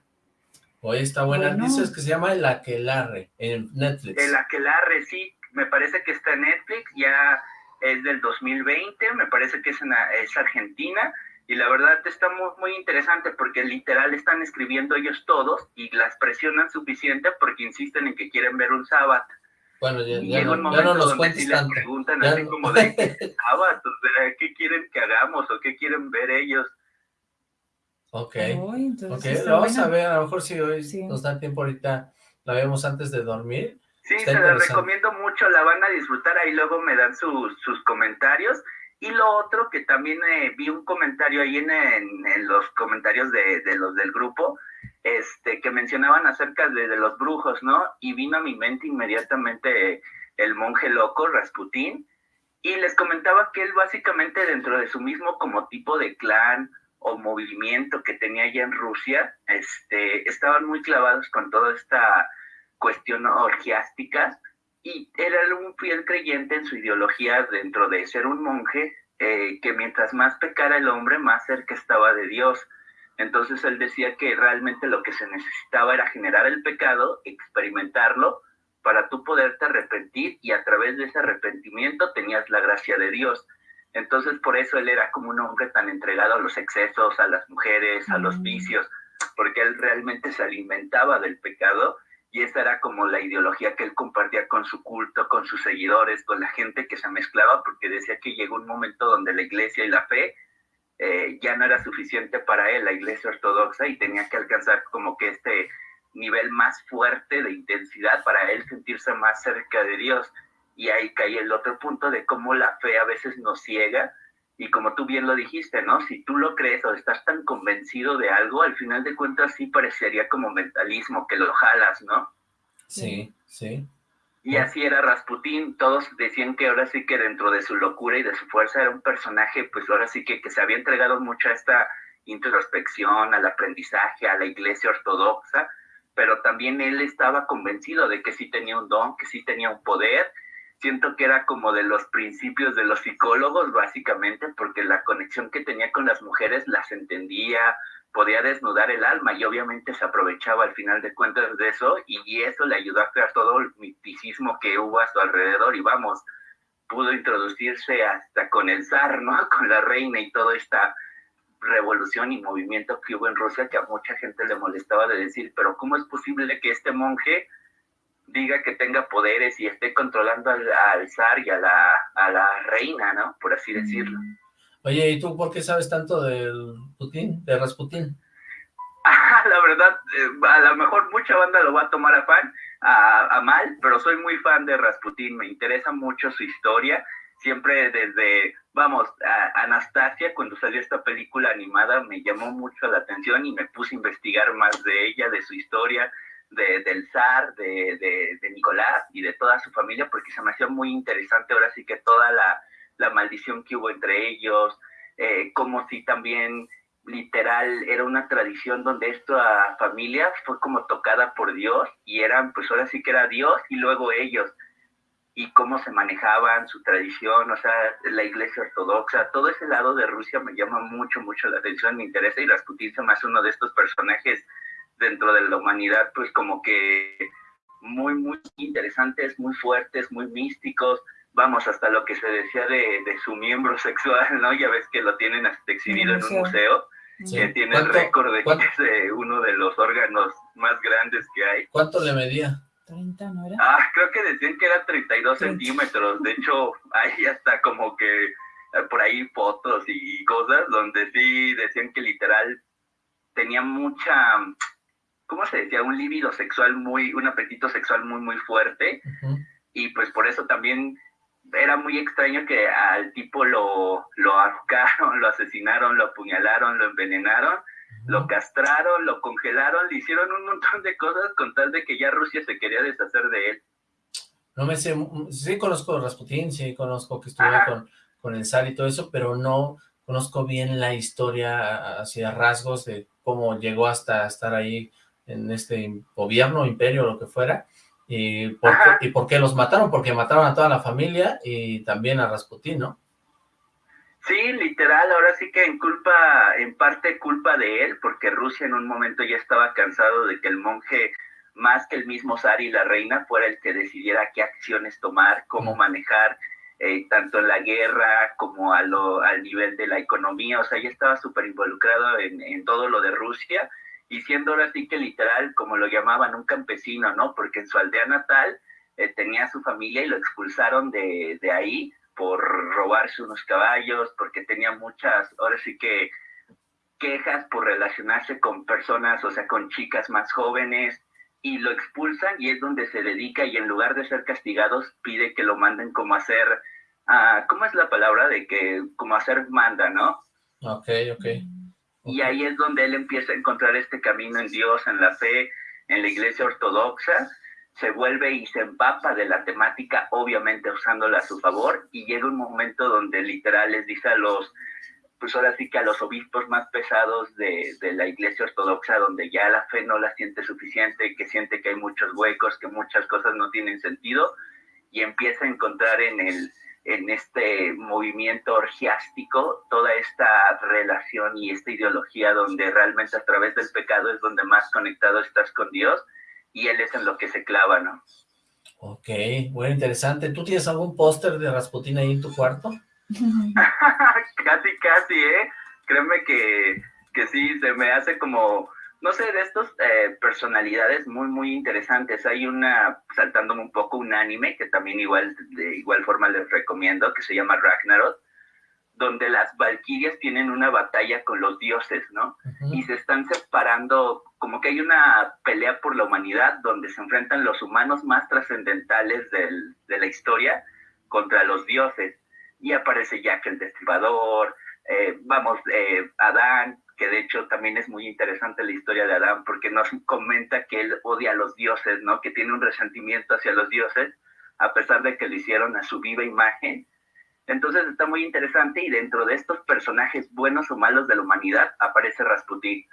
Oye, está buena. Bueno. Dices que se llama El Aquelarre en Netflix. El Aquelarre, sí, me parece que está en Netflix, ya es del 2020, me parece que es, en, es Argentina, y la verdad está muy, muy interesante porque literal están escribiendo ellos todos y las presionan suficiente porque insisten en que quieren ver un sábado. Bueno, ya, ya no, ya no momento nos cuentes sí tanto. preguntan Ya así no- como de sábado, ¿qué quieren que hagamos o qué quieren ver ellos? ok, Uy, entonces ok, sí está la vamos buena. a ver, a lo mejor si hoy Sí. nos da tiempo ahorita, la vemos antes de dormir. Sí, Está se la recomiendo mucho, la van a disfrutar, ahí luego me dan sus, sus comentarios. Y lo otro que también eh, vi un comentario ahí en, en- los comentarios de, de los del grupo, este, que mencionaban acerca de, de los brujos, ¿no? Y vino a mi mente inmediatamente el monje loco, Rasputín, y les comentaba que él básicamente dentro de su mismo como tipo de clan o movimiento que tenía allá en Rusia, este, estaban muy clavados con toda esta cuestión orgiástica y era un fiel creyente en su ideología dentro de ser un monje, eh, que mientras más pecara el hombre, más cerca estaba de Dios. Entonces él decía que realmente lo que se necesitaba era generar el pecado, experimentarlo, para tú poderte arrepentir y a través de ese arrepentimiento tenías la gracia de Dios. Entonces por eso él era como un hombre tan entregado a los excesos, a las mujeres, a los Mm. vicios, porque él realmente se alimentaba del pecado y esa era como la ideología que él compartía con su culto, con sus seguidores, con la gente que se mezclaba, porque decía que llegó un momento donde la iglesia y la fe eh, ya no era suficiente para él, la iglesia ortodoxa, y tenía que alcanzar como que este nivel más fuerte de intensidad para él sentirse más cerca de Dios. Y ahí cae el otro punto de cómo la fe a veces nos ciega, y como tú bien lo dijiste, ¿no? Si tú lo crees o estás tan convencido de algo, al final de cuentas sí parecería como mentalismo, que lo jalas, ¿no? Sí, sí. Y así era Rasputín, todos decían que ahora sí que dentro de su locura y de su fuerza era un personaje, pues ahora sí que, que se había entregado mucho a esta introspección, al aprendizaje, a la iglesia ortodoxa, pero también él estaba convencido de que sí tenía un don, que sí tenía un poder. Siento que era como de los principios de los psicólogos, básicamente, porque la conexión que tenía con las mujeres las entendía, podía desnudar el alma y obviamente se aprovechaba al final de cuentas de eso y eso le ayudó a crear todo el misticismo que hubo a su alrededor y vamos, pudo introducirse hasta con el zar, ¿no? Con la reina y toda esta revolución y movimiento que hubo en Rusia que a mucha gente le molestaba de decir, pero ¿cómo es posible que este monje diga que tenga poderes y esté controlando al, al zar y a la, a la reina, ¿no? Por así decirlo. Mm. Oye, ¿y tú por qué sabes tanto del Putin, de Rasputín? la verdad, eh, a lo mejor mucha banda lo va a tomar a fan, a, a mal, pero soy muy fan de Rasputín, me interesa mucho su historia siempre desde, vamos, a Anastasia, cuando salió esta película animada, me llamó mucho la atención y me puse a investigar más de ella, de su historia, de, del zar, de, de, Nicolás y de toda su familia, porque se me hacía muy interesante ahora sí que toda la, la maldición que hubo entre ellos, eh, como si también literal era una tradición donde esta familia fue como tocada por Dios y eran, pues ahora sí que era Dios y luego ellos. Y cómo se manejaban su tradición, o sea, la iglesia ortodoxa, todo ese lado de Rusia me llama mucho, mucho la atención, me interesa y Rasputin se me hace uno de estos personajes dentro de la humanidad, pues como que muy, muy interesantes, muy fuertes, muy místicos, vamos, hasta lo que se decía de, de su miembro sexual, ¿no? Ya ves que lo tienen hasta exhibido en un museo, que tiene el récord de que es uno de los órganos más grandes que hay. ¿Cuánto le medía? 30, ¿no era? Ah, creo que decían que era 32 centímetros. De hecho, hay hasta como que eh, por ahí fotos y cosas donde sí decían que literal tenía mucha, ¿cómo se decía? Un líbido sexual muy, un apetito sexual muy, muy fuerte. Y pues por eso también era muy extraño que al tipo lo, lo ahorcaron, lo asesinaron, lo apuñalaron, lo envenenaron lo castraron, lo congelaron, le hicieron un montón de cosas con tal de que ya Rusia se quería deshacer de él. No me sé, sí conozco a Rasputín, sí conozco que estuvo con, con el zar y todo eso, pero no conozco bien la historia hacia rasgos de cómo llegó hasta estar ahí en este gobierno, imperio, lo que fuera, y por, qué, y por qué los mataron, porque mataron a toda la familia y también a Rasputín, ¿no? Sí, literal, ahora sí que en culpa, en parte culpa de él, porque Rusia en un momento ya estaba cansado de que el monje, más que el mismo zar y la reina, fuera el que decidiera qué acciones tomar, cómo manejar, eh, tanto en la guerra como a lo, al nivel de la economía, o sea, ya estaba súper involucrado en, en, todo lo de Rusia, y siendo ahora sí que literal, como lo llamaban, un campesino, ¿no? Porque en su aldea natal eh, tenía su familia y lo expulsaron de, de ahí, por robarse unos caballos, porque tenía muchas, ahora sí que quejas por relacionarse con personas, o sea, con chicas más jóvenes, y lo expulsan y es donde se dedica y en lugar de ser castigados pide que lo manden como a hacer, uh, ¿cómo es la palabra? De que como a hacer manda, ¿no? Ok, ok. Y ahí es donde él empieza a encontrar este camino en Dios, en la fe, en la iglesia ortodoxa, se vuelve y se empapa de la temática, obviamente usándola a su favor, y llega un momento donde literal les dice a los, pues ahora sí que a los obispos más pesados de, de la iglesia ortodoxa, donde ya la fe no la siente suficiente, que siente que hay muchos huecos, que muchas cosas no tienen sentido, y empieza a encontrar en el en este movimiento orgiástico, toda esta relación y esta ideología donde realmente a través del pecado es donde más conectado estás con Dios, y él es en lo que se clava, ¿no? Ok, muy interesante. ¿Tú tienes algún póster de Rasputín ahí en tu cuarto? casi, casi, ¿eh? Créeme que, que sí, se me hace como, no sé, de estos eh, personalidades muy, muy interesantes. Hay una, saltándome un poco, un anime que también igual, de igual forma les recomiendo, que se llama Ragnarok, donde las valquirias tienen una batalla con los dioses, ¿no? Uh -huh. Y se están separando, como que hay una pelea por la humanidad donde se enfrentan los humanos más trascendentales de la historia contra los dioses. Y aparece Jack el Destripador, eh, vamos, eh, Adán, que de hecho también es muy interesante la historia de Adán porque nos comenta que él odia a los dioses, ¿no? Que tiene un resentimiento hacia los dioses, a pesar de que lo hicieron a su viva imagen, entonces está muy interesante y dentro de estos personajes buenos o malos de la humanidad aparece Rasputín.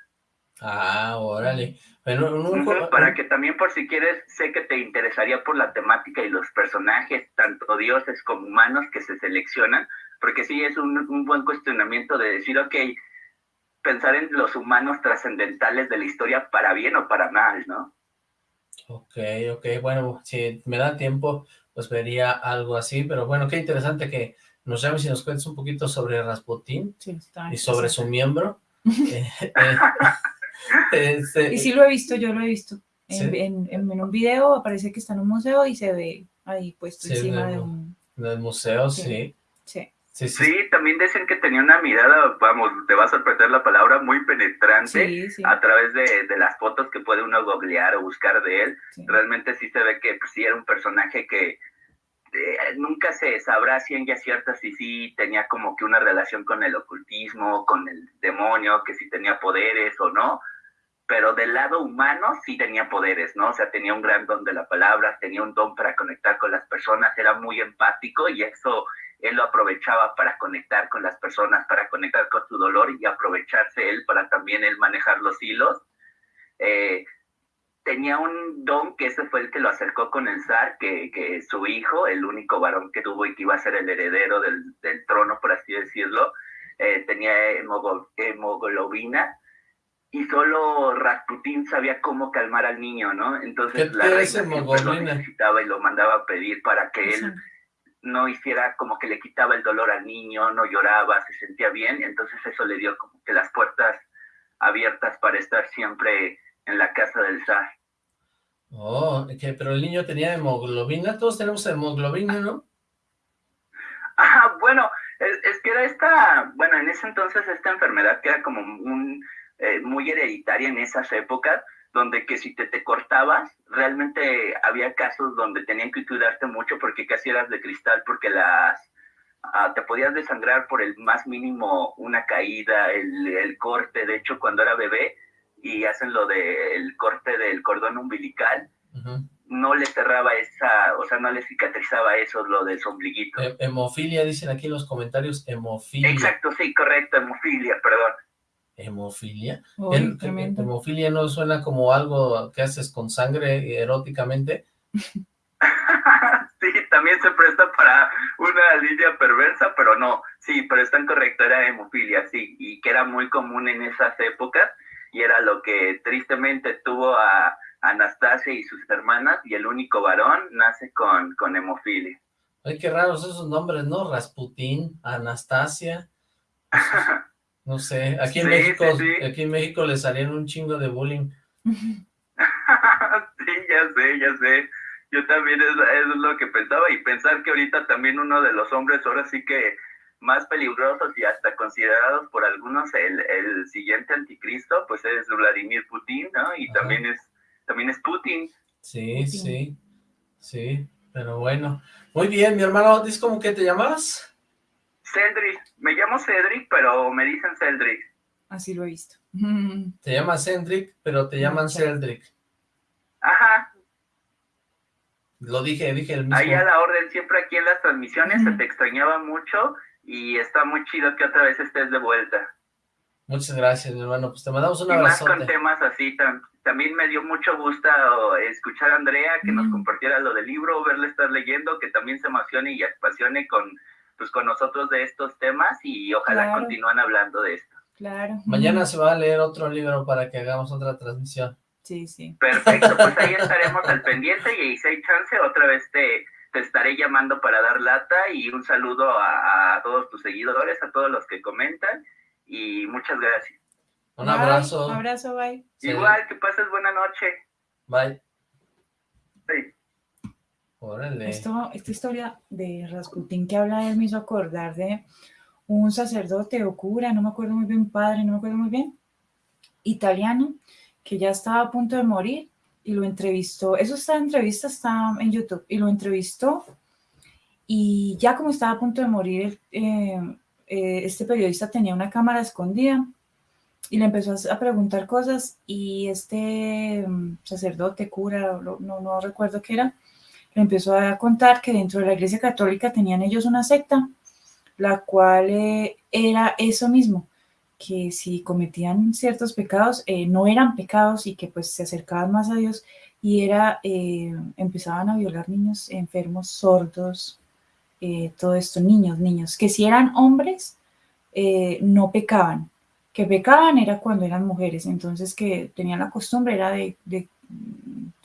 Ah, órale. Bueno, Para que también por si quieres, sé que te interesaría por la temática y los personajes, tanto dioses como humanos que se seleccionan, porque sí es un, un buen cuestionamiento de decir, ok, pensar en los humanos trascendentales de la historia para bien o para mal, ¿no? Ok, ok, bueno, si me da tiempo, pues vería algo así, pero bueno, qué interesante que nos llames y nos cuentes un poquito sobre Rasputín sí, y sobre su miembro. eh, eh, este, y sí lo he visto, yo lo he visto. En, ¿sí? en, en, en, un video aparece que está en un museo y se ve ahí puesto sí, encima de un... Del museo, sí. Sí. Sí, sí. sí, también dicen que tenía una mirada, vamos, te va a sorprender la palabra, muy penetrante sí, sí. a través de, de, las fotos que puede uno googlear o buscar de él. Realmente sí se ve que pues, sí era un personaje que eh, nunca se sabrá ciencia cierta si sí tenía como que una relación con el ocultismo, con el demonio, que si tenía poderes o no, pero del lado humano sí tenía poderes, ¿no? O sea, tenía un gran don de la palabra, tenía un don para conectar con las personas, era muy empático y eso él lo aprovechaba para conectar con las personas, para conectar con su dolor y aprovecharse él para también él manejar los hilos. Eh, tenía un don que ese fue el que lo acercó con el zar, que, que su hijo, el único varón que tuvo y que iba a ser el heredero del, del trono, por así decirlo, eh, tenía hemoglobina y solo Rasputín sabía cómo calmar al niño, ¿no? Entonces la reina lo necesitaba y lo mandaba a pedir para que él no hiciera como que le quitaba el dolor al niño, no lloraba, se sentía bien, entonces eso le dio como que las puertas abiertas para estar siempre en la casa del zar. Oh, pero el niño tenía hemoglobina, todos tenemos hemoglobina, ¿no? Ah, bueno, es, que era esta, bueno, en ese entonces esta enfermedad que era como un, eh, muy hereditaria en esas épocas, donde que si te, te cortabas, realmente había casos donde tenían que cuidarte mucho porque casi eras de cristal, porque las ah, te podías desangrar por el más mínimo, una caída, el, el corte, de hecho cuando era bebé y hacen lo del corte del cordón umbilical, no le cerraba esa, o sea, no le cicatrizaba eso, lo del ombliguito. hemofilia, dicen aquí en los comentarios, hemofilia. Exacto, sí, correcto, hemofilia, perdón. ¿Hemofilia? ¿Hemofilia no suena como algo que haces con sangre eróticamente? sí, también se presta para una línea perversa, pero no, sí, pero está correcto, era hemofilia, sí, y que era muy común en esas épocas, y era lo que tristemente tuvo a Anastasia y sus hermanas, y el único varón nace con, con hemofilia. Ay, qué raros esos nombres, ¿no? Rasputín, Anastasia. No sé, aquí en México, aquí en México le salieron un chingo de bullying. sí, ya sé, ya sé. Yo también es, es, lo que pensaba y pensar que ahorita también uno de los hombres ahora sí que más peligrosos y hasta considerados por algunos el, el siguiente anticristo, pues es Vladimir Putin, ¿no? Y también es también es Putin. Sí, sí, sí, pero bueno. Muy bien, mi hermano, ¿dices cómo que te llamas? Cedric, me llamo Cedric, pero me dicen Cedric. Así lo he visto. Te llamas Cedric, pero te llaman Cedric. Ajá. Lo dije, dije el mismo. Ahí a la orden, siempre aquí en las transmisiones se te extrañaba mucho y está muy chido que otra vez estés de vuelta. Muchas gracias, mi hermano. Pues te mandamos un abrazo. más con temas así, también me dio mucho gusto escuchar a Andrea que nos compartiera lo del libro, verle estar leyendo, que también se emocione y apasione con pues con nosotros de estos temas y ojalá continúen hablando de esto. Claro. Mañana se va a leer otro libro para que hagamos otra transmisión. Sí, sí. Perfecto, pues ahí estaremos al pendiente y si hay chance otra vez te, te estaré llamando para dar lata y un saludo a, todos tus seguidores, a todos los que comentan y muchas gracias. Un abrazo. Un abrazo, bye. Igual, que pases buena noche. Bye. Sí. Esto, esta historia de Rasputín que habla él me hizo acordar de un sacerdote o cura, no me acuerdo muy bien, padre, no me acuerdo muy bien, italiano, que ya estaba a punto de morir y lo entrevistó. Eso está entrevista, está en YouTube, y lo entrevistó. Y ya como estaba a punto de morir, eh, eh, este periodista tenía una cámara escondida y le empezó a, preguntar cosas y este mm, sacerdote, cura, no, no recuerdo qué era, le empezó a contar que dentro de la Iglesia Católica tenían ellos una secta, la cual eh, era eso mismo, que si cometían ciertos pecados, eh, no eran pecados y que pues se acercaban más a Dios y era, eh, empezaban a violar niños enfermos, sordos, todo esto, niños, niños, que si eran hombres, no pecaban, que pecaban era cuando eran mujeres, entonces que tenían la costumbre era de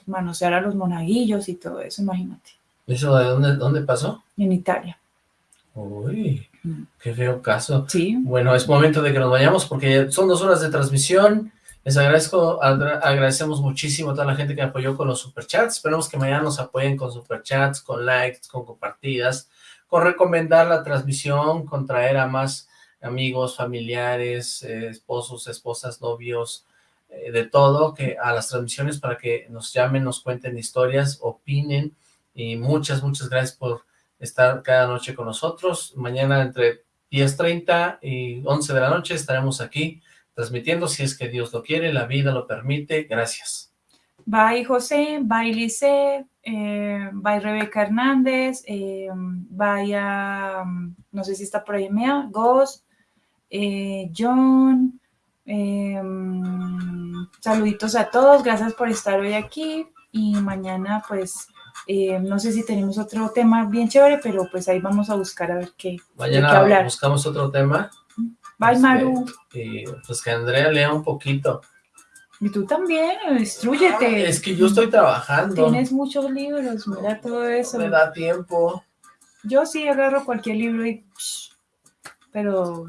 manosear a los monaguillos y todo eso, imagínate. ¿Eso de dónde, dónde pasó? En Italia. Uy, mm. qué feo caso. Sí. Bueno, es momento de que nos vayamos porque son dos horas de transmisión. Les agradezco, agradecemos muchísimo a toda la gente que apoyó con los superchats. Esperamos que mañana nos apoyen con superchats, con likes, con compartidas, con recomendar la transmisión, con traer a más amigos, familiares, eh, esposos, esposas, novios, eh, de todo, que a las transmisiones para que nos llamen, nos cuenten historias, opinen, y muchas, muchas gracias por estar cada noche con nosotros. Mañana entre 10.30 y 11 de la noche estaremos aquí transmitiendo, si es que Dios lo quiere, la vida lo permite. Gracias. Bye José, bye Lice, eh, bye Rebeca Hernández, eh, bye a, no sé si está por ahí Mea, Ghost, eh, John, eh, saluditos a todos, gracias por estar hoy aquí y mañana pues eh, no sé si tenemos otro tema bien chévere, pero pues ahí vamos a buscar a ver qué, mañana qué hablar. buscamos otro tema. Bye Este, Maru, Y pues que Andrea lea un poquito. y tú también, instruyete. Es que yo estoy trabajando. Tienes muchos libros, mira todo eso. Me da tiempo. Yo sí agarro cualquier libro y... pero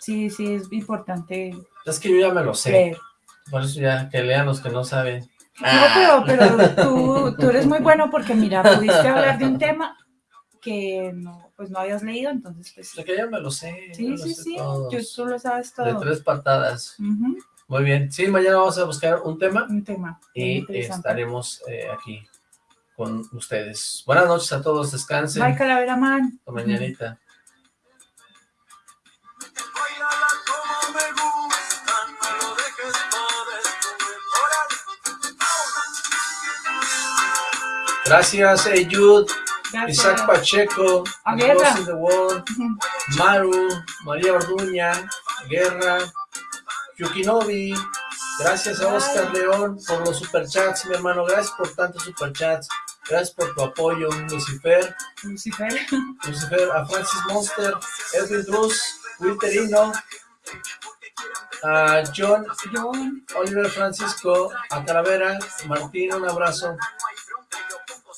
sí, sí es importante Es que yo ya me lo sé. leer. Por eso ya que lean los que no saben. No, pero, pero tú, tú eres muy bueno porque mira, pudiste hablar de un tema que no, pues no habías leído, entonces pues Es que ya me lo sé. sí, sí, sé sí, todos. yo, tú lo sabes De todo. tres patadas. Muy bien. Sí, mañana vamos a buscar un tema Un tema y estaremos eh, aquí con ustedes. Buenas noches a todos. Descansen. Bye, Calavera Man. Hasta mañanita. Gracias, Eyud, Gracias. Isaac Pacheco, in the World. Maru, María Orduña, Guerra, Yukinobi, gracias a Oscar León por los superchats, mi hermano, gracias por tantos superchats, gracias por tu apoyo, Lucifer, Lucifer. Lucifer, a Francis Monster, Edwin Drus, Wilterino, a John, John. Oliver Francisco, a Calavera, Martín, un abrazo.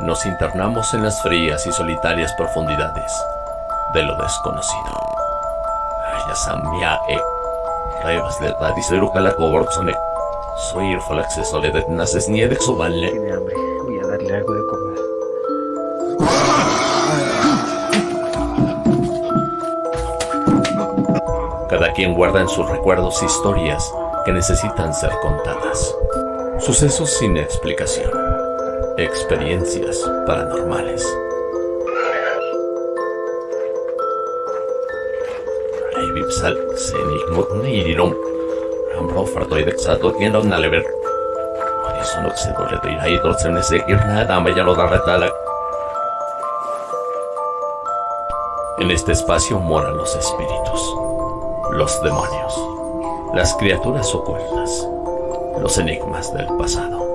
nos internamos en las frías y solitarias profundidades de lo desconocido. Ayasamia e Revas de Radisero Calacoborzone. Soy el Falaxe de Naces Soballe. Tiene hambre. Voy a darle algo de comer. Cada quien guarda en sus recuerdos historias que necesitan ser contadas. Sucesos sin explicación. Experiencias paranormales. Vipsal, Senig, Nirum. Ambro Fartoidexato, quien un alever. No se de ir ahí, se me seguir nada, me ya lo da retala. En este espacio moran los espíritus, los demonios, las criaturas ocultas, los enigmas del pasado.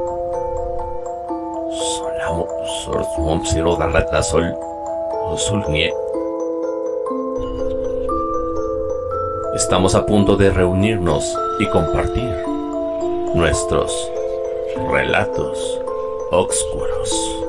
Sol. Estamos a punto de reunirnos y compartir nuestros relatos oscuros.